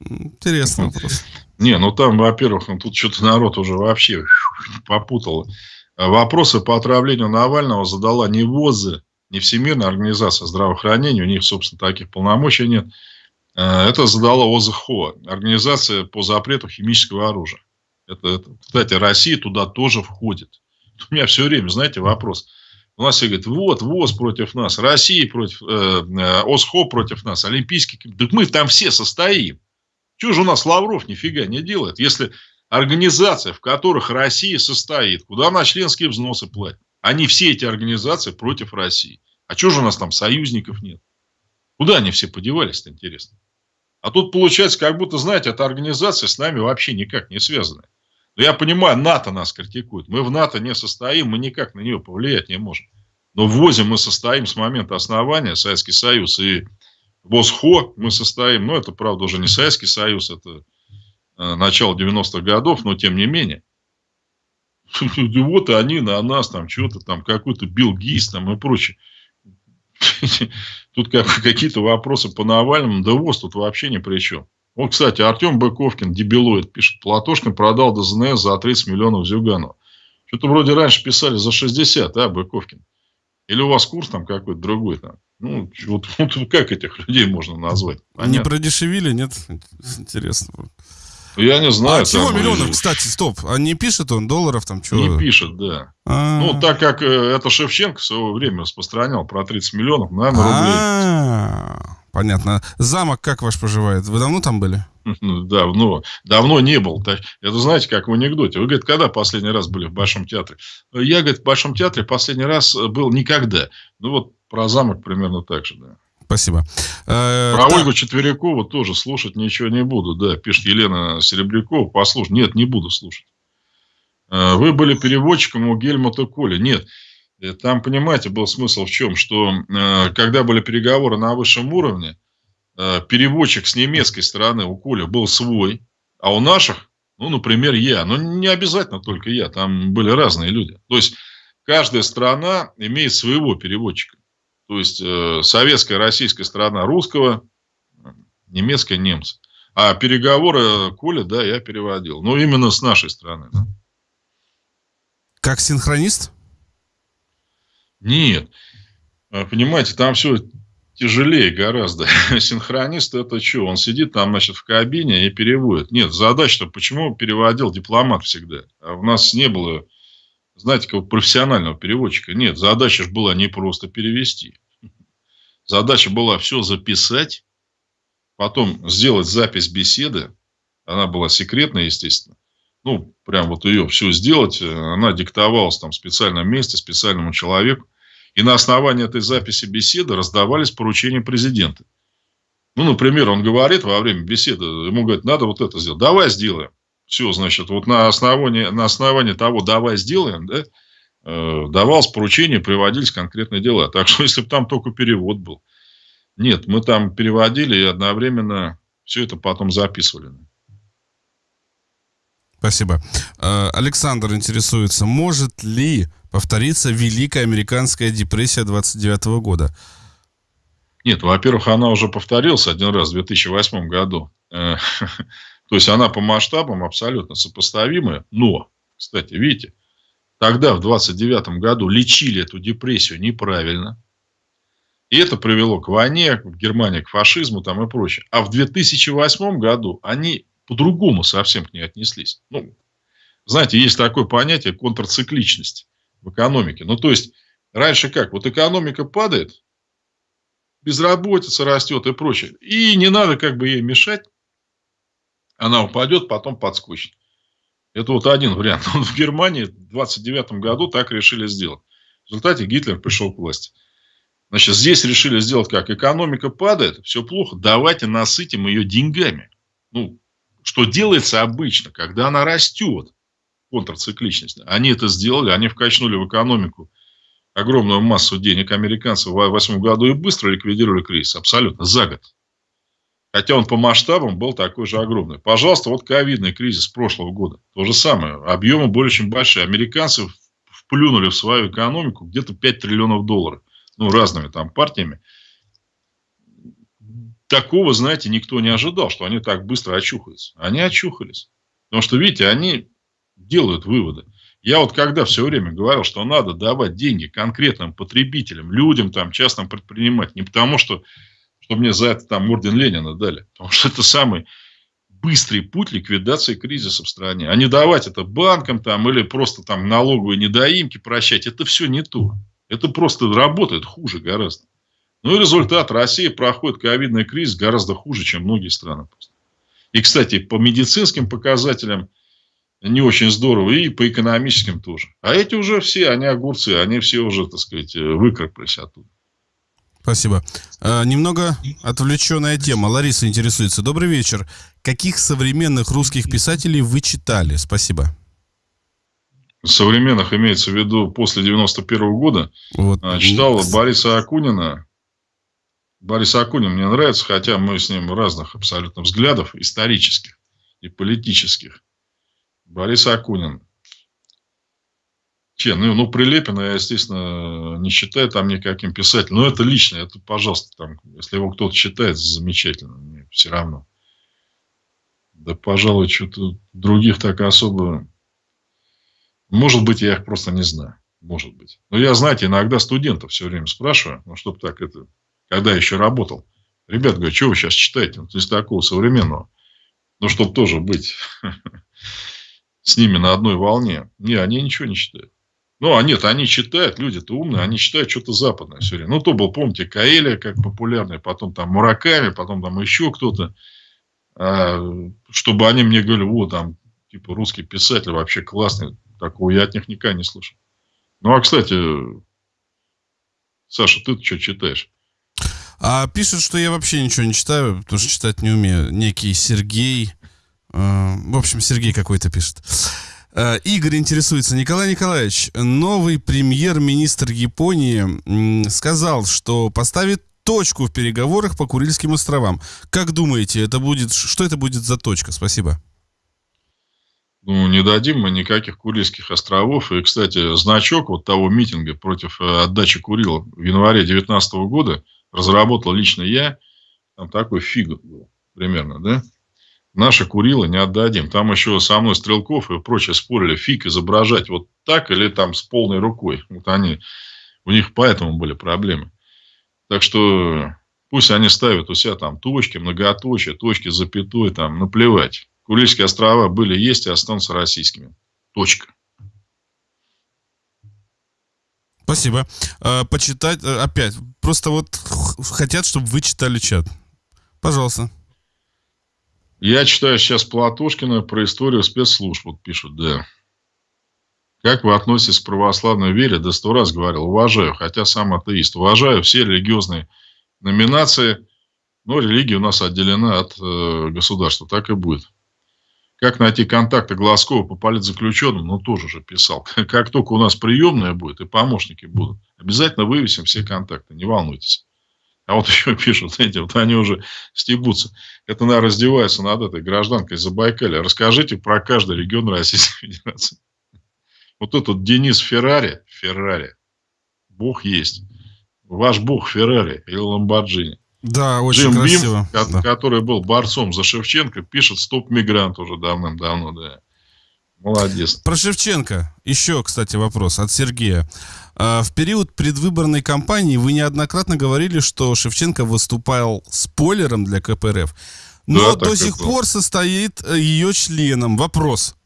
Интересный вопрос. Не, ну там, во-первых, ну, тут что-то народ уже вообще попутал. Вопросы по отравлению Навального задала не ВОЗ, не Всемирная организация здравоохранения, у них, собственно, таких полномочий нет. Э, это задала ОЗХО, Организация по запрету химического оружия. Это, это, кстати, Россия туда тоже входит. У меня все время, знаете, вопрос. У нас все говорят, вот, ВОЗ против нас, Россия против, э, э ОСХО против нас, Олимпийский комитет. Так мы там все состоим. Чего же у нас Лавров нифига не делает? Если организация, в которых Россия состоит, куда она членские взносы платит, они все эти организации против России. А чего же у нас там союзников нет? Куда они все подевались-то, интересно? А тут получается, как будто, знаете, эта организация с нами вообще никак не связана. Но я понимаю, НАТО нас критикует. Мы в НАТО не состоим, мы никак на нее повлиять не можем. Но в ВОЗе мы состоим с момента основания, Советский Союз, и ВОЗХО мы состоим, ну, это, правда, уже не Советский Союз, это э, начало 90-х годов, но тем не менее. Вот они на нас там что-то там, какой-то Билл Гейс там и прочее. Тут как, какие-то вопросы по Навальному, да ВОЗ тут вообще ни при чем. Вот, кстати, Артем Быковкин, дебилоид, пишет, Платошкин продал ДЗНС за 30 миллионов Зюганова. Что-то вроде раньше писали за 60, а, Быковкин? Или у вас курс там какой-то другой там? Ну, вот, вот как этих людей можно назвать? Понятно. Не продешевили, нет? Интересно. Я не знаю. А чего миллионов, кстати, стоп. А не пишет он долларов там что? Не пишет, да. А-а-а. Ну, так как э, это Шевченко в свое время распространял про 30 миллионов, наверное, рублей. А-а-а. Понятно. Замок как ваш поживает? Вы давно там были? Давно. Давно не был. Это знаете, как в анекдоте. Вы, говорите, когда последний раз были в Большом театре? Я, говорит, в Большом театре последний раз был никогда. Ну, вот про замок примерно так же, да. Спасибо. Э, про Ольгу Четверякову тоже слушать ничего не буду. Да, пишет Елена Серебрякова. Послушай. Нет, не буду слушать. Э, вы были переводчиком у Гельмута Коли. Нет. Э, там, понимаете, был смысл в чем? Что когда были переговоры на высшем уровне, переводчик с немецкой стороны у Коля был свой, а у наших, ну, например, я. Но не обязательно только я, там были разные люди. То есть, каждая страна имеет своего переводчика. То есть, э, советская, российская сторона русского, немецкая, немцы. А переговоры Коля, да, я переводил. Но именно с нашей стороны. Да. Как синхронист? Нет. А, понимаете, там все тяжелее гораздо. Синхронист это что? Он сидит там, значит, в кабине и переводит. Нет, задача-то, почему переводил дипломат всегда? А у нас не было знаете, как профессионального переводчика. Нет, задача же была не просто перевести. Задача была все записать, потом сделать запись беседы. Она была секретная, естественно. Ну, прям вот ее все сделать. Она диктовалась там в специальном месте, специальному человеку. И на основании этой записи беседы раздавались поручения президента. Ну, например, он говорит во время беседы, ему говорят, надо вот это сделать. Давай сделаем. Все, значит, вот на основании, на основании того, давай сделаем, да, э, давалось поручение, приводились конкретные дела. Так что, если бы там только перевод был. Нет, мы там переводили и одновременно все это потом записывали. Спасибо. Э, Александр интересуется, может ли повториться Великая Американская депрессия 29 года? Нет, во-первых, она уже повторилась один раз в 2008 году. То есть она по масштабам абсолютно сопоставимая. Но, кстати, видите, тогда в 29 году лечили эту депрессию неправильно. И это привело к войне, в Германии к фашизму там и прочее. А в 2008 году они по-другому совсем к ней отнеслись. Ну, знаете, есть такое понятие контрцикличность в экономике. Ну, то есть, раньше как? Вот экономика падает, безработица растет и прочее. И не надо как бы ей мешать она упадет, потом подскочит. Это вот один вариант. в Германии в 29 году так решили сделать. В результате Гитлер пришел к власти. Значит, здесь решили сделать как? Экономика падает, все плохо, давайте насытим ее деньгами. Ну, что делается обычно, когда она растет, контрцикличность. Они это сделали, они вкачнули в экономику огромную массу денег американцев в 2008 году и быстро ликвидировали кризис. Абсолютно, за год. Хотя он по масштабам был такой же огромный. Пожалуйста, вот ковидный кризис прошлого года. То же самое. Объемы более чем большие. Американцы вплюнули в свою экономику где-то 5 триллионов долларов. Ну, разными там партиями. Такого, знаете, никто не ожидал, что они так быстро очухаются. Они очухались. Потому что, видите, они делают выводы. Я вот когда все время говорил, что надо давать деньги конкретным потребителям, людям, там, частным предпринимателям, не потому что чтобы мне за это там орден Ленина дали. Потому что это самый быстрый путь ликвидации кризиса в стране. А не давать это банкам там, или просто там налоговые недоимки прощать. Это все не то. Это просто работает хуже гораздо. Ну и результат. Россия проходит ковидный кризис гораздо хуже, чем многие страны. И, кстати, по медицинским показателям не очень здорово, и по экономическим тоже. А эти уже все, они огурцы, они все уже, так сказать, выкрапались оттуда. Спасибо. А, немного отвлеченная тема. Лариса интересуется. Добрый вечер. Каких современных русских писателей вы читали? Спасибо. Современных имеется в виду после 91 -го года. Вот. А, читал Бориса Акунина. Борис Акунин мне нравится, хотя мы с ним разных абсолютно взглядов, исторических и политических. Борис Акунин. Че, ну, ну, Прилепина я, естественно, не считаю там никаким писателем. Но это лично, это, пожалуйста, там, если его кто-то считает, замечательно, мне все равно. Да, пожалуй, что-то других так особо... Может быть, я их просто не знаю. Может быть. Но я, знаете, иногда студентов все время спрашиваю, ну, чтобы так это... Когда еще работал. Ребят, говорю, что вы сейчас читаете? Ну, из такого современного. Ну, чтобы тоже быть с ними на одной волне. Не, они ничего не читают. Ну, а нет, они читают, люди-то умные, они читают что-то западное все время. Ну, то был, помните, Каэля, как популярный, потом там Мураками, потом там еще кто-то. А, чтобы они мне говорили, вот там, типа, русский писатель вообще классный. Такого я от них никогда не слышал. Ну, а, кстати, Саша, ты что читаешь? А пишут, что я вообще ничего не читаю, потому что читать не умею. Некий Сергей. Э, в общем, Сергей какой-то пишет. Э, Игорь интересуется. Николай Николаевич, новый премьер-министр Японии сказал, что поставит точку в переговорах по Курильским островам. Как думаете, это будет, что это будет за точка? Спасибо. Ну, не дадим мы никаких Курильских островов. И, кстати, значок вот того митинга против э, отдачи Курил в январе 2019 года разработал лично я. Там такой фиг был примерно, да? Наши Курила не отдадим. Там еще со мной Стрелков и прочее спорили, фиг изображать вот так или там с полной рукой. Вот они, у них поэтому были проблемы. Так что пусть они ставят у себя там точки, многоточие, точки, запятой, там, наплевать. Курильские острова были, есть и останутся российскими. Точка. Спасибо. А, почитать э, опять. Просто вот хотят, чтобы вы читали чат. Пожалуйста. Я читаю сейчас Платошкина про историю спецслужб. Вот пишут, да. Как вы относитесь к православной вере? Да сто раз говорил, уважаю, хотя сам атеист. Уважаю все религиозные номинации, но религия у нас отделена от э, государства. Так и будет. Как найти контакты Глазкова по политзаключенным? Ну, тоже же писал. Как только у нас приемная будет и помощники будут, обязательно вывесим все контакты, не волнуйтесь. А вот еще пишут, знаете, вот они уже стебутся. Это, наверное, раздеваются над этой гражданкой Забайкалья. Расскажите про каждый регион Российской Федерации. Вот этот Денис Феррари, Феррари, бог есть. Ваш бог Феррари или Ламборджини. Да, очень Джим красиво. Бим, да. который был борцом за Шевченко, пишет «Стоп-мигрант» уже давным-давно, да. Молодец. Про Шевченко. Еще, кстати, вопрос от Сергея. А, в период предвыборной кампании вы неоднократно говорили, что Шевченко выступал спойлером для КПРФ, но да, до сих пор состоит э, ее членом. Вопрос.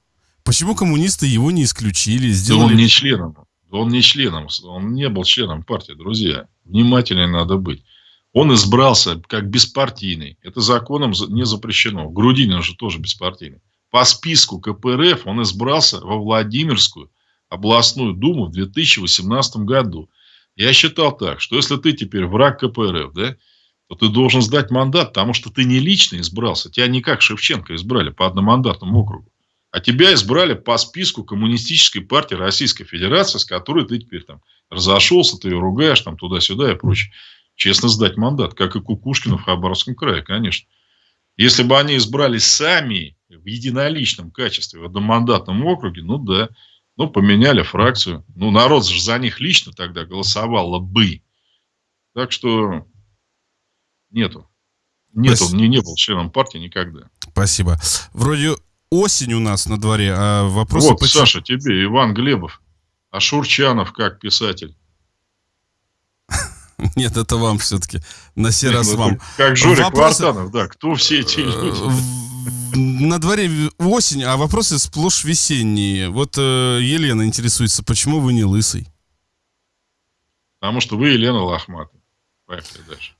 Почему коммунисты его не исключили? Сделали... Да он не членом. Он не членом. Он не был членом партии, друзья. Внимательнее надо быть. Он избрался как беспартийный. Это законом не запрещено. Грудинин же тоже беспартийный. По списку КПРФ он избрался во Владимирскую областную думу в 2018 году. Я считал так, что если ты теперь враг КПРФ, да, то ты должен сдать мандат, потому что ты не лично избрался. Тебя не как Шевченко избрали по одномандатному округу. А тебя избрали по списку коммунистической партии Российской Федерации, с которой ты теперь там разошелся, ты ее ругаешь там туда-сюда и прочее. Честно сдать мандат, как и Кукушкину в Хабаровском крае, конечно. Если бы они избрали сами в единоличном качестве в одномандатном округе, ну да, ну, поменяли фракцию. Ну, народ же за них лично тогда голосовал бы. Так что нету. Нет, он не, не был членом партии никогда. Спасибо. Вроде осень у нас на дворе, а вопросы... Вот, почему... Саша, тебе Иван Глебов. А Шурчанов как писатель? Нет, это вам все-таки. На сей раз ну, вам. Как Жорик. Вартанов, да. Кто все эти люди? На дворе осень, а вопросы сплошь весенние. Вот э, Елена интересуется, почему вы не лысый? Потому что вы Елена Лохматова.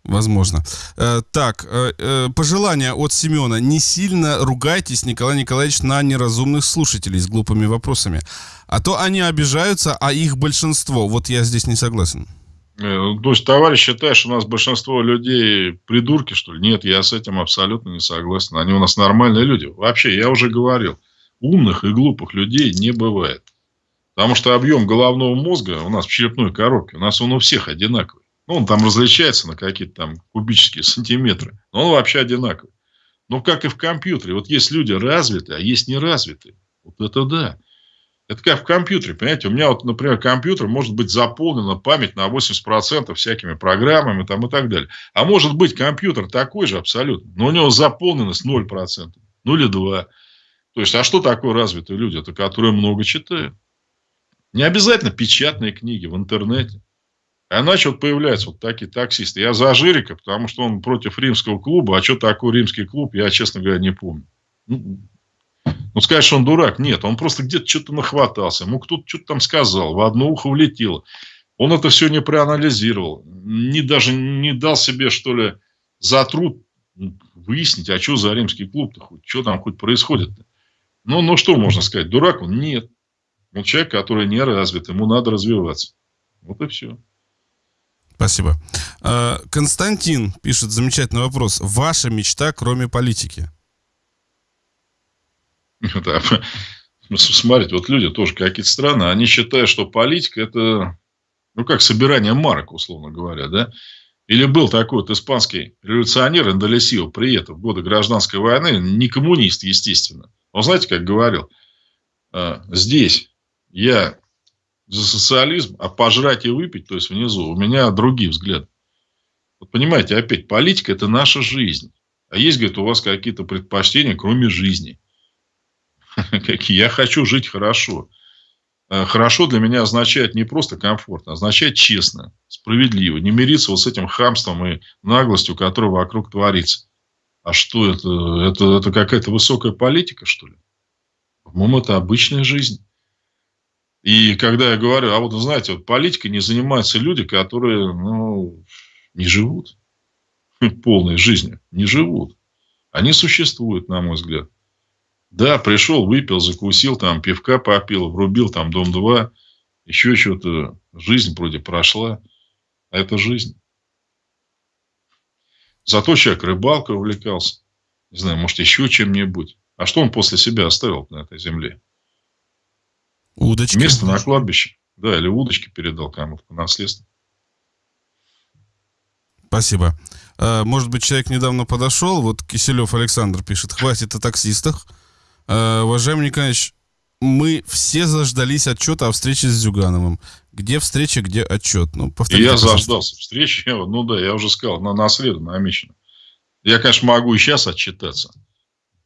Возможно. Э, так, э, э, пожелание от Семена. Не сильно ругайтесь, Николай Николаевич, на неразумных слушателей с глупыми вопросами. А то они обижаются, а их большинство. Вот я здесь не согласен. Э, то есть, товарищ считает, что у нас большинство людей придурки, что ли? Нет, я с этим абсолютно не согласен. Они у нас нормальные люди. Вообще, я уже говорил, умных и глупых людей не бывает. Потому что объем головного мозга у нас в черепной коробке, у нас он у всех одинаковый. Ну, он там различается на какие-то там кубические сантиметры. Но он вообще одинаковый. Но как и в компьютере. Вот есть люди развитые, а есть неразвитые. Вот это да. Это как в компьютере, понимаете? У меня вот, например, компьютер может быть заполнена память на 80% всякими программами там и так далее. А может быть компьютер такой же абсолютно, но у него заполненность 0%. ну или два. То есть, а что такое развитые люди? Это которые много читают. Не обязательно печатные книги в интернете. А иначе вот появляются вот такие таксисты. Я за Жирика, потому что он против римского клуба. А что такое римский клуб, я, честно говоря, не помню. Ну, ну сказать, что он дурак. Нет, он просто где-то что-то нахватался. Ему кто-то что-то там сказал. В одно ухо влетело. Он это все не проанализировал. Не, даже не дал себе, что ли, за труд выяснить, а что за римский клуб-то хоть, что там хоть происходит-то. Ну, ну, что можно сказать? Дурак он? Нет. Он человек, который не развит, ему надо развиваться. Вот и все. Спасибо. А, Константин пишет замечательный вопрос. Ваша мечта, кроме политики? Да. Смотрите, вот люди тоже какие-то страны, они считают, что политика это, ну, как собирание марок, условно говоря, да? Или был такой вот испанский революционер Эндолесио Прието в годы гражданской войны, не коммунист, естественно. Он знаете, как говорил? «А, здесь я за социализм, а пожрать и выпить, то есть внизу, у меня другие взгляды. Вот понимаете, опять, политика – это наша жизнь. А есть, говорит, у вас какие-то предпочтения, кроме жизни. Я хочу жить хорошо. Э, хорошо для меня означает не просто комфортно, а означает честно, справедливо. Не мириться вот с этим хамством и наглостью, которая вокруг творится. А что это? Это, это какая-то высокая политика, что ли? По-моему, это обычная жизнь. И когда я говорю, а вот, знаете, вот политикой не занимаются люди, которые, ну, не живут полной жизнью, не живут. Они существуют, на мой взгляд. Да, пришел, выпил, закусил, там, пивка попил, врубил, там, Дом-2, еще что-то. Жизнь вроде прошла. А это жизнь. Зато человек рыбалкой увлекался. Не знаю, может, еще чем-нибудь. А что он после себя оставил на этой земле? Удочки. Место на кладбище. Да, или удочки передал кому-то по наследству. Спасибо. А, может быть, человек недавно подошел, вот Киселев Александр пишет, хватит о таксистах. А, уважаемый Николаевич, мы все заждались отчета о встрече с Зюгановым. Где встреча, где отчет? Ну, повторите, я пожалуйста. заждался встречи. Ну да, я уже сказал, на, на среду намечено. Я, конечно, могу и сейчас отчитаться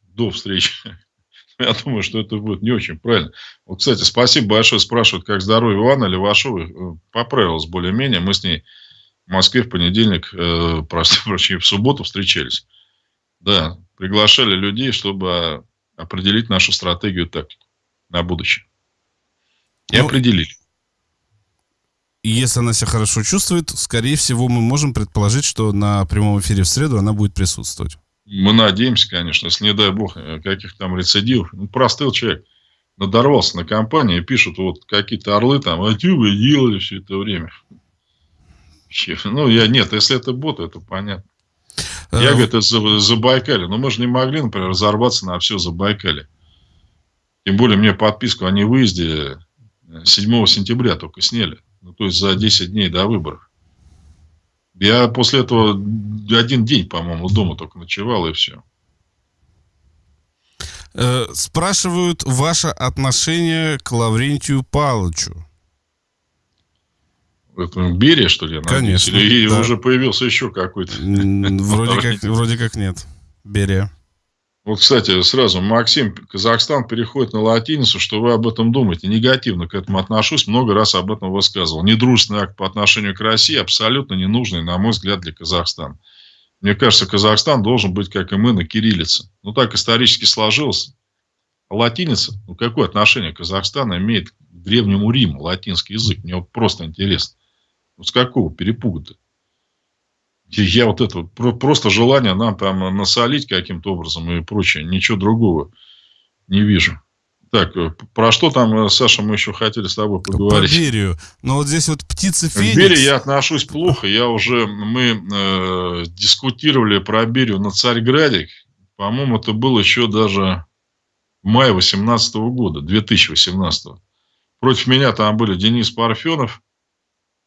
до встречи. Я думаю, что это будет не очень правильно. Вот, кстати, спасибо большое. Спрашивают, как здоровье Ивана Левашовой. Э, поправилась более-менее. Мы с ней в Москве в понедельник, э, прости, в субботу встречались. Да, приглашали людей, чтобы определить нашу стратегию тактику на будущее. И ну, определили. Если она себя хорошо чувствует, скорее всего, мы можем предположить, что на прямом эфире в среду она будет присутствовать. Мы надеемся, конечно, если не дай бог э, каких там рецидивов. Ну, простыл человек надорвался на компании пишут вот какие-то орлы там, а что вы делали все это время? Ну, я нет, если это бот, это понятно. Я, э, говорю, это за, Забайкале. Но мы же не могли, например, разорваться на все Забайкале. Тем более, мне подписку о невыезде 7 сентября только сняли. Ну, то есть, за 10 дней до выборов. Я после этого один день, по-моему, дома только ночевал, и все. Э, спрашивают ваше отношение к Лаврентию Павловичу. Это Берия, что ли? Конечно. Или да. уже появился еще какой-то? Вроде как, вроде как нет. Берия. Вот, кстати, сразу, Максим, Казахстан переходит на латиницу, что вы об этом думаете? Негативно к этому отношусь, много раз об этом высказывал. Недружественный акт по отношению к России абсолютно ненужный, на мой взгляд, для Казахстана. Мне кажется, Казахстан должен быть, как и мы, на кириллице. Ну, так исторически сложилось. А латиница, ну, какое отношение Казахстана имеет к Древнему Риму, латинский язык? Мне вот просто интересно. Ну, с какого перепуга-то? Я вот это просто желание нам там насолить каким-то образом и прочее. Ничего другого не вижу. Так, э, про что там, э, Саша, мы еще хотели с тобой поговорить? Про Берию. Но вот здесь вот птица Феникс. К Берии я отношусь плохо. Я уже, мы э, дискутировали про Берию на Царьграде. По-моему, это было еще даже в мае 18 года, 2018. Против меня там были Денис Парфенов,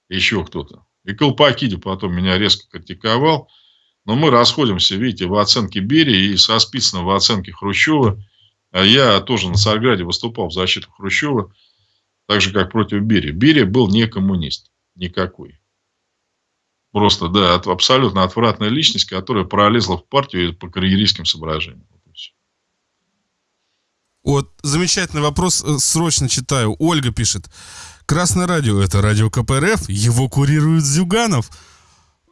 еще кто-то. И Колпакиди потом меня резко критиковал. Но мы расходимся, видите, в оценке Берии и со Спицыным в оценке Хрущева. А я тоже на Царьграде выступал в защиту Хрущева, так же, как против Берии. Берия был не коммунист. Никакой. Просто, да, абсолютно отвратная личность, которая пролезла в партию по карьеристским соображениям. Вот, замечательный вопрос, э, срочно читаю. Ольга пишет. Красное радио – это радио КПРФ, его курирует Зюганов.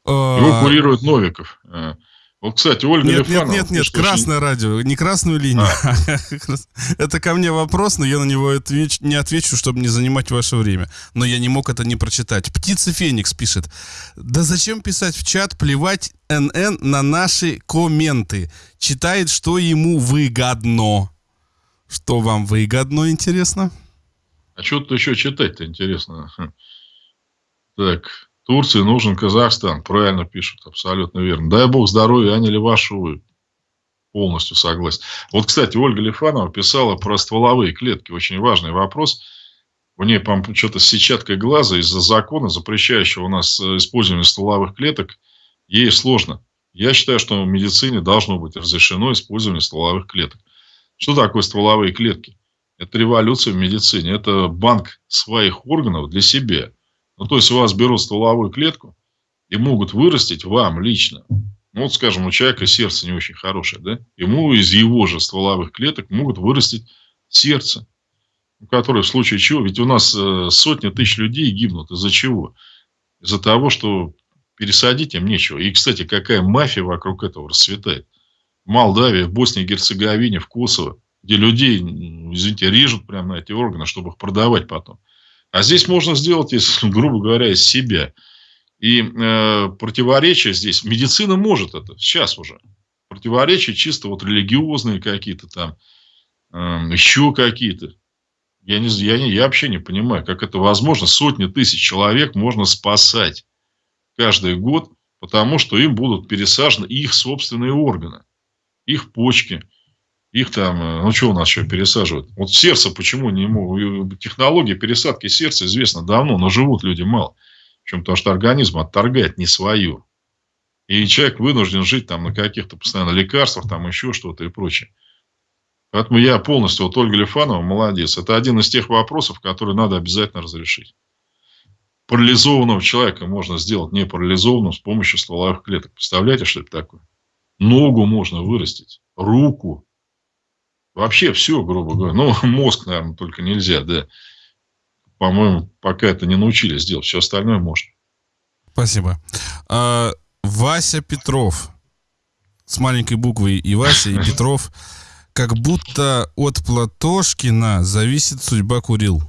Его а, курирует Новиков. Э, вот, кстати, Ольга Нет, Лифанова, нет, нет, нет, красное очень... радио, не красную линию. А. это ко мне вопрос, но я на него отвеч... не отвечу, чтобы не занимать ваше время. Но я не мог это не прочитать. Птица Феникс пишет. Да зачем писать в чат, плевать НН на наши комменты. Читает, что ему выгодно. Что вам выгодно, интересно? А что тут еще читать-то интересно? Так, Турции нужен Казахстан. Правильно пишут, абсолютно верно. Дай бог здоровья, Аня Левашовой. Полностью согласен. Вот, кстати, Ольга Лифанова писала про стволовые клетки. Очень важный вопрос. У нее, по-моему, что-то с сетчаткой глаза из-за закона, запрещающего у нас э, использование стволовых клеток, ей сложно. Я считаю, что в медицине должно быть разрешено использование стволовых клеток. Что такое стволовые клетки? Это революция в медицине. Это банк своих органов для себя. Ну, то есть, у вас берут стволовую клетку и могут вырастить вам лично. Ну, вот, скажем, у человека сердце не очень хорошее, да? Ему из его же стволовых клеток могут вырастить сердце. Которое в случае чего, ведь у нас э, сотни тысяч людей гибнут. Из-за чего? Из-за того, что пересадить им нечего. И, кстати, какая мафия вокруг этого расцветает. В Молдавии, в Боснии Герцеговине, в Косово, где людей, извините, режут прямо на эти органы, чтобы их продавать потом. А здесь можно сделать, если, грубо говоря, из себя. И э, противоречия здесь, медицина может это, сейчас уже. Противоречия чисто вот религиозные какие-то там, э, еще какие-то. Я, не, я, не, я вообще не понимаю, как это возможно. Сотни тысяч человек можно спасать каждый год, потому что им будут пересажены их собственные органы, их почки, их там, э, ну что у нас еще пересаживают? Вот сердце почему не ему? Технология пересадки сердца известна давно, но живут люди мало. Причем потому что организм отторгает не свое. И человек вынужден жить там на каких-то постоянно лекарствах, там еще что-то и прочее. Поэтому я полностью, вот Ольга Лифанова молодец. Это один из тех вопросов, которые надо обязательно разрешить. Парализованного человека можно сделать не парализованным с помощью стволовых клеток. Представляете, что это такое? Ногу можно вырастить, руку, Вообще все, грубо говоря. Ну, мозг, наверное, только нельзя, да. По-моему, пока это не научились делать. Все остальное можно. Спасибо. А, Вася Петров. С маленькой буквой и Вася, и Петров. Как будто от Платошкина зависит судьба Курил.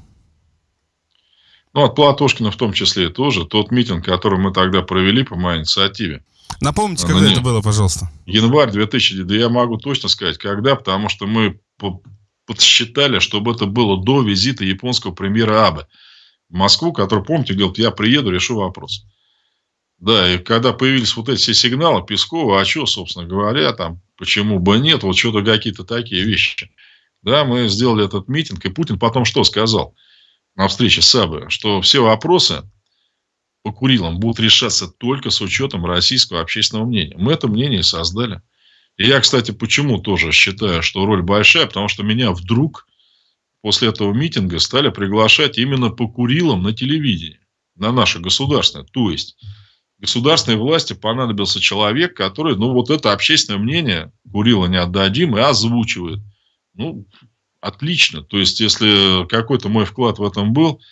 Ну, от Платошкина в том числе тоже. Тот митинг, который мы тогда провели по моей инициативе. Напомните, когда ну, это было, пожалуйста. Январь 2000, да я могу точно сказать, когда, потому что мы подсчитали, чтобы это было до визита японского премьера Абе в Москву, который, помните, говорит, я приеду, решу вопрос. Да, и когда появились вот эти все сигналы Пескова, а что, собственно говоря, там, почему бы нет, вот что-то какие-то такие вещи. Да, мы сделали этот митинг, и Путин потом что сказал на встрече с Абе, что все вопросы по Курилам будут решаться только с учетом российского общественного мнения. Мы это мнение создали. И я, кстати, почему тоже считаю, что роль большая, потому что меня вдруг после этого митинга стали приглашать именно по Курилам на телевидении, на наше государственное. То есть, государственной власти понадобился человек, который, ну, вот это общественное мнение Курила не отдадим и озвучивает. Ну, отлично. То есть, если какой-то мой вклад в этом был –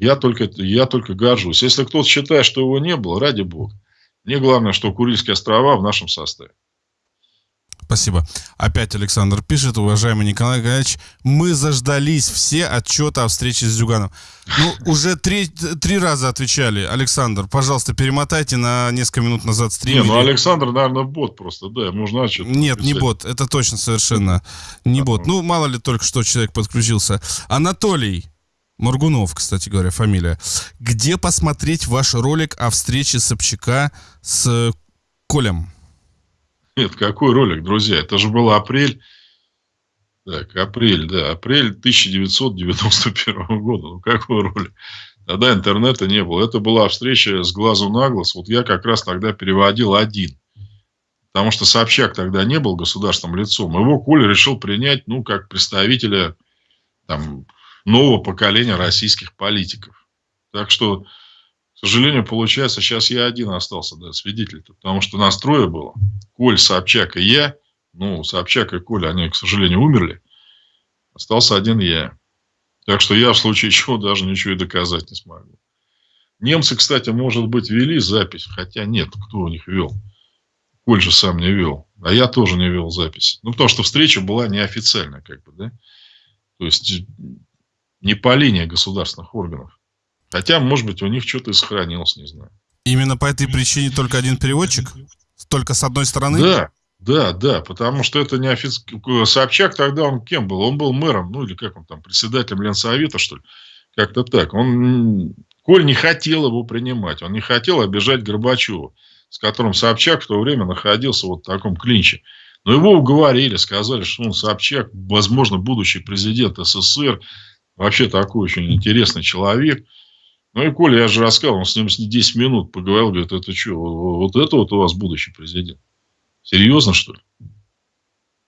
я только, я только горжусь. Если кто-то считает, что его не было, ради бога. Мне главное, что Курильские острова в нашем составе. Спасибо. Опять Александр пишет, уважаемый Николай Николаевич, мы заждались все отчеты о встрече с Зюганом. Ну, уже три, три раза отвечали. Александр, пожалуйста, перемотайте на несколько минут назад стрим. Не, ну Александр, наверное, бот просто, да, нужно отчет. Нет, написать. не бот, это точно совершенно не бот. Ну, мало ли только что человек подключился. Анатолий, Моргунов, кстати говоря, фамилия. Где посмотреть ваш ролик о встрече Собчака с Колем? Нет, какой ролик, друзья? Это же был апрель. Так, апрель, да, апрель 1991 года. Ну, какой ролик? Тогда интернета не было. Это была встреча с глазу на глаз. Вот я как раз тогда переводил один. Потому что Собчак тогда не был государственным лицом. Его Коля решил принять, ну, как представителя там, нового поколения российских политиков. Так что, сожалению, получается, сейчас я один остался, да, свидетель -то, потому что настроя было. Коль, Собчак и я, ну, Собчак и Коля, они, к сожалению, умерли. Остался один я. Так что я в случае чего даже ничего и доказать не смогу. Немцы, кстати, может быть, вели запись, хотя нет, кто у них вел. Коль же сам не вел. А я тоже не вел запись. Ну, потому что встреча была неофициальная, как бы, да. То есть, не по линии государственных органов. Хотя, может быть, у них что-то и сохранилось, не знаю. Именно по этой причине только один переводчик? Только с одной стороны? Да, да, да, потому что это не официально. Собчак тогда он кем был? Он был мэром, ну или как он там, председателем Ленсовета, что ли? Как-то так. Он, Коль не хотел его принимать, он не хотел обижать Горбачева, с которым Собчак в то время находился вот в таком клинче. Но его уговорили, сказали, что он Собчак, возможно, будущий президент СССР, вообще такой очень интересный человек – ну и Коля, я же рассказывал, он с ним 10 минут поговорил, говорит, это что, вот это вот у вас будущий президент? Серьезно, что ли?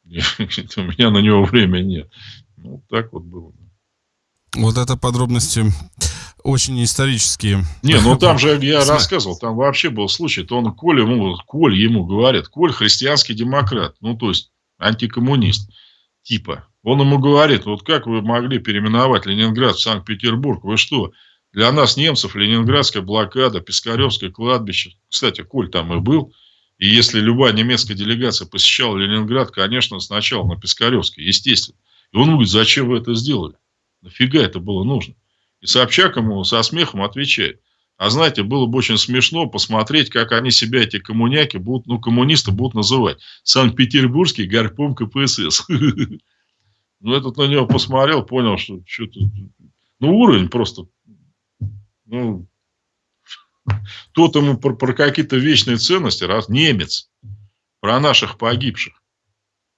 У меня на него времени нет. Ну, так вот было. Вот это подробности очень исторические. Не, ну там же я рассказывал, там вообще был случай, то он Коль ему, Коль ему говорит, Коль христианский демократ, ну то есть антикоммунист, типа. Он ему говорит, вот как вы могли переименовать Ленинград в Санкт-Петербург, вы что, для нас, немцев, Ленинградская блокада, Пискаревское кладбище. Кстати, Коль там и был. И если любая немецкая делегация посещала Ленинград, конечно, сначала на Пискаревской, естественно. И он говорит, зачем вы это сделали? Нафига это было нужно? И Собчак ему со смехом отвечает. А знаете, было бы очень смешно посмотреть, как они себя, эти коммуняки, будут, ну, коммунисты будут называть. Санкт-Петербургский горпом КПСС. Ну, этот на него посмотрел, понял, что что-то... Ну, уровень просто ну, тот ему про, про какие-то вечные ценности, раз немец, про наших погибших.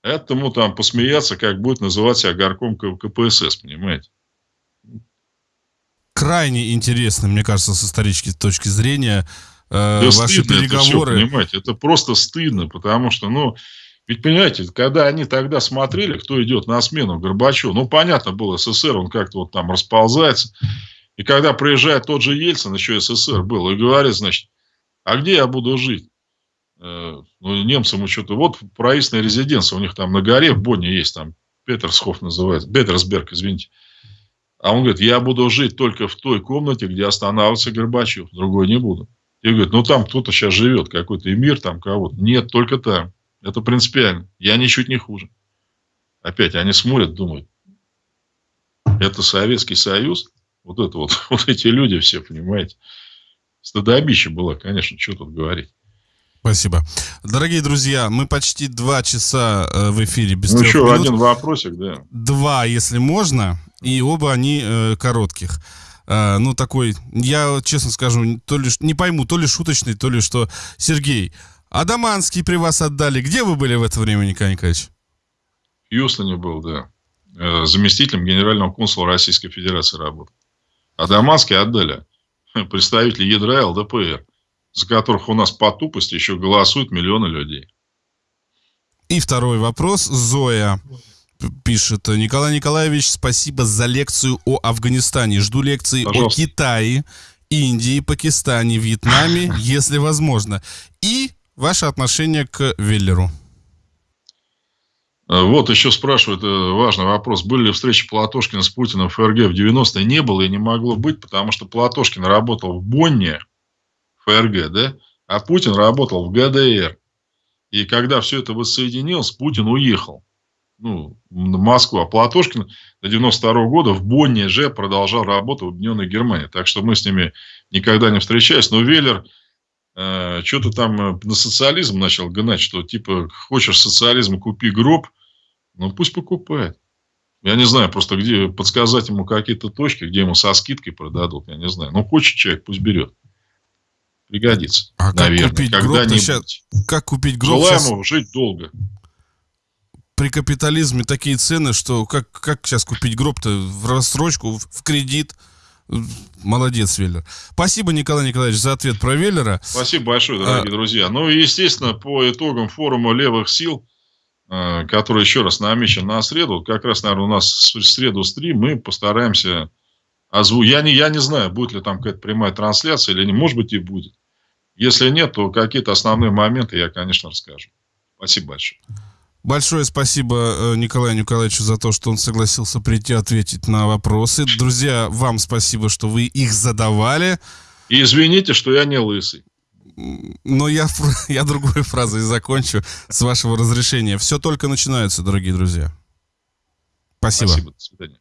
Этому там посмеяться, как будет называть себя горком КПСС, понимаете? Крайне интересно, мне кажется, с исторической точки зрения, э, да ваши переговоры. Это все, понимаете, это просто стыдно, потому что, ну, ведь, понимаете, когда они тогда смотрели, кто идет на смену Горбачеву, ну, понятно было, СССР, он как-то вот там расползается, и когда приезжает тот же Ельцин, еще СССР был, и говорит, значит, а где я буду жить? Э, ну, немцам что-то... Вот правительственная резиденция у них там на горе в Бонне есть, там Петерсхоф называется, Петерсберг, извините. А он говорит, я буду жить только в той комнате, где останавливается Горбачев, другой не буду. И говорит, ну там кто-то сейчас живет, какой-то эмир там кого-то. Нет, только там. Это принципиально. Я ничуть не хуже. Опять они смотрят, думают, это Советский Союз, вот это вот, вот эти люди все, понимаете. Стыдобище было, конечно, что тут говорить. Спасибо. Дорогие друзья, мы почти два часа э, в эфире без Ну, еще минут. один вопросик, да. Два, если можно, и оба они э, коротких. Э, ну, такой, я честно скажу, то ли, не пойму, то ли шуточный, то ли что. Сергей, Адаманский при вас отдали. Где вы были в это время, Николай Николаевич? В Юстоне был, да. Э, заместителем генерального консула Российской Федерации работал. А Дамаске отдали представители ядра ЛДПР, за которых у нас по тупости еще голосуют миллионы людей. И второй вопрос. Зоя пишет. Николай Николаевич, спасибо за лекцию о Афганистане. Жду лекции Пожалуйста. о Китае, Индии, Пакистане, Вьетнаме, если возможно. И ваше отношение к Веллеру. Э, вот еще спрашивают, э, важный вопрос, были ли встречи Платошкина с Путиным в ФРГ в 90-е? Не было и не могло быть, потому что Платошкин работал в Бонне, ФРГ, да, а Путин работал в ГДР. И когда все это воссоединилось, Путин уехал ну, в Москву. А Платошкин до 92 -го года в Бонне же продолжал работу в Объединенной Германии. Так что мы с ними никогда не встречались. Но Веллер э, что-то там на социализм начал гнать, что типа хочешь социализм, купи гроб. Ну, пусть покупает. Я не знаю, просто где подсказать ему какие-то точки, где ему со скидкой продадут, я не знаю. Ну, хочет человек, пусть берет. Пригодится. А наверное, как купить гроб сейчас, Как купить гроб Желаем сейчас... ему жить долго. При капитализме такие цены, что как, как сейчас купить гроб-то в рассрочку, в кредит? Молодец, Веллер. Спасибо, Николай Николаевич, за ответ про Веллера. Спасибо большое, дорогие а... друзья. Ну и, естественно, по итогам форума левых сил который еще раз намечен на среду. Как раз, наверное, у нас в среду стрим, мы постараемся озвучить. Я не, я не знаю, будет ли там какая-то прямая трансляция или не. Может быть, и будет. Если нет, то какие-то основные моменты я, конечно, расскажу. Спасибо большое. Большое спасибо э, Николаю Николаевичу за то, что он согласился прийти ответить на вопросы. Друзья, вам спасибо, что вы их задавали. И извините, что я не лысый. Но я, я другой фразой закончу, с вашего разрешения. Все только начинается, дорогие друзья. Спасибо. Спасибо, до свидания.